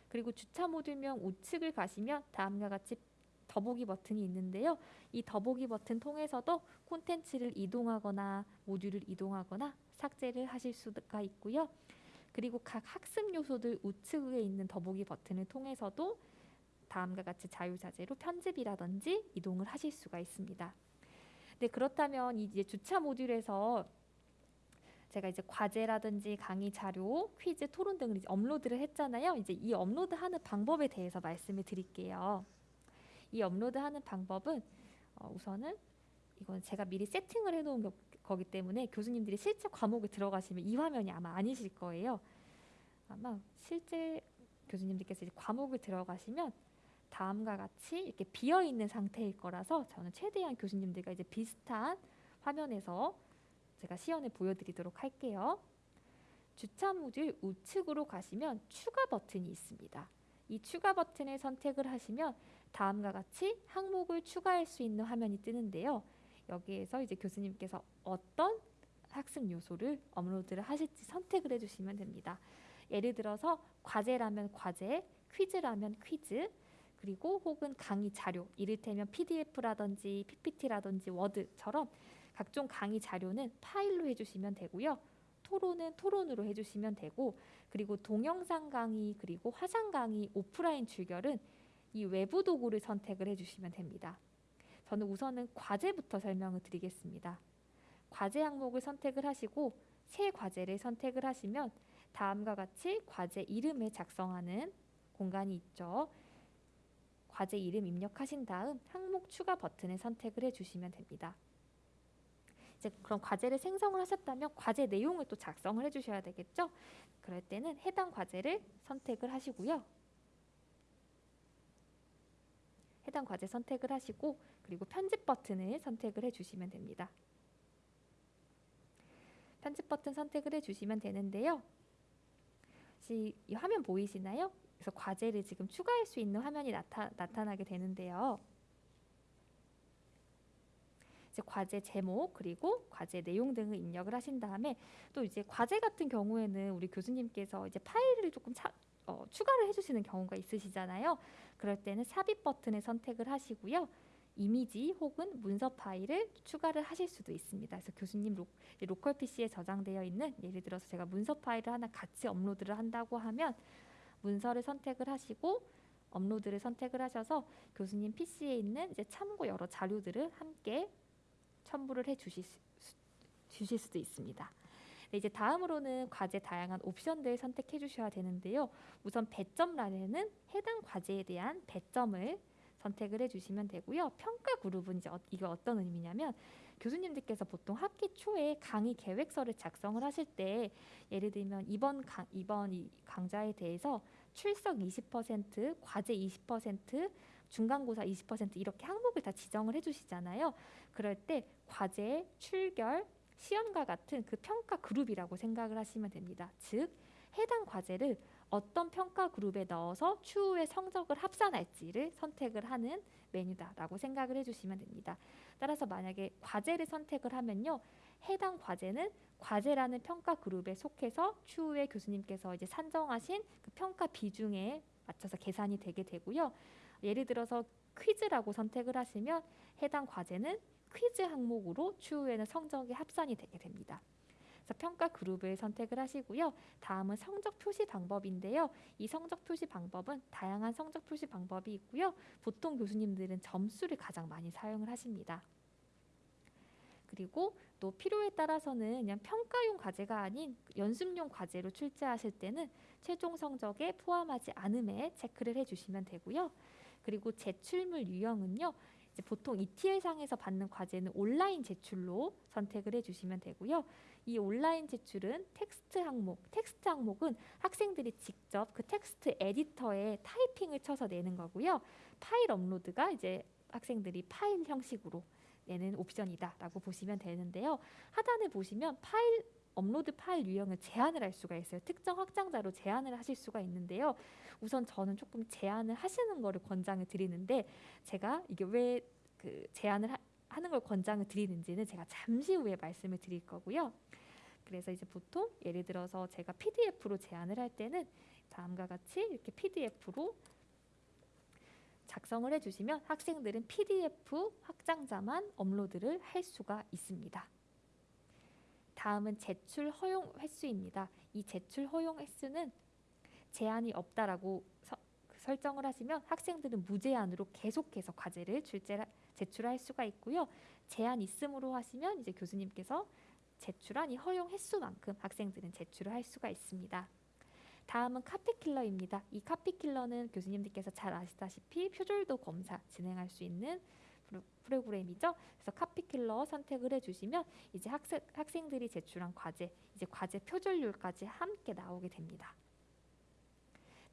Speaker 1: 그리고 주차 모듈명 우측을 가시면 다음과 같이 더보기 버튼이 있는데요. 이 더보기 버튼 통해서도 콘텐츠를 이동하거나 모듈을 이동하거나 삭제를 하실 수가 있고요. 그리고 각 학습 요소들 우측에 있는 더보기 버튼을 통해서도 다음과 같이 자유자재로 편집이라든지 이동을 하실 수가 있습니다. 네, 그렇다면 이제 주차 모듈에서 제가 이제 과제라든지 강의 자료, 퀴즈, 토론 등을 업로드를 했잖아요. 이제 이 업로드하는 방법에 대해서 말씀을 드릴게요. 이 업로드하는 방법은 어, 우선은 이건 제가 미리 세팅을 해놓은 거, 거기 때문에 교수님들이 실제 과목에 들어가시면 이 화면이 아마 아니실 거예요. 아마 실제 교수님들께서 이제 과목을 들어가시면 다음과 같이 이렇게 비어 있는 상태일 거라서 저는 최대한 교수님들과 이제 비슷한 화면에서 제가 시연을 보여드리도록 할게요. 주차 모듈 우측으로 가시면 추가 버튼이 있습니다. 이 추가 버튼을 선택을 하시면 다음과 같이 항목을 추가할 수 있는 화면이 뜨는데요. 여기에서 이제 교수님께서 어떤 학습 요소를 업로드를 하실지 선택을 해주시면 됩니다. 예를 들어서 과제라면 과제, 퀴즈라면 퀴즈, 그리고 혹은 강의 자료, 이를테면 PDF라든지 PPT라든지 워드처럼 각종 강의 자료는 파일로 해주시면 되고요. 토론은 토론으로 해주시면 되고 그리고 동영상 강의 그리고 화상 강의 오프라인 출결은 이 외부 도구를 선택을 해주시면 됩니다. 저는 우선은 과제부터 설명을 드리겠습니다. 과제 항목을 선택을 하시고 새 과제를 선택을 하시면 다음과 같이 과제 이름을 작성하는 공간이 있죠. 과제 이름 입력하신 다음 항목 추가 버튼을 선택을 해주시면 됩니다. 이제 그럼 과제를 생성을 하셨다면 과제 내용을 또 작성을 해주셔야 되겠죠. 그럴 때는 해당 과제를 선택을 하시고요. 해당 과제 선택을 하시고 그리고 편집 버튼을 선택을 해주시면 됩니다. 편집 버튼 선택을 해주시면 되는데요. 이 화면 보이시나요? 그래서 과제를 지금 추가할 수 있는 화면이 나타, 나타나게 되는데요. 이제 과제 제목 그리고 과제 내용 등을 입력을 하신 다음에 또 이제 과제 같은 경우에는 우리 교수님께서 이제 파일을 조금 차, 어, 추가를 해주시는 경우가 있으시잖아요. 그럴 때는 삽입 버튼을 선택을 하시고요. 이미지 혹은 문서 파일을 추가를 하실 수도 있습니다. 그래서 교수님 로, local PC에 저장되어 있는 예를 들어서 제가 문서 파일을 하나 같이 업로드를 한다고 하면 문서를 선택을 하시고 업로드를 선택을 하셔서 교수님 PC에 있는 이제 참고 여러 자료들을 함께 첨부를 해 주실, 수, 주실 수도 있습니다. 네, 이제 다음으로는 과제 다양한 옵션들 선택해 주셔야 되는데요. 우선 배점란에는 해당 과제에 대한 배점을 선택을 해주시면 되고요. 평가 그룹은 이제 어, 이거 어떤 의미냐면 교수님들께서 보통 학기 초에 강의 계획서를 작성을 하실 때 예를 들면 이번 강, 이번 이 강좌에 대해서 출석 20%, 과제 20%, 중간고사 20% 이렇게 항목을 다 지정을 해주시잖아요. 그럴 때 과제, 출결, 시험과 같은 그 평가 그룹이라고 생각을 하시면 됩니다. 즉 해당 과제를 어떤 평가 그룹에 넣어서 추후에 성적을 합산할지를 선택을 하는 메뉴다라고 생각을 해주시면 됩니다. 따라서 만약에 과제를 선택을 하면요. 해당 과제는 과제라는 평가 그룹에 속해서 추후에 교수님께서 이제 산정하신 그 평가 비중에 맞춰서 계산이 되게 되고요. 예를 들어서 퀴즈라고 선택을 하시면 해당 과제는 퀴즈 항목으로 추후에는 성적이 합산이 되게 됩니다. 그래서 평가 그룹을 선택을 하시고요. 다음은 성적 표시 방법인데요. 이 성적 표시 방법은 다양한 성적 표시 방법이 있고요. 보통 교수님들은 점수를 가장 많이 사용을 하십니다. 그리고 또 필요에 따라서는 그냥 평가용 과제가 아닌 연습용 과제로 출제하실 때는 최종 성적에 포함하지 않음에 체크를 해주시면 되고요. 그리고 제출물 유형은요. 보통 ETL상에서 받는 과제는 온라인 제출로 선택을 해주시면 되고요. 이 온라인 제출은 텍스트 항목, 텍스트 항목은 학생들이 직접 그 텍스트 에디터에 타이핑을 쳐서 내는 거고요. 파일 업로드가 이제 학생들이 파일 형식으로 내는 옵션이다라고 보시면 되는데요. 하단에 보시면 파일 업로드 파일 유형을 제한을 할 수가 있어요. 특정 확장자로 제한을 하실 수가 있는데요. 우선 저는 조금 제한을 하시는 거를 권장을 드리는데 제가 이게 왜 그 제한을 하, 하는 걸 권장을 드리는지는 제가 잠시 후에 말씀을 드릴 거고요. 그래서 이제 보통 예를 들어서 제가 PDF로 제한을 할 때는 다음과 같이 이렇게 PDF로 작성을 해주시면 학생들은 PDF 확장자만 업로드를 할 수가 있습니다. 다음은 제출 허용 횟수입니다. 이 제출 허용 횟수는 제한이 없다라고 서, 설정을 하시면 학생들은 무제한으로 계속해서 과제를 출제 제출할 수가 있고요. 제한 있음으로 하시면 이제 교수님께서 제출한 이 허용 횟수만큼 학생들은 제출을 할 수가 있습니다. 다음은 카피킬러입니다. 이 카피킬러는 교수님들께서 잘 아시다시피 표절도 검사 진행할 수 있는 프로그램이죠. 그래서 카피킬러 선택을 해주시면 이제 학생, 학생들이 제출한 과제, 이제 과제 표절률까지 함께 나오게 됩니다.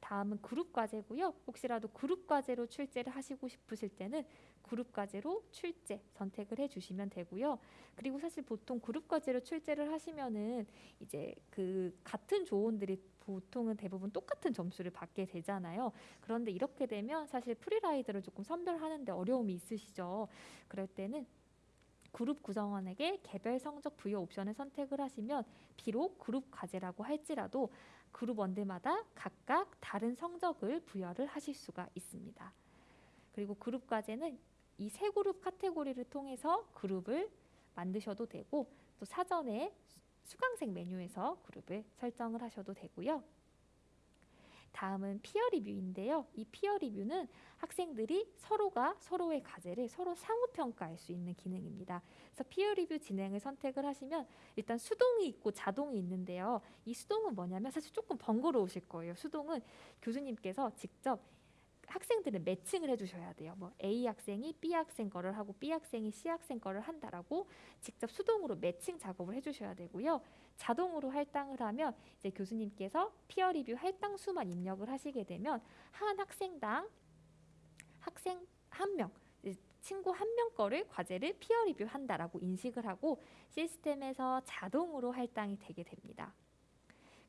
Speaker 1: 다음은 그룹 과제고요. 혹시라도 그룹 과제로 출제를 하시고 싶으실 때는 그룹 과제로 출제 선택을 해주시면 되고요. 그리고 사실 보통 그룹 과제로 출제를 하시면은 이제 그 같은 조원들이 보통은 대부분 똑같은 점수를 받게 되잖아요. 그런데 이렇게 되면 사실 free rider를 조금 선별하는데 어려움이 있으시죠. 그럴 때는 그룹 구성원에게 개별 성적 부여 옵션을 선택을 하시면 비록 그룹 과제라고 할지라도 그룹 원들마다 각각 다른 성적을 부여를 하실 수가 있습니다. 그리고 그룹 과제는 이 세 그룹 카테고리를 통해서 그룹을 만드셔도 되고 또 사전에 수강생 메뉴에서 그룹을 설정을 하셔도 되고요. 다음은 피어 리뷰인데요. 이 피어 리뷰는 학생들이 서로가 서로의 과제를 서로 상호 평가할 수 있는 기능입니다. 그래서 피어 리뷰 진행을 선택을 하시면 일단 수동이 있고 자동이 있는데요. 이 수동은 뭐냐면 사실 조금 번거로우실 거예요. 수동은 교수님께서 직접 학생들은 매칭을 해주셔야 돼요. 뭐 A 학생이 B 학생 거를 하고 B 학생이 C 학생 거를 한다라고 직접 수동으로 매칭 작업을 해주셔야 되고요. 자동으로 할당을 하면 이제 교수님께서 피어 리뷰 할당 수만 입력을 하시게 되면 한 학생당 학생 한 명, 친구 한 명 거를 과제를 피어 리뷰 한다라고 인식을 하고 시스템에서 자동으로 할당이 되게 됩니다.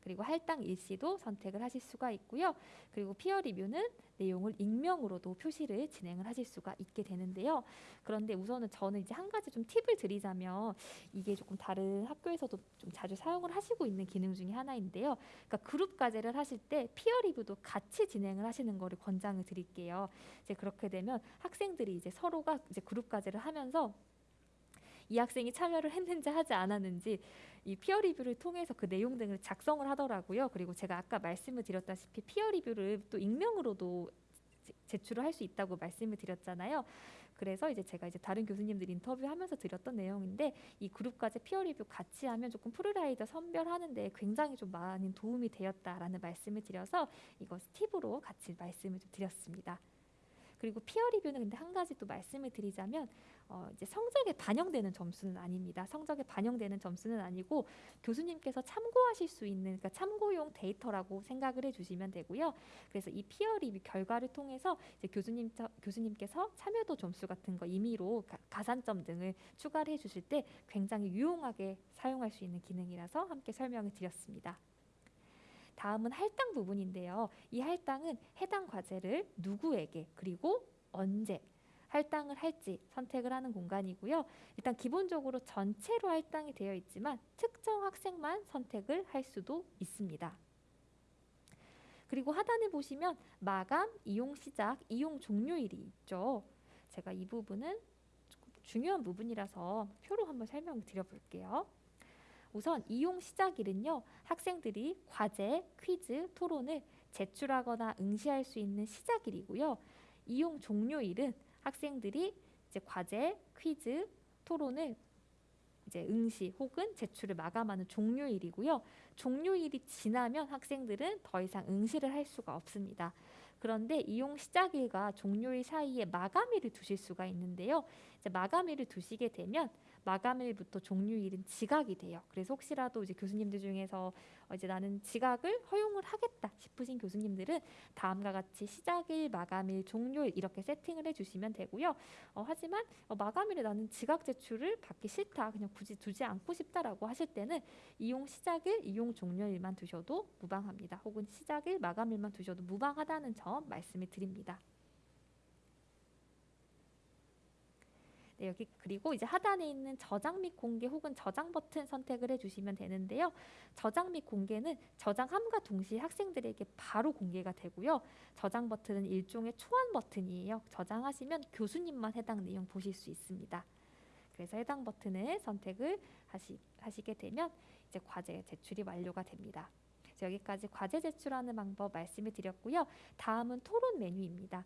Speaker 1: 그리고 할당 일시도 선택을 하실 수가 있고요. 그리고 피어 리뷰는 내용을 익명으로도 표시를 진행을 하실 수가 있게 되는데요. 그런데 우선은 저는 이제 한 가지 좀 팁을 드리자면 이게 조금 다른 학교에서도 좀 자주 사용을 하시고 있는 기능 중에 하나인데요. 그러니까 그룹 과제를 하실 때 피어 리뷰도 같이 진행을 하시는 거를 권장을 드릴게요. 이제 그렇게 되면 학생들이 이제 서로가 이제 그룹 과제를 하면서 이 학생이 참여를 했는지 하지 않았는지 이 피어 리뷰를 통해서 그 내용 등을 작성을 하더라고요. 그리고 제가 아까 말씀을 드렸다시피 피어 리뷰를 또 익명으로도 제출을 할 수 있다고 말씀을 드렸잖아요. 그래서 이제 제가 이제 다른 교수님들 인터뷰하면서 드렸던 내용인데 이 그룹 과제 peer review 같이 하면 조금 free rider 선별하는데 굉장히 좀 많은 도움이 되었다라는 말씀을 드려서 이거 팁으로 같이 말씀을 좀 드렸습니다. 그리고 peer review는 근데 한 가지 또 말씀을 드리자면 어, 이제 성적에 반영되는 점수는 아닙니다. 성적에 반영되는 점수는 아니고 교수님께서 참고하실 수 있는 그러니까 참고용 데이터라고 생각을 해주시면 되고요. 그래서 이 피어 리뷰 결과를 통해서 이제 교수님 교수님께서 참여도 점수 같은 거 임의로 가, 산점 등을 추가를 해주실 때 굉장히 유용하게 사용할 수 있는 기능이라서 함께 설명을 드렸습니다. 다음은 할당 부분인데요. 이 할당은 해당 과제를 누구에게 그리고 언제 할당을 할지 선택을 하는 공간이고요. 일단 기본적으로 전체로 할당이 되어 있지만 특정 학생만 선택을 할 수도 있습니다. 그리고 하단에 보시면 마감, 이용 시작, 이용 종료일이 있죠. 제가 이 부분은 중요한 부분이라서 표로 한번 설명을 드려 볼게요. 우선 이용 시작일은요. 학생들이 과제, 퀴즈, 토론을 제출하거나 응시할 수 있는 시작일이고요. 이용 종료일은 학생들이 이제 과제, 퀴즈, 토론을 이제 응시 혹은 제출을 마감하는 종료일이고요. 종료일이 지나면 학생들은 더 이상 응시를 할 수가 없습니다. 그런데 이용 시작일과 종료일 사이에 마감일을 두실 수가 있는데요. 이제 마감일을 두시게 되면 마감일부터 종료일은 지각이 돼요. 그래서 혹시라도 이제 교수님들 중에서 어, 이제 나는 지각을 허용을 하겠다 싶으신 교수님들은 다음과 같이 시작일, 마감일, 종료일 이렇게 세팅을 해주시면 되고요. 어, 하지만 어, 마감일에 나는 지각 제출을 받기 싫다, 그냥 굳이 두지 않고 싶다라고 하실 때는 이용 시작일, 이용 종료일만 두셔도 무방합니다. 혹은 시작일, 마감일만 두셔도 무방하다는 점 말씀을 드립니다. 네, 여기 그리고 이제 하단에 있는 저장 및 공개 혹은 저장 버튼 선택을 해주시면 되는데요. 저장 및 공개는 저장함과 동시에 학생들에게 바로 공개가 되고요. 저장 버튼은 일종의 초안 버튼이에요. 저장하시면 교수님만 해당 내용 보실 수 있습니다. 그래서 해당 버튼을 선택을 하시, 하시게 되면 이제 과제 제출이 완료가 됩니다. 여기까지 과제 제출하는 방법 말씀을 드렸고요. 다음은 토론 메뉴입니다.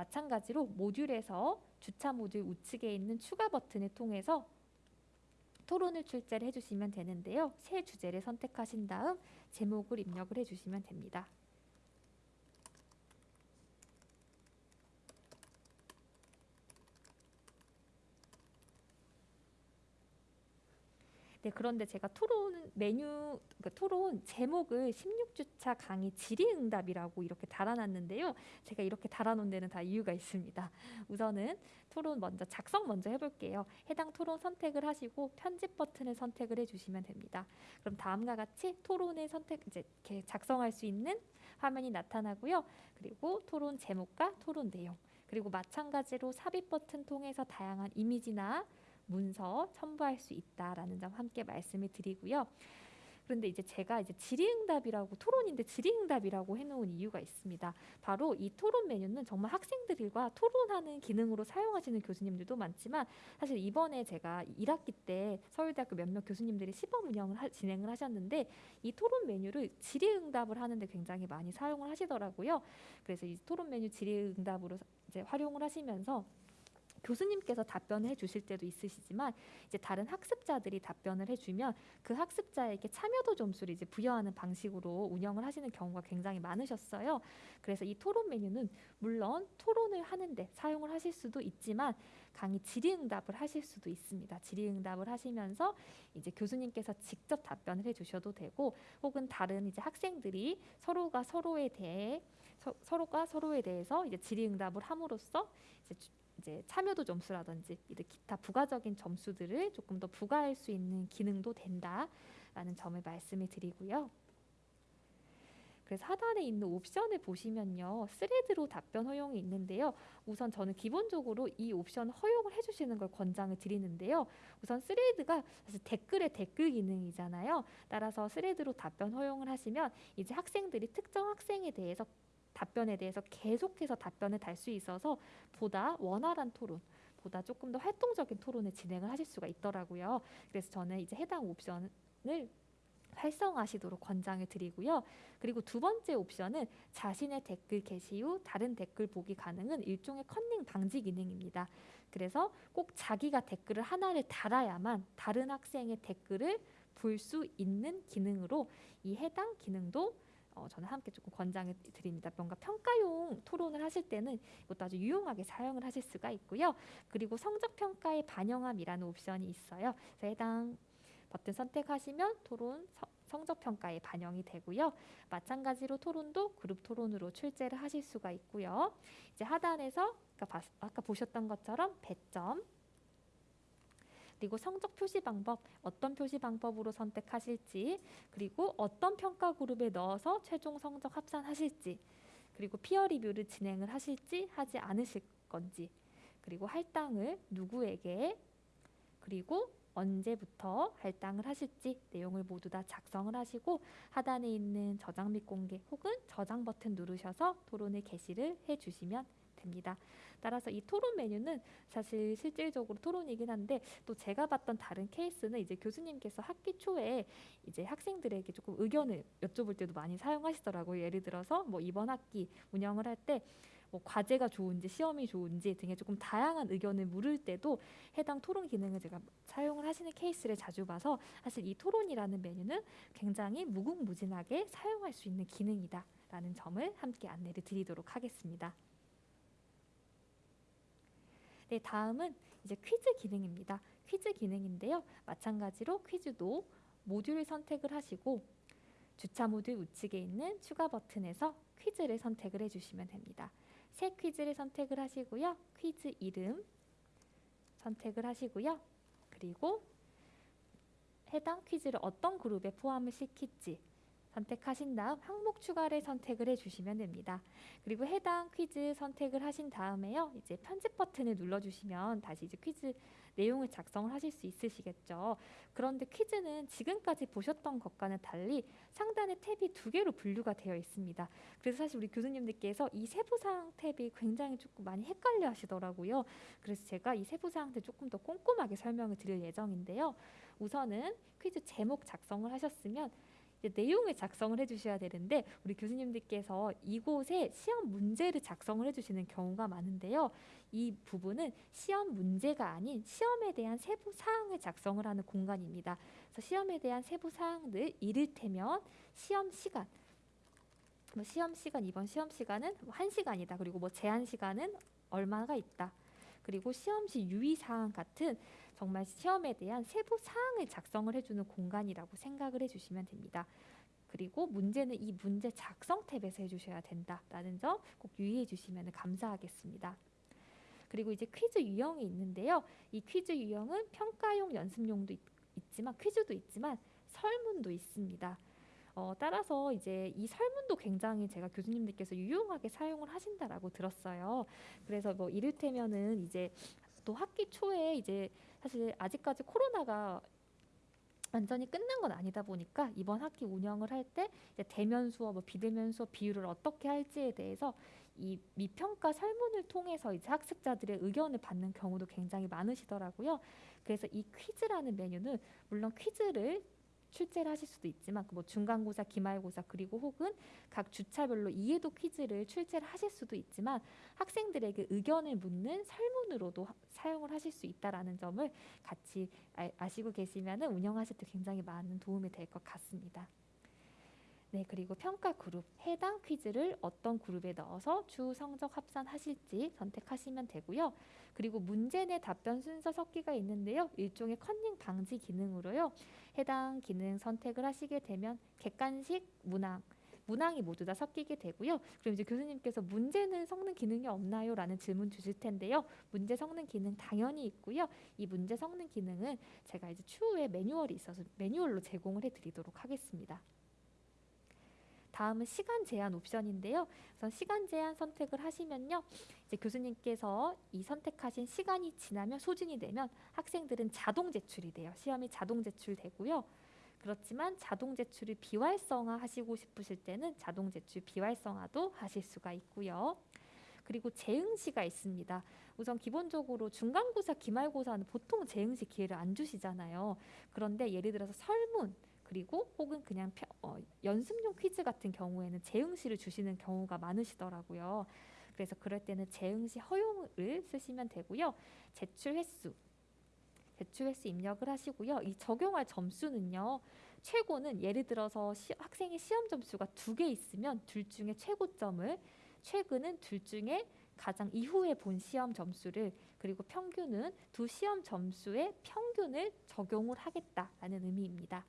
Speaker 1: 마찬가지로 모듈에서 주차 모듈 우측에 있는 추가 버튼을 통해서 토론을 출제를 해주시면 되는데요. 새 주제를 선택하신 다음 제목을 입력을 해주시면 됩니다. 네, 그런데 제가 토론 메뉴, 그러니까 토론 제목을 16주차 강의 질의응답이라고 이렇게 달아놨는데요. 제가 이렇게 달아놓은 데는 다 이유가 있습니다. 우선은 토론 먼저 작성 먼저 해볼게요. 해당 토론 선택을 하시고 편집 버튼을 선택을 해주시면 됩니다. 그럼 다음과 같이 토론을 선택 이제 이렇게 작성할 수 있는 화면이 나타나고요. 그리고 토론 제목과 토론 내용 그리고 마찬가지로 삽입 버튼 통해서 다양한 이미지나 문서 첨부할 수 있다라는 점 함께 말씀을 드리고요. 그런데 이제 제가 이제 질의응답이라고 토론인데 질의응답이라고 해놓은 이유가 있습니다. 바로 이 토론 메뉴는 정말 학생들과 토론하는 기능으로 사용하시는 교수님들도 많지만 사실 이번에 제가 1학기 때 서울대학교 몇몇 교수님들이 시범 운영을 하, 진행을 하셨는데 이 토론 메뉴를 질의응답을 하는데 굉장히 많이 사용을 하시더라고요. 그래서 이 토론 메뉴 질의응답으로 이제 활용을 하시면서 교수님께서 답변을 해주실 때도 있으시지만 이제 다른 학습자들이 답변을 해주면 그 학습자에게 참여도 점수를 이제 부여하는 방식으로 운영을 하시는 경우가 굉장히 많으셨어요. 그래서 이 토론 메뉴는 물론 토론을 하는데 사용을 하실 수도 있지만 강의 질의응답을 하실 수도 있습니다. 질의응답을 하시면서 이제 교수님께서 직접 답변을 해주셔도 되고 혹은 다른 이제 학생들이 서로가 서로에 대해 서, 서로가 서로에 대해서 이제 질의응답을 함으로써 이제 이제 참여도 점수라든지 이제 기타 부가적인 점수들을 조금 더 부과할 수 있는 기능도 된다라는 점을 말씀을 드리고요. 그래서 하단에 있는 옵션을 보시면요. thread로 답변 허용이 있는데요. 우선 저는 기본적으로 이 옵션 허용을 해주시는 걸 권장을 드리는데요. 우선 thread가 사실 댓글의 댓글 기능이잖아요. 따라서 thread로 답변 허용을 하시면 이제 학생들이 특정 학생에 대해서 답변에 대해서 계속해서 답변을 달 수 있어서 보다 원활한 토론 보다 조금 더 활동적인 토론을 진행을 하실 수가 있더라고요. 그래서 저는 이제 해당 옵션을 활성화하시도록 권장을 드리고요. 그리고 두 번째 옵션은 자신의 댓글 게시 후 다른 댓글 보기 가능은 일종의 컨닝 방지 기능입니다. 그래서 꼭 자기가 댓글을 하나를 달아야만 다른 학생의 댓글을 볼 수 있는 기능으로 이 해당 기능도 어, 저는 함께 조금 권장해 드립니다. 뭔가 평가용 토론을 하실 때는 이것도 아주 유용하게 사용을 하실 수가 있고요. 그리고 성적 평가의 반영함이라는 옵션이 있어요. 그래서 해당 버튼 선택하시면 토론 서, 성적 평가에 반영이 되고요. 마찬가지로 토론도 그룹 토론으로 출제를 하실 수가 있고요. 이제 하단에서 아까, 봐, 아까 보셨던 것처럼 배점 그리고 성적 표시 방법 어떤 표시 방법으로 선택하실지 그리고 어떤 평가 그룹에 넣어서 최종 성적 합산하실지 그리고 피어 리뷰를 진행을 하실지 하지 않으실 건지 그리고 할당을 누구에게 그리고 언제부터 할당을 하실지 내용을 모두 다 작성을 하시고 하단에 있는 저장 및 공개 혹은 저장 버튼 누르셔서 토론을 게시를 해 주시면 됩니다. 따라서 이 토론 메뉴는 사실 실질적으로 토론이긴 한데 또 제가 봤던 다른 케이스는 이제 교수님께서 학기 초에 이제 학생들에게 조금 의견을 여쭤볼 때도 많이 사용하시더라고요. 예를 들어서 뭐 이번 학기 운영을 할때 뭐 과제가 좋은지 시험이 좋은지 등의 조금 다양한 의견을 물을 때도 해당 토론 기능을 제가 사용을 하시는 케이스를 자주 봐서 사실 이 토론이라는 메뉴는 굉장히 무궁무진하게 사용할 수 있는 기능이다라는 점을 함께 안내를 드리도록 하겠습니다. 네, 다음은 이제 퀴즈 기능입니다. 퀴즈 기능인데요. 마찬가지로 퀴즈도 모듈을 선택을 하시고 주차 모듈 우측에 있는 추가 버튼에서 퀴즈를 선택을 해주시면 됩니다. 새 퀴즈를 선택을 하시고요. 퀴즈 이름 선택을 하시고요. 그리고 해당 퀴즈를 어떤 그룹에 포함을 시킬지 선택하신 다음 항목 추가를 선택을 해주시면 됩니다. 그리고 해당 퀴즈 선택을 하신 다음에요. 이제 편집 버튼을 눌러주시면 다시 이제 퀴즈 내용을 작성을 하실 수 있으시겠죠. 그런데 퀴즈는 지금까지 보셨던 것과는 달리 상단에 탭이 두 개로 분류가 되어 있습니다. 그래서 사실 우리 교수님들께서 이 세부사항 탭이 굉장히 조금 많이 헷갈려 하시더라고요. 그래서 제가 이 세부사항들 조금 더 꼼꼼하게 설명을 드릴 예정인데요. 우선은 퀴즈 제목 작성을 하셨으면 내용을 작성을 해주셔야 되는데 우리 교수님들께서 이곳에 시험 문제를 작성을 해주시는 경우가 많은데요. 이 부분은 시험 문제가 아닌 시험에 대한 세부 사항을 작성을 하는 공간입니다. 그래서 시험에 대한 세부 사항들 이를테면 시험 시간 뭐 시험 시간 이번 시험 시간은 한 시간이다. 그리고 뭐 제한 시간은 얼마가 있다. 그리고 시험시 유의 사항 같은 정말 시험에 대한 세부 사항을 작성을 해주는 공간이라고 생각을 해주시면 됩니다. 그리고 문제는 이 문제 작성 탭에서 해주셔야 된다라는 점 꼭 유의해 주시면 감사하겠습니다. 그리고 이제 퀴즈 유형이 있는데요. 이 퀴즈 유형은 평가용 연습용도 있, 있지만 퀴즈도 있지만 설문도 있습니다. 어, 따라서 이제 이 설문도 굉장히 제가 교수님들께서 유용하게 사용을 하신다라고 들었어요. 그래서 뭐 이를테면은 이제 또 학기 초에 이제 사실 아직까지 코로나가 완전히 끝난 건 아니다 보니까 이번 학기 운영을 할 때 대면 수업, 뭐 비대면 수업 비율을 어떻게 할지에 대해서 이 미평가 설문을 통해서 이제 학습자들의 의견을 받는 경우도 굉장히 많으시더라고요. 그래서 이 퀴즈라는 메뉴는 물론 퀴즈를 출제를 하실 수도 있지만 그뭐 중간고사, 기말고사 그리고 혹은 각 주차별로 이해도 퀴즈를 출제를 하실 수도 있지만 학생들에게 의견을 묻는 설문으로도 사용을 하실 수 있다라는 점을 같이 아, 시고 계시면 운영하실 때 굉장히 많은 도움이 될 것 같습니다. 네, 그리고 평가 그룹 해당 퀴즈를 어떤 그룹에 넣어서 주 성적 합산하실지 선택하시면 되고요. 그리고 문제 내 답변 순서 섞기가 있는데요. 일종의 컨닝 방지 기능으로요. 해당 기능 선택을 하시게 되면 객관식, 문항, 문항이 모두 다 섞이게 되고요. 그럼 이제 교수님께서 문제는 섞는 기능이 없나요? 라는 질문 주실 텐데요. 문제 섞는 기능 당연히 있고요. 이 문제 섞는 기능은 제가 이제 추후에 매뉴얼이 있어서 매뉴얼로 제공을 해드리도록 하겠습니다. 다음은 시간 제한 옵션인데요. 우선 시간 제한 선택을 하시면요. 이제 교수님께서 이 선택하신 시간이 지나면 소진이 되면 학생들은 자동 제출이 돼요. 시험이 자동 제출되고요. 그렇지만 자동 제출을 비활성화 하시고 싶으실 때는 자동 제출 비활성화도 하실 수가 있고요. 그리고 재응시가 있습니다. 우선 기본적으로 중간고사, 기말고사는 보통 재응시 기회를 안 주시잖아요. 그런데 예를 들어서 설문, 그리고 혹은 그냥 펴, 어, 연습용 퀴즈 같은 경우에는 재응시를 주시는 경우가 많으시더라고요. 그래서 그럴 때는 재응시 허용을 쓰시면 되고요. 제출 횟수, 제출 횟수 입력을 하시고요. 이 적용할 점수는요. 최고는 예를 들어서 시, 학생의 시험 점수가 두 개 있으면 둘 중에 최고점을 최근은 둘 중에 가장 이후에 본 시험 점수를 그리고 평균은 두 시험 점수의 평균을 적용을 하겠다라는 의미입니다.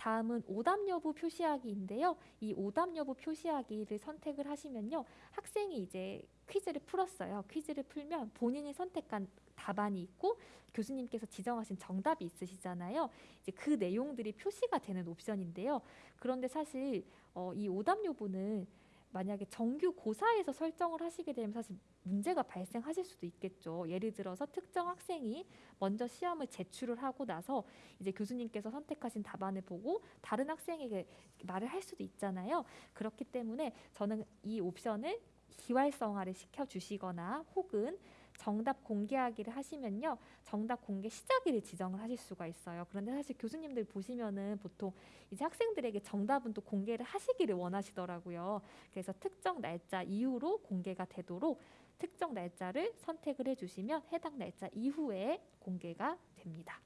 Speaker 1: 다음은 오답 여부 표시하기인데요. 이 오답 여부 표시하기를 선택을 하시면요. 학생이 이제 퀴즈를 풀었어요. 퀴즈를 풀면 본인이 선택한 답안이 있고 교수님께서 지정하신 정답이 있으시잖아요. 이제 그 내용들이 표시가 되는 옵션인데요. 그런데 사실 어, 이 오답 여부는 만약에 정규 고사에서 설정을 하시게 되면 사실 문제가 발생하실 수도 있겠죠. 예를 들어서 특정 학생이 먼저 시험을 제출을 하고 나서 이제 교수님께서 선택하신 답안을 보고 다른 학생에게 말을 할 수도 있잖아요. 그렇기 때문에 저는 이 옵션을 기활성화를 시켜 주시거나 혹은 정답 공개하기를 하시면요. 정답 공개 시작일을 지정을 하실 수가 있어요. 그런데 사실 교수님들 보시면은 보통 이제 학생들에게 정답은 또 공개를 하시기를 원하시더라고요. 그래서 특정 날짜 이후로 공개가 되도록 특정 날짜를 선택을 해주시면 해당 날짜 이후에 공개가 됩니다.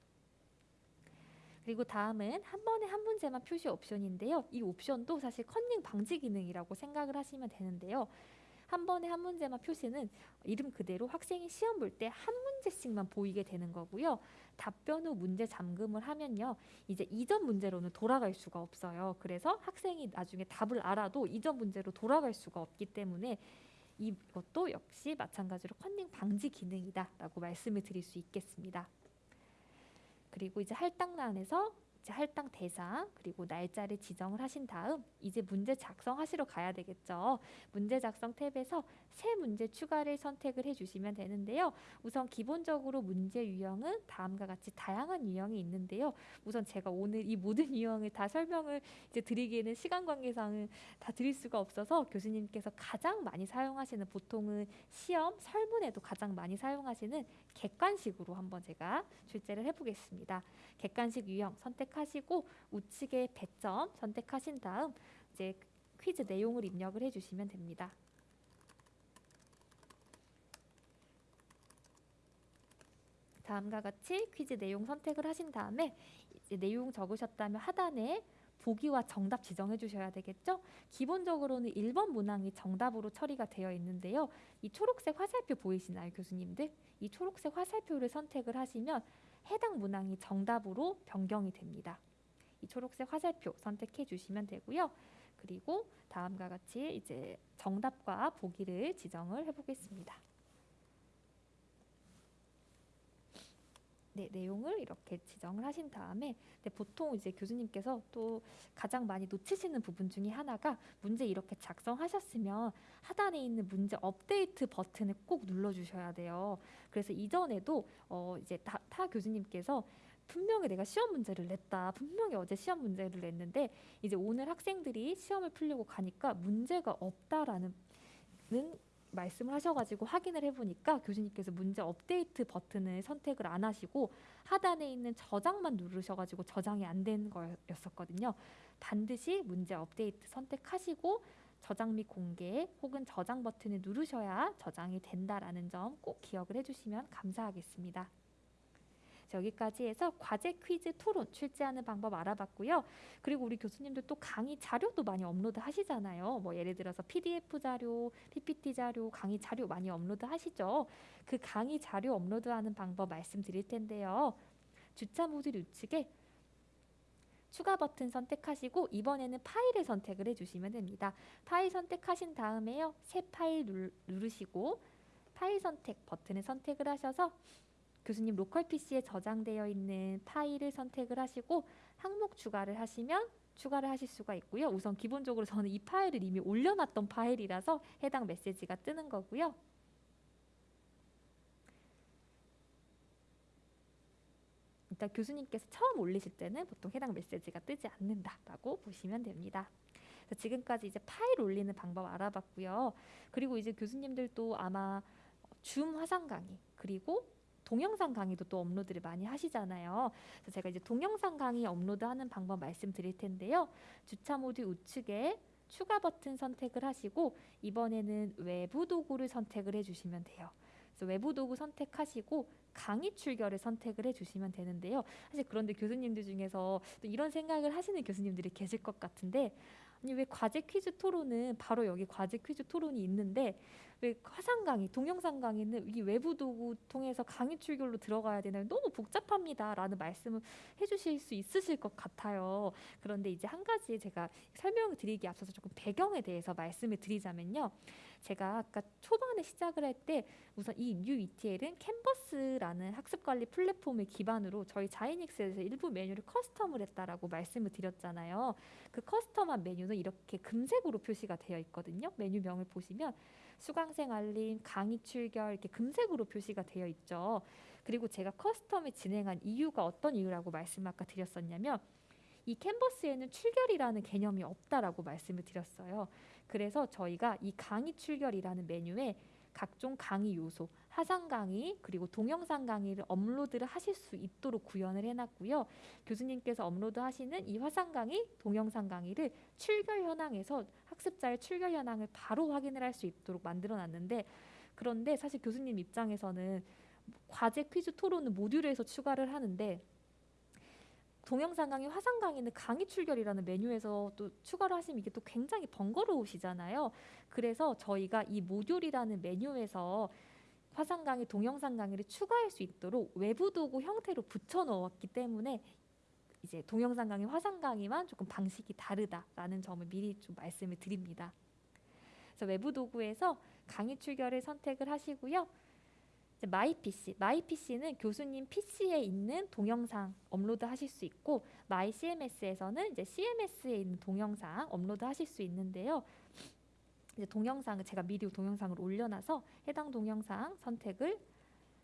Speaker 1: 그리고 다음은 한 번에 한 문제만 표시 옵션인데요. 이 옵션도 사실 컨닝 방지 기능이라고 생각을 하시면 되는데요. 한 번에 한 문제만 표시는 이름 그대로 학생이 시험 볼 때 한 문제씩만 보이게 되는 거고요. 답변 후 문제 잠금을 하면요. 이제 이전 문제로는 돌아갈 수가 없어요. 그래서 학생이 나중에 답을 알아도 이전 문제로 돌아갈 수가 없기 때문에 이것도 역시 마찬가지로 컨닝 방지 기능이다라고 말씀을 드릴 수 있겠습니다. 그리고 이제 할당란에서 이제 할당 대상 그리고 날짜를 지정을 하신 다음 이제 문제 작성하시러 가야 되겠죠. 문제 작성 탭에서 새 문제 추가를 선택을 해주시면 되는데요. 우선 기본적으로 문제 유형은 다음과 같이 다양한 유형이 있는데요. 우선 제가 오늘 이 모든 <laughs> 유형을 다 설명을 이제 드리기에는 시간 관계상은 다 드릴 수가 없어서 교수님께서 가장 많이 사용하시는 보통은 시험 설문에도 가장 많이 사용하시는 객관식으로 한번 제가 출제를 해보겠습니다. 객관식 유형 선택 하시고 우측에 배점 선택하신 다음 이제 퀴즈 내용을 입력을 해주시면 됩니다. 다음과 같이 퀴즈 내용 선택을 하신 다음에 내용 적으셨다면 하단에 보기와 정답 지정해 주셔야 되겠죠? 기본적으로는 1번 문항이 정답으로 처리가 되어 있는데요. 이 초록색 화살표 보이시나요, 교수님들? 이 초록색 화살표를 선택을 하시면 해당 문항이 정답으로 변경이 됩니다. 이 초록색 화살표 선택해 주시면 되고요. 그리고 다음과 같이 이제 정답과 보기를 지정을 해보겠습니다. 네, 내용을 이렇게 지정을 하신 다음에 네, 보통 이제 교수님께서 또 가장 많이 놓치시는 부분 중에 하나가 문제 이렇게 작성하셨으면 하단에 있는 문제 업데이트 버튼을 꼭 눌러주셔야 돼요. 그래서 이전에도 어 이제 타, 타 교수님께서 분명히 내가 시험 문제를 냈다. 분명히 어제 시험 문제를 냈는데 이제 오늘 학생들이 시험을 풀려고 가니까 문제가 없다라는 말씀을 하셔가지고 확인을 해보니까 교수님께서 문제 업데이트 버튼을 선택을 안 하시고 하단에 있는 저장만 누르셔가지고 저장이 안 된 거였었거든요. 반드시 문제 업데이트 선택하시고 저장 및 공개 혹은 저장 버튼을 누르셔야 저장이 된다라는 점 꼭 기억을 해주시면 감사하겠습니다. 여기까지 해서 과제 퀴즈 토론 출제하는 방법 알아봤고요. 그리고 우리 교수님들 또 강의 자료도 많이 업로드 하시잖아요. 뭐 예를 들어서 PDF 자료, PPT 자료, 강의 자료 많이 업로드 하시죠. 그 강의 자료 업로드하는 방법 말씀드릴 텐데요. 주차 모듈 우측에 추가 버튼 선택하시고 이번에는 파일을 선택을 해주시면 됩니다. 파일 선택하신 다음에요. 새 파일 누르시고 파일 선택 버튼을 선택을 하셔서 교수님 local PC에 저장되어 있는 파일을 선택을 하시고 항목 추가를 하시면 추가를 하실 수가 있고요. 우선 기본적으로 저는 이 파일을 이미 올려놨던 파일이라서 해당 메시지가 뜨는 거고요. 일단 교수님께서 처음 올리실 때는 보통 해당 메시지가 뜨지 않는다라고 보시면 됩니다. 지금까지 이제 파일 올리는 방법 알아봤고요. 그리고 이제 교수님들도 아마 줌 화상 강의 그리고 동영상 강의도 또 업로드를 많이 하시잖아요. 그래서 제가 이제 동영상 강의 업로드하는 방법 말씀드릴 텐데요. 주차 모드 우측에 추가 버튼 선택을 하시고 이번에는 외부 도구를 선택을 해주시면 돼요. 그래서 외부 도구 선택하시고 강의 출결을 선택을 해주시면 되는데요. 사실 그런데 교수님들 중에서 또 이런 생각을 하시는 교수님들이 계실 것 같은데 왜 과제 퀴즈 토론은 바로 여기 과제 퀴즈 토론이 있는데 왜 화상 강의, 동영상 강의는 이 외부 도구 통해서 강의 출결로 들어가야 되나요? 너무 복잡합니다라는 말씀을 해주실 수 있으실 것 같아요. 그런데 이제 한 가지 제가 설명을 드리기 앞서서 조금 배경에 대해서 말씀을 드리자면요. 제가 아까 초반에 시작을 할 때 우선 이 뉴 ETL은 캔버스라는 학습관리 플랫폼을 기반으로 저희 Xinics에서 일부 메뉴를 custom을 했다라고 말씀을 드렸잖아요. 그 custom한 메뉴는 이렇게 금색으로 표시가 되어 있거든요. 메뉴명을 보시면 수강생 알림, 강의 출결 이렇게 금색으로 표시가 되어 있죠. 그리고 제가 custom을 진행한 이유가 어떤 이유라고 말씀 아까 드렸었냐면 이 Canvas에는 출결이라는 개념이 없다라고 말씀을 드렸어요. 그래서 저희가 이 강의 출결이라는 메뉴에 각종 강의 요소, 화상 강의 그리고 동영상 강의를 업로드를 하실 수 있도록 구현을 해놨고요. 교수님께서 업로드하시는 이 화상 강의, 동영상 강의를 출결 현황에서 학습자의 출결 현황을 바로 확인을 할 수 있도록 만들어놨는데 그런데 사실 교수님 입장에서는 과제 퀴즈 토론은 모듈에서 추가를 하는데 동영상 강의, 화상 강의는 강의 출결이라는 메뉴에서 또 추가를 하시면 이게 또 굉장히 번거로우시잖아요. 그래서 저희가 이 모듈이라는 메뉴에서 화상 강의, 동영상 강의를 추가할 수 있도록 외부 도구 형태로 붙여 넣었기 때문에 이제 동영상 강의, 화상 강의만 조금 방식이 다르다라는 점을 미리 좀 말씀을 드립니다. 그래서 외부 도구에서 강의 출결을 선택을 하시고요. My PC, My PC는 교수님 PC에 있는 동영상 업로드 하실 수 있고 My CMS에서는 이제 CMS에 있는 동영상 업로드 하실 수 있는데요. 이제 동영상을 제가 미리 동영상을 올려놔서 해당 동영상 선택을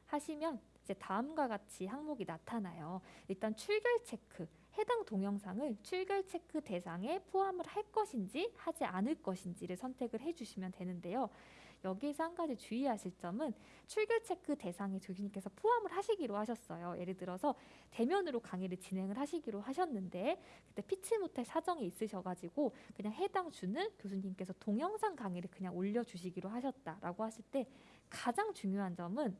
Speaker 1: 하시면 이제 다음과 같이 항목이 나타나요. 일단 출결 체크, 해당 동영상을 출결 체크 대상에 포함을 할 것인지 하지 않을 것인지를 선택을 해주시면 되는데요. 여기에서 한 가지 주의하실 점은 출결 체크 대상에 교수님께서 포함을 하시기로 하셨어요. 예를 들어서 대면으로 강의를 진행을 하시기로 하셨는데 그때 피치 못할 사정이 있으셔가지고 그냥 해당 주는 교수님께서 동영상 강의를 그냥 올려주시기로 하셨다라고 하실 때 가장 중요한 점은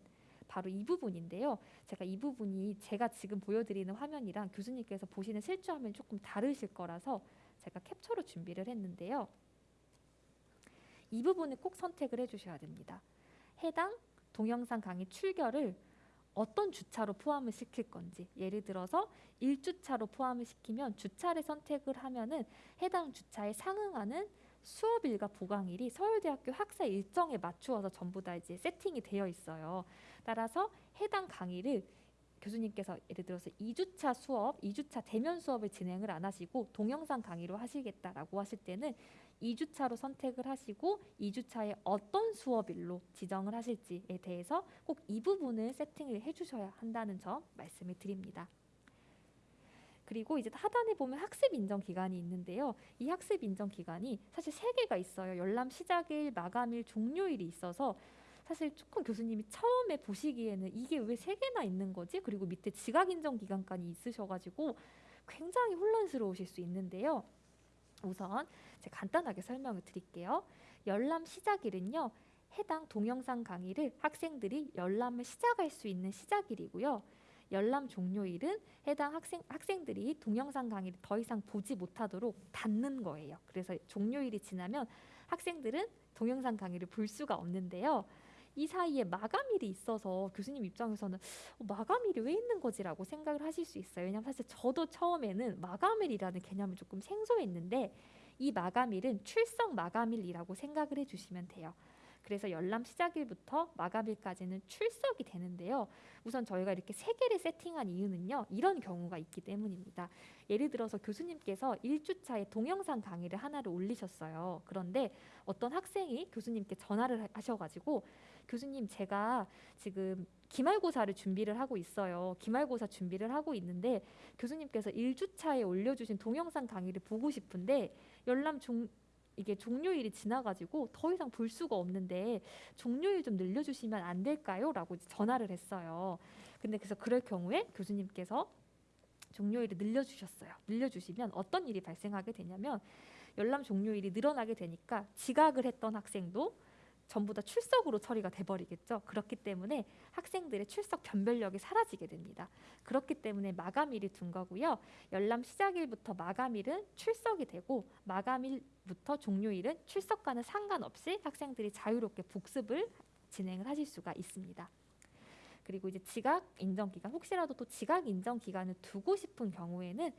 Speaker 1: 바로 이 부분인데요. 제가 이 부분이 제가 지금 보여드리는 화면이랑 교수님께서 보시는 실제 화면이 조금 다르실 거라서 제가 캡처로 준비를 했는데요. 이 부분을 꼭 선택을 해주셔야 됩니다. 해당 동영상 강의 출결을 어떤 주차로 포함을 시킬 건지 예를 들어서 1주차로 포함을 시키면 주차를 선택을 하면은 해당 주차에 상응하는 수업일과 보강일이 서울대학교 학사 일정에 맞추어서 전부 다 이제 세팅이 되어 있어요. 따라서 해당 강의를 교수님께서 예를 들어서 2주차 수업, 2주차 대면 수업을 진행을 안 하시고 동영상 강의로 하시겠다라고 하실 때는 2주차로 선택을 하시고 2주차에 어떤 수업일로 지정을 하실지에 대해서 꼭 이 부분을 세팅을 해주셔야 한다는 점 말씀을 드립니다. 그리고 이제 하단에 보면 학습 인정 기간이 있는데요. 이 학습 인정 기간이 사실 세 개가 있어요. 열람 시작일, 마감일, 종료일이 있어서 사실 조금 교수님이 처음에 보시기에는 이게 왜 세 개나 있는 거지? 그리고 밑에 지각 인정 기간까지 있으셔가지고 굉장히 혼란스러우실 수 있는데요. 우선 제가 간단하게 설명을 드릴게요. 열람 시작일은요. 해당 동영상 강의를 학생들이 열람을 시작할 수 있는 시작일이고요. 열람 종료일은 해당 학생 학생들이 동영상 강의를 더 이상 보지 못하도록 닫는 거예요. 그래서 종료일이 지나면 학생들은 동영상 강의를 볼 수가 없는데요. 이 사이에 마감일이 있어서 교수님 입장에서는 어, 마감일이 왜 있는 거지라고 생각을 하실 수 있어요. 왜냐하면 사실 저도 처음에는 마감일이라는 개념을 조금 생소했는데 이 마감일은 출석 마감일이라고 생각을 해주시면 돼요. 그래서 열람 시작일부터 마감일까지는 출석이 되는데요. 우선 저희가 이렇게 세 개를 세팅한 이유는요. 이런 경우가 있기 때문입니다. 예를 들어서 교수님께서 1주차에 동영상 강의를 하나를 올리셨어요. 그런데 어떤 학생이 교수님께 전화를 하셔가지고 교수님 제가 지금 기말고사를 준비를 하고 있어요. 기말고사 준비를 하고 있는데 교수님께서 1주차에 올려주신 동영상 강의를 보고 싶은데 열람 종 이게 종료일이 지나가지고 더 이상 볼 수가 없는데 종료일 좀 늘려주시면 안 될까요? 라고 전화를 했어요. 근데 그래서 그럴 경우에 교수님께서 종료일을 늘려주셨어요. 늘려주시면 어떤 일이 발생하게 되냐면 열람 종료일이 늘어나게 되니까 지각을 했던 학생도 전부 다 출석으로 처리가 돼버리겠죠. 그렇기 때문에 학생들의 출석 변별력이 사라지게 됩니다. 그렇기 때문에 마감일이 둔 거고요. 열람 시작일부터 마감일은 출석이 되고 마감일부터 종료일은 출석과는 상관없이 학생들이 자유롭게 복습을 진행을 하실 수가 있습니다. 그리고 이제 지각 인정 기간 혹시라도 또 지각 인정 기간을 두고 싶은 경우에는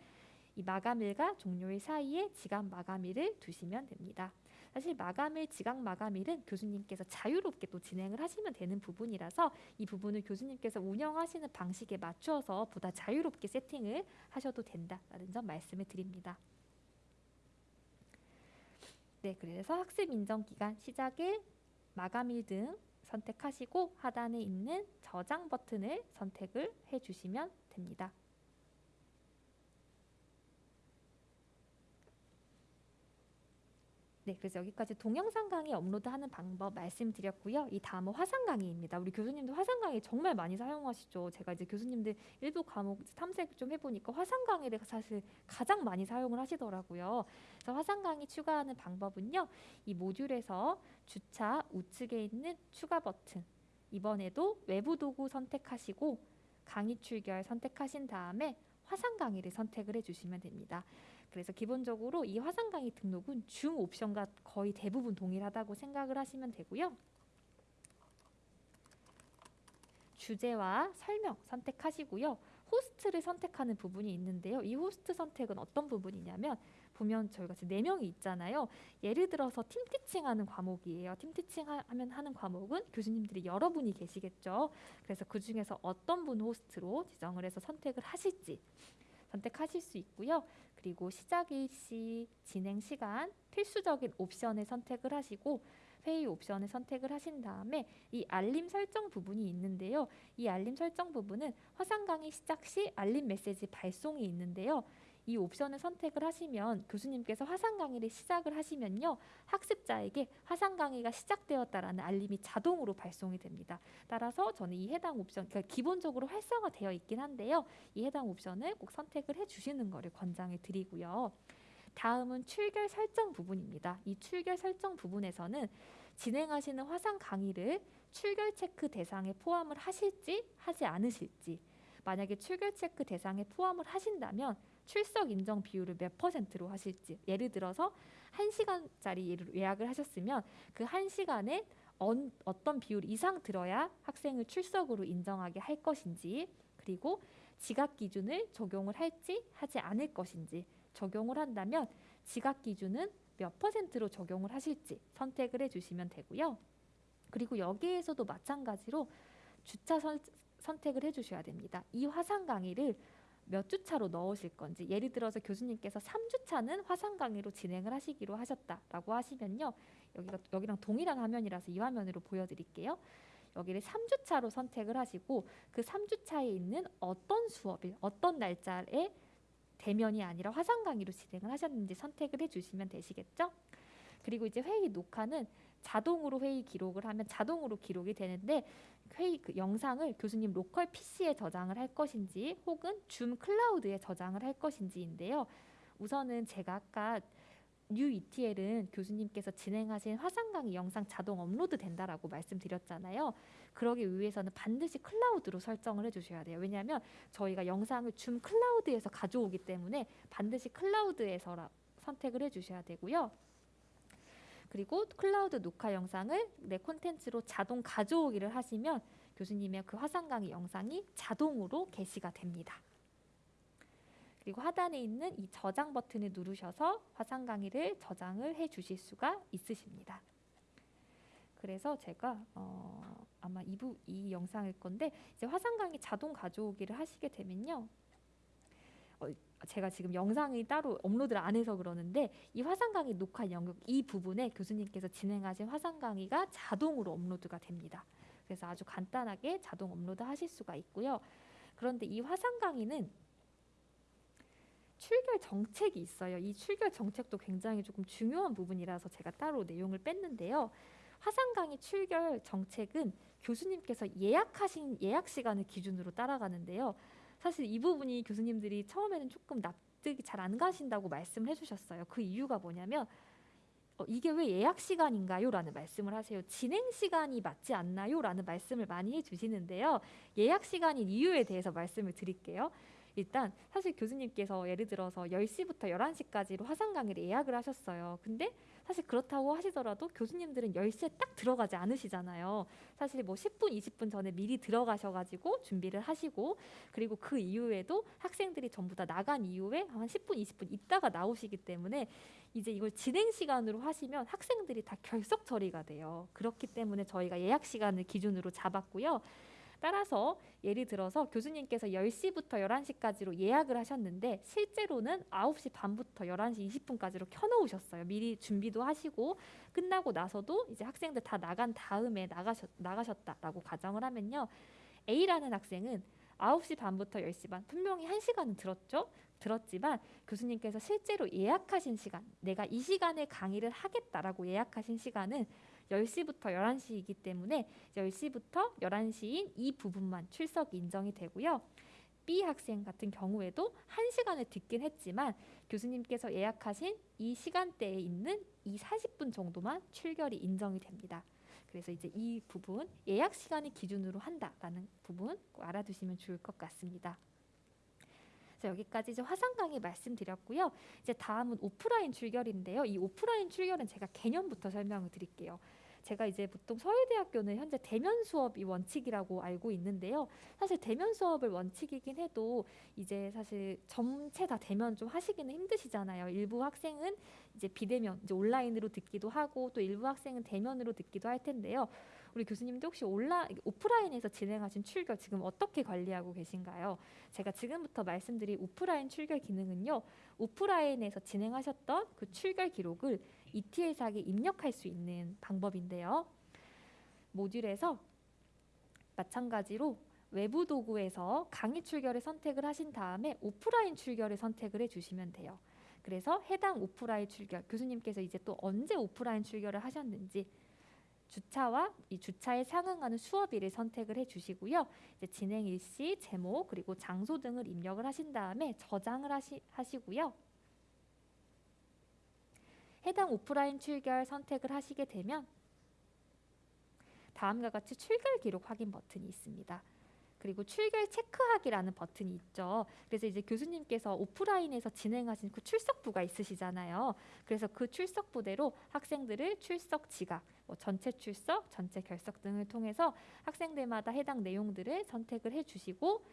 Speaker 1: 이 마감일과 종료일 사이에 지각 마감일을 두시면 됩니다. 사실 마감일, 지각 마감일은 교수님께서 자유롭게 또 진행을 하시면 되는 부분이라서 이 부분을 교수님께서 운영하시는 방식에 맞추어서 보다 자유롭게 세팅을 하셔도 된다라는 점 말씀을 드립니다. 네, 그래서 학습 인정 기간 시작일, 마감일 등 선택하시고 하단에 있는 저장 버튼을 선택을 해주시면 됩니다. 네, 그래서 여기까지 동영상 강의 업로드하는 방법 말씀드렸고요. 이 다음은 화상 강의입니다. 우리 교수님들 화상 강의 정말 많이 사용하시죠. 제가 이제 교수님들 일부 과목 탐색 좀 해보니까 화상 강의를 사실 가장 많이 사용을 하시더라고요. 그래서 화상 강의 추가하는 방법은요. 이 모듈에서 주차 우측에 있는 추가 버튼 이번에도 외부 도구 선택하시고 강의 출결 선택하신 다음에 화상 강의를 선택을 해주시면 됩니다. 그래서 기본적으로 이 화상 강의 등록은 중 옵션과 거의 대부분 동일하다고 생각을 하시면 되고요. 주제와 설명 선택하시고요. 호스트를 선택하는 부분이 있는데요. 이 호스트 선택은 어떤 부분이냐면 보면 저희가 지금 네 명이 있잖아요. 예를 들어서 팀 티칭 하는 과목이에요. 팀 티칭 하면 하는 과목은 교수님들이 여러분이 계시겠죠. 그래서 그 중에서 어떤 분 호스트로 지정을 해서 선택을 하실지 선택하실 수 있고요. 그리고 시작 일시, 진행 시간, 필수적인 옵션을 선택을 하시고 회의 옵션을 선택을 하신 다음에 이 알림 설정 부분이 있는데요. 이 알림 설정 부분은 화상 강의 시작 시 알림 메시지 발송이 있는데요. 이 옵션을 선택을 하시면 교수님께서 화상 강의를 시작을 하시면요. 학습자에게 화상 강의가 시작되었다라는 알림이 자동으로 발송이 됩니다. 따라서 저는 이 해당 옵션, 그러니까 기본적으로 활성화되어 있긴 한데요. 이 해당 옵션을 꼭 선택을 해 주시는 것을 권장해 드리고요. 다음은 출결 설정 부분입니다. 이 출결 설정 부분에서는 진행하시는 화상 강의를 출결 체크 대상에 포함을 하실지 하지 않으실지 만약에 출결 체크 대상에 포함을 하신다면 출석 인정 비율을 몇 퍼센트로 하실지 예를 들어서 한시간짜리 예약을 하셨으면 그 한시간에 어떤 비율 이상 들어야 학생을 출석으로 인정하게 할 것인지 그리고 지각 기준을 적용을 할지 하지 않을 것인지 적용을 한다면 지각 기준은 몇 퍼센트로 적용을 하실지 선택을 해주시면 되고요. 그리고 여기에서도 마찬가지로 주차 선, 선택을 해주셔야 됩니다. 이 화상 강의를 몇 주차로 넣으실 건지 예를 들어서 교수님께서 3주차는 화상 강의로 진행을 하시기로 하셨다라고 하시면요. 여기가 여기랑 동일한 화면이라서 이 화면으로 보여드릴게요. 여기를 3주차로 선택을 하시고 그 3주차에 있는 어떤 수업일, 어떤 날짜에 대면이 아니라 화상 강의로 진행을 하셨는지 선택을 해주시면 되시겠죠? 그리고 이제 회의 녹화는 자동으로 회의 기록을 하면 자동으로 기록이 되는데 회의 그 영상을 교수님 local PC에 저장을 할 것인지 혹은 Zoom cloud에 저장을 할 것인지인데요. 우선은 제가 아까 New ETL은 교수님께서 진행하신 화상 강의 영상 자동 업로드 된다라고 말씀드렸잖아요. 그러기 위해서는 반드시 cloud로 설정을 해주셔야 돼요. 왜냐하면 저희가 영상을 줌 클라우드에서 가져오기 때문에 반드시 클라우드에서 선택을 해주셔야 되고요. 그리고 클라우드 녹화 영상을 내 콘텐츠로 자동 가져오기를 하시면 교수님의 그 화상 강의 영상이 자동으로 게시가 됩니다. 그리고 하단에 있는 이 저장 버튼을 누르셔서 화상 강의를 저장을 해 주실 수가 있으십니다. 그래서 제가 어, 아마 이부 이 영상일 건데 이제 화상 강의 자동 가져오기를 하시게 되면요. 어, 제가 지금 영상이 따로 업로드를 안 해서 그러는데 이 화상 강의 녹화 영역 이 부분에 교수님께서 진행하신 화상 강의가 자동으로 업로드가 됩니다. 그래서 아주 간단하게 자동 업로드 하실 수가 있고요. 그런데 이 화상 강의는 출결 정책이 있어요. 이 출결 정책도 굉장히 조금 중요한 부분이라서 제가 따로 내용을 뺐는데요. 화상 강의 출결 정책은 교수님께서 예약하신 예약 시간을 기준으로 따라가는데요. 사실 이 부분이 교수님들이 처음에는 조금 납득이 잘 안 가신다고 말씀을 해주셨어요. 그 이유가 뭐냐면 어, 이게 왜 예약 시간인가요? 라는 말씀을 하세요. 진행 시간이 맞지 않나요? 라는 말씀을 많이 해주시는데요. 예약 시간인 이유에 대해서 말씀을 드릴게요. 일단 사실 교수님께서 예를 들어서 10시부터 11시까지로 화상 강의를 예약을 하셨어요. 근데 사실 그렇다고 하시더라도 교수님들은 10시에 딱 들어가지 않으시잖아요. 사실 뭐 10분, 20분 전에 미리 들어가셔가지고 준비를 하시고 그리고 그 이후에도 학생들이 전부 다 나간 이후에 한 10분, 20분 있다가 나오시기 때문에 이제 이걸 진행 시간으로 하시면 학생들이 다 결석 처리가 돼요. 그렇기 때문에 저희가 예약 시간을 기준으로 잡았고요. 따라서 예를 들어서 교수님께서 10시부터 11시까지로 예약을 하셨는데 실제로는 9시 반부터 11시 20분까지로 켜놓으셨어요. 미리 준비도 하시고 끝나고 나서도 이제 학생들 다 나간 다음에 나가셨, 나가셨다라고 가정을 하면요. A라는 학생은 9시 반부터 10시 반 분명히 1시간은 들었죠. 들었지만 교수님께서 실제로 예약하신 시간, 내가 이 시간에 강의를 하겠다라고 예약하신 시간은 10시부터 11시이기 때문에 10시부터 11시인 이 부분만 출석 인정이 되고요. B 학생 같은 경우에도 1시간을 듣긴 했지만 교수님께서 예약하신 이 시간대에 있는 이 40분 정도만 출결이 인정이 됩니다. 그래서 이제 이 부분 예약 시간을 기준으로 한다라는 부분 꼭 알아두시면 좋을 것 같습니다. 자, 여기까지 이제 화상 강의 말씀드렸고요. 이제 다음은 오프라인 출결인데요. 이 오프라인 출결은 제가 개념부터 설명을 드릴게요. 제가 이제 보통 서울대학교는 현재 대면 수업이 원칙이라고 알고 있는데요. 사실 대면 수업을 원칙이긴 해도 이제 사실 전체 다 대면 좀 하시기는 힘드시잖아요. 일부 학생은 이제 비대면, 이제 온라인으로 듣기도 하고 또 일부 학생은 대면으로 듣기도 할 텐데요. 우리 교수님도 혹시 온라 오프라인에서 진행하신 출결 지금 어떻게 관리하고 계신가요? 제가 지금부터 말씀드릴 오프라인 출결 기능은요. 오프라인에서 진행하셨던 그 출결 기록을 ETL사에 입력할 수 있는 방법인데요. 모듈에서 마찬가지로 외부 도구에서 강의 출결을 선택을 하신 다음에 오프라인 출결을 선택을 해주시면 돼요. 그래서 해당 오프라인 출결 교수님께서 이제 또 언제 오프라인 출결을 하셨는지 주차와 이 주차에 상응하는 수업일을 선택을 해주시고요. 이제 진행 일시, 제목 그리고 장소 등을 입력을 하신 다음에 저장을 하시, 하시고요. 해당 오프라인 출결 선택을 하시게 되면 다음과 같이 출결 기록 확인 버튼이 있습니다. 그리고 출결 체크하기라는 버튼이 있죠. 그래서 이제 교수님께서 오프라인에서 진행하신 그 출석부가 있으시잖아요. 그래서 그 출석부대로 학생들을 출석 지각, 뭐 전체 출석, 전체 결석 등을 통해서 학생들마다 해당 내용들을 선택을 해주시고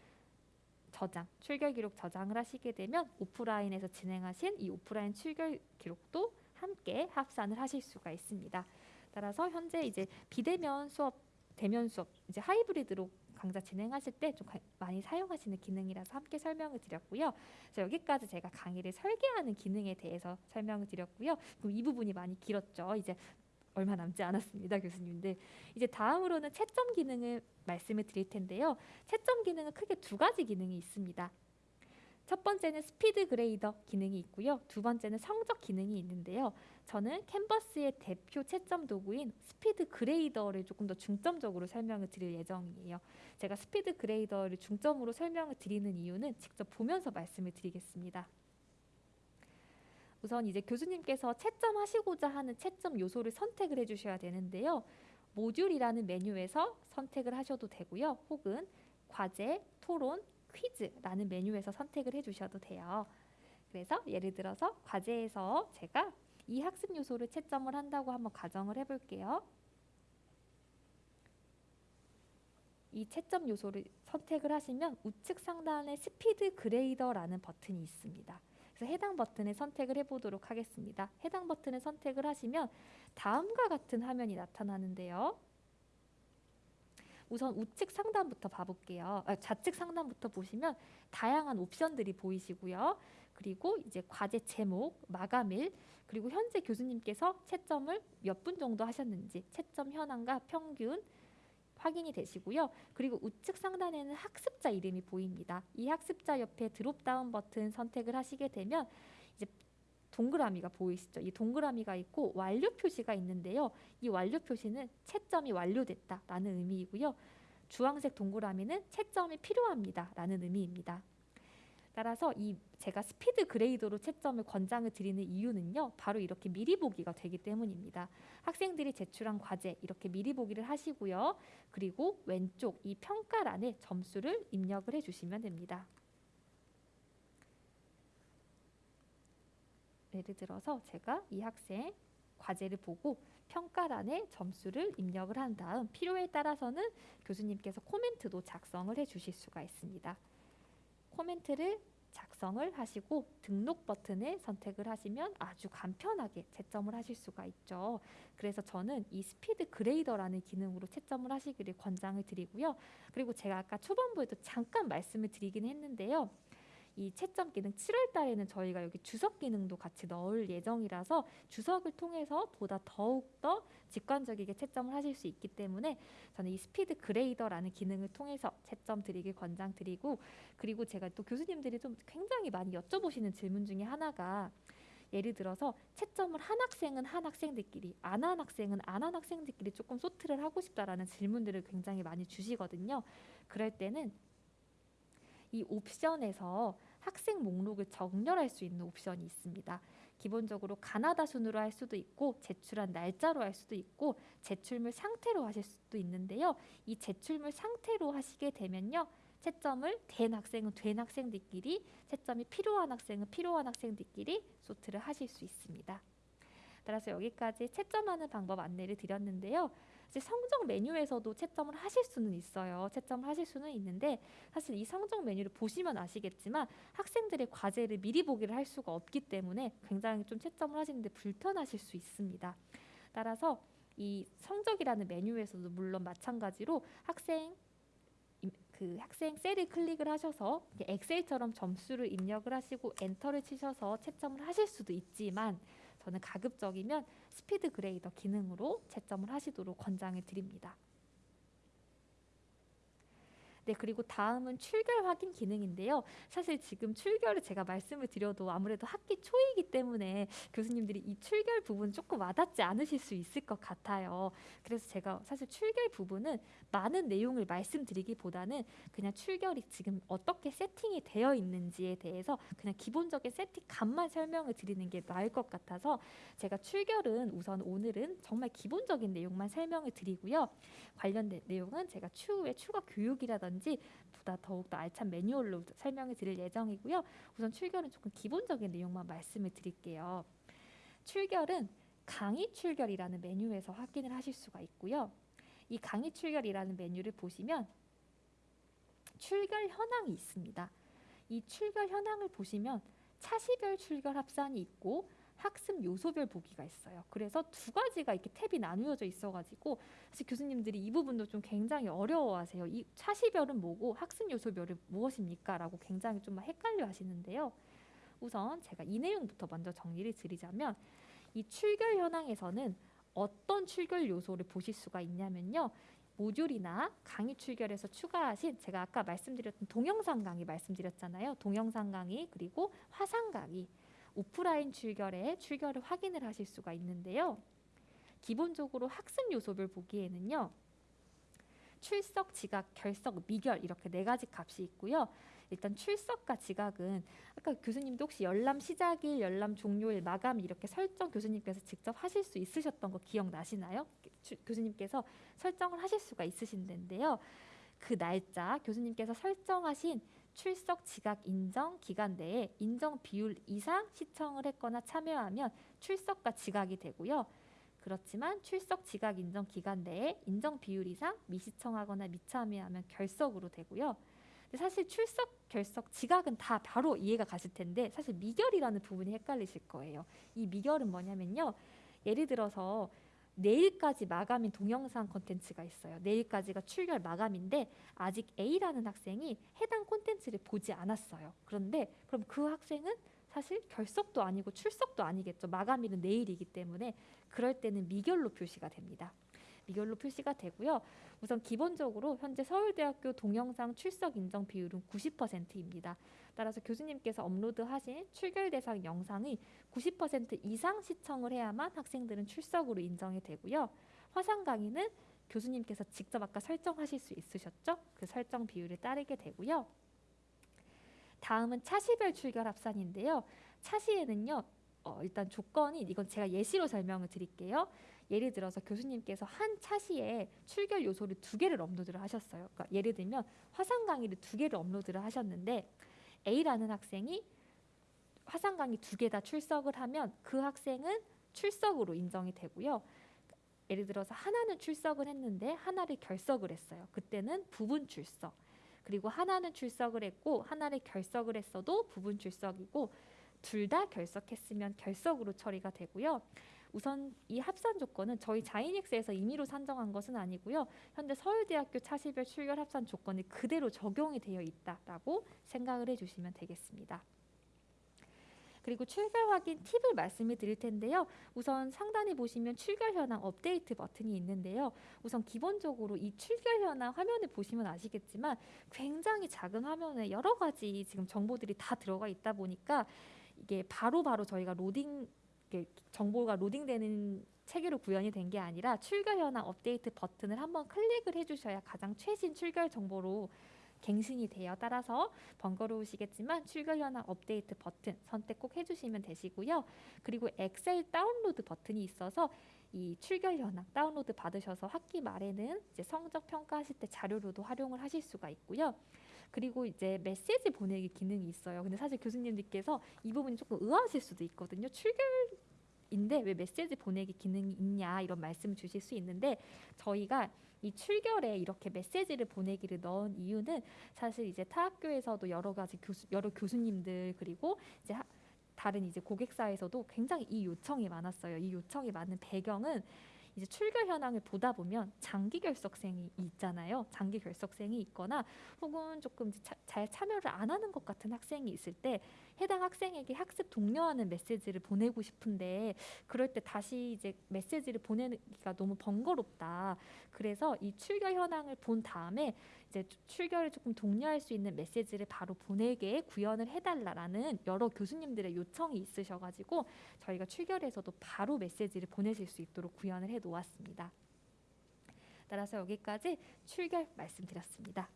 Speaker 1: 저장, 출결 기록 저장을 하시게 되면 오프라인에서 진행하신 이 오프라인 출결 기록도 함께 합산을 하실 수가 있습니다. 따라서 현재 이제 비대면 수업, 대면 수업, 이제 하이브리드로 강좌 진행하실 때 좀 많이 사용하시는 기능이라서 함께 설명을 드렸고요. 그래서 여기까지 제가 강의를 설계하는 기능에 대해서 설명을 드렸고요. 그럼 이 부분이 많이 길었죠. 이제 얼마 남지 않았습니다, 교수님들. 이제 다음으로는 채점 기능을 말씀을 드릴 텐데요. 채점 기능은 크게 두 가지 기능이 있습니다. 첫 번째는 SpeedGrader 기능이 있고요. 두 번째는 성적 기능이 있는데요. 저는 Canvas의 대표 채점 도구인 SpeedGrader를 조금 더 중점적으로 설명을 드릴 예정이에요. 제가 SpeedGrader를 중점으로 설명을 드리는 이유는 직접 보면서 말씀을 드리겠습니다. 우선 이제 교수님께서 채점하시고자 하는 채점 요소를 선택을 해주셔야 되는데요. 모듈이라는 메뉴에서 선택을 하셔도 되고요. 혹은 과제, 토론, 퀴즈라는 메뉴에서 선택을 해주셔도 돼요. 그래서 예를 들어서 과제에서 제가 이 학습 요소를 채점을 한다고 한번 가정을 해볼게요. 이 채점 요소를 선택을 하시면 우측 상단에 스피드 그레이더라는 버튼이 있습니다. 그래서 해당 버튼을 선택을 해보도록 하겠습니다. 해당 버튼을 선택을 하시면 다음과 같은 화면이 나타나는데요. 우선 우측 상단부터 봐볼게요. 아, 좌측 상단부터 보시면 다양한 옵션들이 보이시고요. 그리고 이제 과제 제목, 마감일, 그리고 현재 교수님께서 채점을 몇 분 정도 하셨는지 채점 현황과 평균 확인이 되시고요. 그리고 우측 상단에는 학습자 이름이 보입니다. 이 학습자 옆에 드롭다운 버튼 선택을 하시게 되면 이제 동그라미가 보이시죠? 이 동그라미가 있고 완료 표시가 있는데요. 이 완료 표시는 채점이 완료됐다라는 의미이고요. 주황색 동그라미는 채점이 필요합니다라는 의미입니다. 따라서 이 제가 스피드 그레이더로 채점을 권장을 드리는 이유는요. 바로 이렇게 미리 보기가 되기 때문입니다. 학생들이 제출한 과제 이렇게 미리 보기를 하시고요. 그리고 왼쪽 이 평가란에 점수를 입력을 해주시면 됩니다. 예를 들어서 제가 이 학생 과제를 보고 평가란에 점수를 입력을 한 다음 필요에 따라서는 교수님께서 코멘트도 작성을 해 주실 수가 있습니다. 코멘트를 작성을 하시고 등록 버튼을 선택을 하시면 아주 간편하게 채점을 하실 수가 있죠. 그래서 저는 이 스피드 그레이더라는 기능으로 채점을 하시기를 권장을 드리고요. 그리고 제가 아까 초반부에도 잠깐 말씀을 드리긴 했는데요. 이 채점 기능 7월 달에는 저희가 여기 주석 기능도 같이 넣을 예정이라서 주석을 통해서 보다 더욱더 직관적이게 채점을 하실 수 있기 때문에 저는 이 스피드 그레이더라는 기능을 통해서 채점 드리길 권장드리고 그리고 제가 또 교수님들이 좀 굉장히 많이 여쭤보시는 질문 중에 하나가 예를 들어서 채점을 한 학생은 한 학생들끼리 안 한 학생은 안 한 학생들끼리 조금 소트를 하고 싶다라는 질문들을 굉장히 많이 주시거든요. 그럴 때는 이 옵션에서 학생 목록을 정렬할 수 있는 옵션이 있습니다. 기본적으로 가나다 순으로 할 수도 있고 제출한 날짜로 할 수도 있고 제출물 상태로 하실 수도 있는데요. 이 제출물 상태로 하시게 되면요. 채점을 된 학생은 된 학생들끼리 채점이 필요한 학생은 필요한 학생들끼리 소트를 하실 수 있습니다. 따라서 여기까지 채점하는 방법 안내를 드렸는데요. 이제 성적 메뉴에서도 채점을 하실 수는 있어요. 채점을 하실 수는 있는데 사실 이 성적 메뉴를 보시면 아시겠지만 학생들의 과제를 미리 보기를 할 수가 없기 때문에 굉장히 좀 채점을 하시는데 불편하실 수 있습니다. 따라서 이 성적이라는 메뉴에서도 물론 마찬가지로 학생 그 학생 셀을 클릭을 하셔서 엑셀처럼 점수를 입력을 하시고 엔터를 치셔서 채점을 하실 수도 있지만 저는 가급적이면 스피드 그레이더 기능으로 채점을 하시도록 권장을 드립니다. 네, 그리고 다음은 출결 확인 기능인데요. 사실 지금 출결을 제가 말씀을 드려도 아무래도 학기 초이기 때문에 교수님들이 이 출결 부분 조금 와닿지 않으실 수 있을 것 같아요. 그래서 제가 사실 출결 부분은 많은 내용을 말씀드리기보다는 그냥 출결이 지금 어떻게 세팅이 되어 있는지에 대해서 그냥 기본적인 세팅 감만 설명을 드리는 게 나을 것 같아서 제가 출결은 우선 오늘은 정말 기본적인 내용만 설명을 드리고요. 관련된 내용은 제가 추후에 추가 교육이라든지 보다 더욱더 알찬 매뉴얼로 설명을 드릴 예정이고요. 우선 출결은 조금 기본적인 내용만 말씀을 드릴게요. 출결은 강의 출결이라는 메뉴에서 확인을 하실 수가 있고요. 이 강의 출결이라는 메뉴를 보시면 출결 현황이 있습니다. 이 출결 현황을 보시면 차시별 출결 합산이 있고 학습 요소별 보기가 있어요. 그래서 두 가지가 이렇게 탭이 나누어져 있어가지고 사실 교수님들이 이 부분도 좀 굉장히 어려워하세요. 이 차시별은 뭐고 학습 요소별은 무엇입니까?라고 굉장히 좀 헷갈려 하시는데요. 우선 제가 이 내용부터 먼저 정리를 드리자면 이 출결 현황에서는 어떤 출결 요소를 보실 수가 있냐면요. 모듈이나 강의 출결에서 추가하신 제가 아까 말씀드렸던 동영상 강의 말씀드렸잖아요. 동영상 강의 그리고 화상 강의 오프라인 출결에 출결을 확인을 하실 수가 있는데요. 기본적으로 학습 요소별 보기에는요. 출석, 지각, 결석, 미결 이렇게 네 가지 값이 있고요. 일단 출석과 지각은 아까 교수님도 혹시 열람 시작일, 열람 종료일, 마감 이렇게 설정 교수님께서 직접 하실 수 있으셨던 거 기억나시나요? 교수님께서 설정을 하실 수가 있으신데요. 그 날짜 교수님께서 설정하신 출석 지각 인정 기간 내에 인정 비율 이상 시청을 했거나 참여하면 출석과 지각이 되고요. 그렇지만 출석 지각 인정 기간 내에 인정 비율 이상 미시청하거나 미참여하면 결석으로 되고요. 사실 출석, 결석, 지각은 다 바로 이해가 가실 텐데 사실 미결이라는 부분이 헷갈리실 거예요. 이 미결은 뭐냐면요. 예를 들어서 내일까지 마감인 동영상 콘텐츠가 있어요. 내일까지가 출결 마감인데 아직 A라는 학생이 해당 콘텐츠를 보지 않았어요. 그런데 그럼 그 학생은 사실 결석도 아니고 출석도 아니겠죠. 마감일은 내일이기 때문에 그럴 때는 미결로 표시가 됩니다. 미결로 표시가 되고요. 우선 기본적으로 현재 서울대학교 동영상 출석 인정 비율은 90%입니다. 따라서 교수님께서 업로드하신 출결 대상 영상이 90% 이상 시청을 해야만 학생들은 출석으로 인정이 되고요. 화상 강의는 교수님께서 직접 아까 설정하실 수 있으셨죠? 그 설정 비율을 따르게 되고요. 다음은 차시별 출결 합산인데요. 차시에는요. 어, 일단 조건이 이건 제가 예시로 설명을 드릴게요. 예를 들어서 교수님께서 한 차시에 출결 요소를 두 개를 업로드를 하셨어요. 그러니까 예를 들면 화상 강의를 두 개를 업로드를 하셨는데 A라는 학생이 화상 강의 두 개 다 출석을 하면 그 학생은 출석으로 인정이 되고요. 예를 들어서 하나는 출석을 했는데 하나를 결석을 했어요. 그때는 부분 출석. 그리고 하나는 출석을 했고 하나를 결석을 했어도 부분 출석이고 둘 다 결석했으면 결석으로 처리가 되고요. 우선 이 합산 조건은 저희 자이닉스에서 임의로 산정한 것은 아니고요. 현재 서울대학교 차시별 출결 합산 조건이 그대로 적용이 되어 있다라고 생각을 해주시면 되겠습니다. 그리고 출결 확인 팁을 말씀을 드릴 텐데요. 우선 상단에 보시면 출결 현황 업데이트 버튼이 있는데요. 우선 기본적으로 이 출결 현황 화면을 보시면 아시겠지만 굉장히 작은 화면에 여러 가지 지금 정보들이 다 들어가 있다 보니까 이게 바로바로 바로 저희가 로딩 정보가 로딩되는 체계로 구현이 된 게 아니라 출결 현황 업데이트 버튼을 한번 클릭을 해주셔야 가장 최신 출결 정보로 갱신이 되어 따라서 번거로우시겠지만 출결 현황 업데이트 버튼 선택 꼭 해주시면 되시고요. 그리고 Excel 다운로드 버튼이 있어서 이 출결 현황 다운로드 받으셔서 학기 말에는 이제 성적 평가하실 때 자료로도 활용을 하실 수가 있고요. 그리고 이제 메시지 보내기 기능이 있어요. 근데 사실 교수님들께서 이 부분이 조금 의아하실 수도 있거든요. 출결 인데 왜 메시지 보내기 기능이 있냐 이런 말씀을 주실 수 있는데 저희가 이 출결에 이렇게 메시지를 보내기를 넣은 이유는 사실 이제 타 학교에서도 여러 가지 교수 여러 교수님들 그리고 이제 하, 다른 이제 고객사에서도 굉장히 이 요청이 많았어요. 이 요청이 많은 배경은 이제 출결 현황을 보다 보면 장기 결석생이 있잖아요. 장기 결석생이 있거나 혹은 조금 자, 잘 참여를 안 하는 것 같은 학생이 있을 때 해당 학생에게 학습 독려하는 메시지를 보내고 싶은데 그럴 때 다시 이제 메시지를 보내기가 너무 번거롭다. 그래서 이 출결 현황을 본 다음에 이제 출결을 조금 독려할 수 있는 메시지를 바로 보내게 구현을 해달라라는 여러 교수님들의 요청이 있으셔가지고 저희가 출결에서도 바로 메시지를 보내실 수 있도록 구현을 해 놓았습니다. 따라서 여기까지 출결 말씀드렸습니다.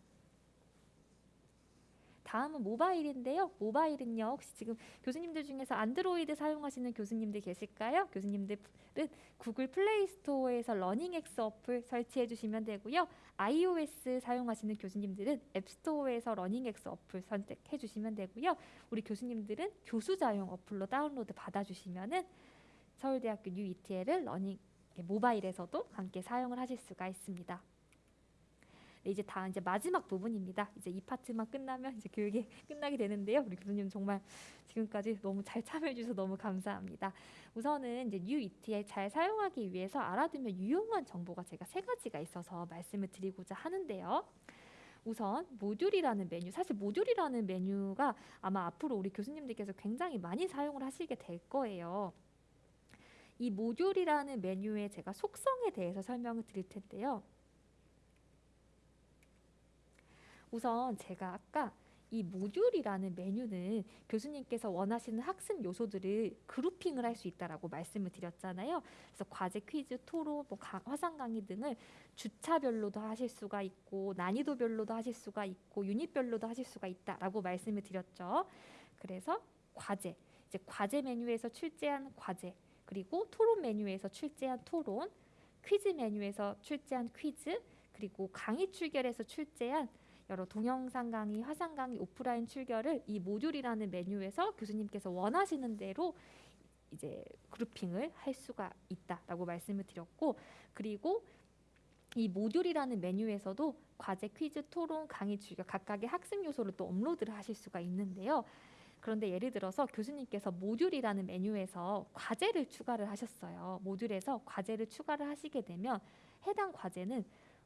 Speaker 1: 다음은 모바일인데요. 모바일은요. 혹시 지금 교수님들 중에서 안드로이드 사용하시는 교수님들 계실까요? 교수님들은 Google Play Store에서 LearningX 어플 설치해 주시면 되고요. iOS 사용하시는 교수님들은 App Store에서 LearningX 어플 선택해 주시면 되고요. 우리 교수님들은 교수자용 어플로 다운로드 받아 주시면은 서울대학교 New ETL을 Learning 모바일에서도 함께 사용을 하실 수가 있습니다. 네, 이제 다 이제 마지막 부분입니다. 이제 이 파트만 끝나면 이제 교육이 <laughs> 끝나게 되는데요. 우리 교수님 정말 지금까지 너무 잘 참여해 주셔서 너무 감사합니다. 우선은 이제 New ETL 잘 사용하기 위해서 알아두면 유용한 정보가 제가 세 가지가 있어서 말씀을 드리고자 하는데요. 우선 모듈이라는 메뉴 사실 모듈이라는 메뉴가 아마 앞으로 우리 교수님들께서 굉장히 많이 사용을 하시게 될 거예요. 이 모듈이라는 메뉴의 제가 속성에 대해서 설명을 드릴 텐데요. 우선 제가 아까 이 모듈이라는 메뉴는 교수님께서 원하시는 학습 요소들을 그룹핑을 할 수 있다라고 말씀을 드렸잖아요. 그래서 과제, 퀴즈, 토론, 뭐 가, 화상 강의 등을 주차별로도 하실 수가 있고 난이도별로도 하실 수가 있고 유닛별로도 하실 수가 있다라고 말씀을 드렸죠. 그래서 과제, 이제 과제 메뉴에서 출제한 과제, 그리고 토론 메뉴에서 출제한 토론, 퀴즈 메뉴에서 출제한 퀴즈, 그리고 강의 출결에서 출제한 여러 동영상 강의, 화상 강의, 오프라인 출결을 이 모듈이라는 메뉴에서 교수님께서 원하시는 대로 이제 그룹핑을 할 수가 있다라고 말씀을 드렸고 그리고 이 모듈이라는 메뉴에서도 과제, 퀴즈, 토론, 강의 출결 각각의 학습 요소를 또 업로드를 하실 수가 있는데요. 그런데 예를 들어서 교수님께서 모듈이라는 메뉴에서 과제를 추가를 하셨어요. 모듈에서 과제를 추가를 하시게 되면 해당 과제는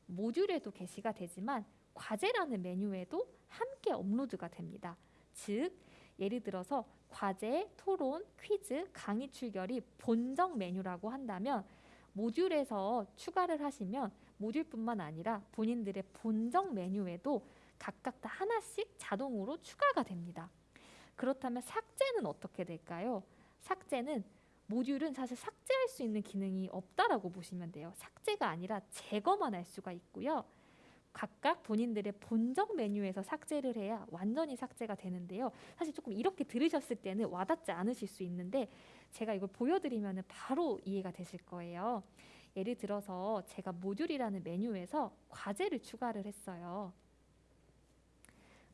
Speaker 1: 모듈에도 게시가 되지만 과제라는 메뉴에도 함께 업로드가 됩니다. 즉 예를 들어서 과제, 토론, 퀴즈, 강의 출결이 본정 메뉴라고 한다면 모듈에서 추가를 하시면 모듈뿐만 아니라 본인들의 본정 메뉴에도 각각 다 하나씩 자동으로 추가가 됩니다. 그렇다면 삭제는 어떻게 될까요? 삭제는 모듈은 사실 삭제할 수 있는 기능이 없다라고 보시면 돼요. 삭제가 아니라 제거만 할 수가 있고요. 각각 본인들의 본적 메뉴에서 삭제를 해야 완전히 삭제가 되는데요. 사실 조금 이렇게 들으셨을 때는 와닿지 않으실 수 있는데 제가 이걸 보여드리면 바로 이해가 되실 거예요. 예를 들어서 제가 모듈이라는 메뉴에서 과제를 추가를 했어요.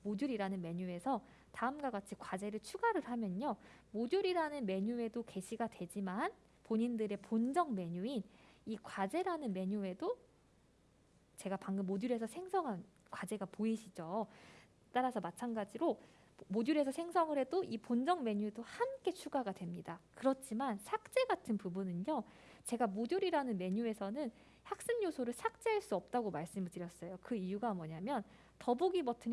Speaker 1: 모듈이라는 메뉴에서 다음과 같이 과제를 추가를 하면요. 모듈이라는 메뉴에도 게시가 되지만 본인들의 본적 메뉴인 이 과제라는 메뉴에도 제가 방금 모듈에서 생성한 과제가 보이시죠? 따라서 마찬가지로 모듈에서 생성을 해도 이 본적 메뉴도 함께 추가가 됩니다. 그렇지만 삭제 같은 부분은요. 제가 모듈이라는 메뉴에서는 학습 요소를 삭제할 수 없다고 말씀을 드렸어요. 그 이유가 뭐냐면 더보기 버튼이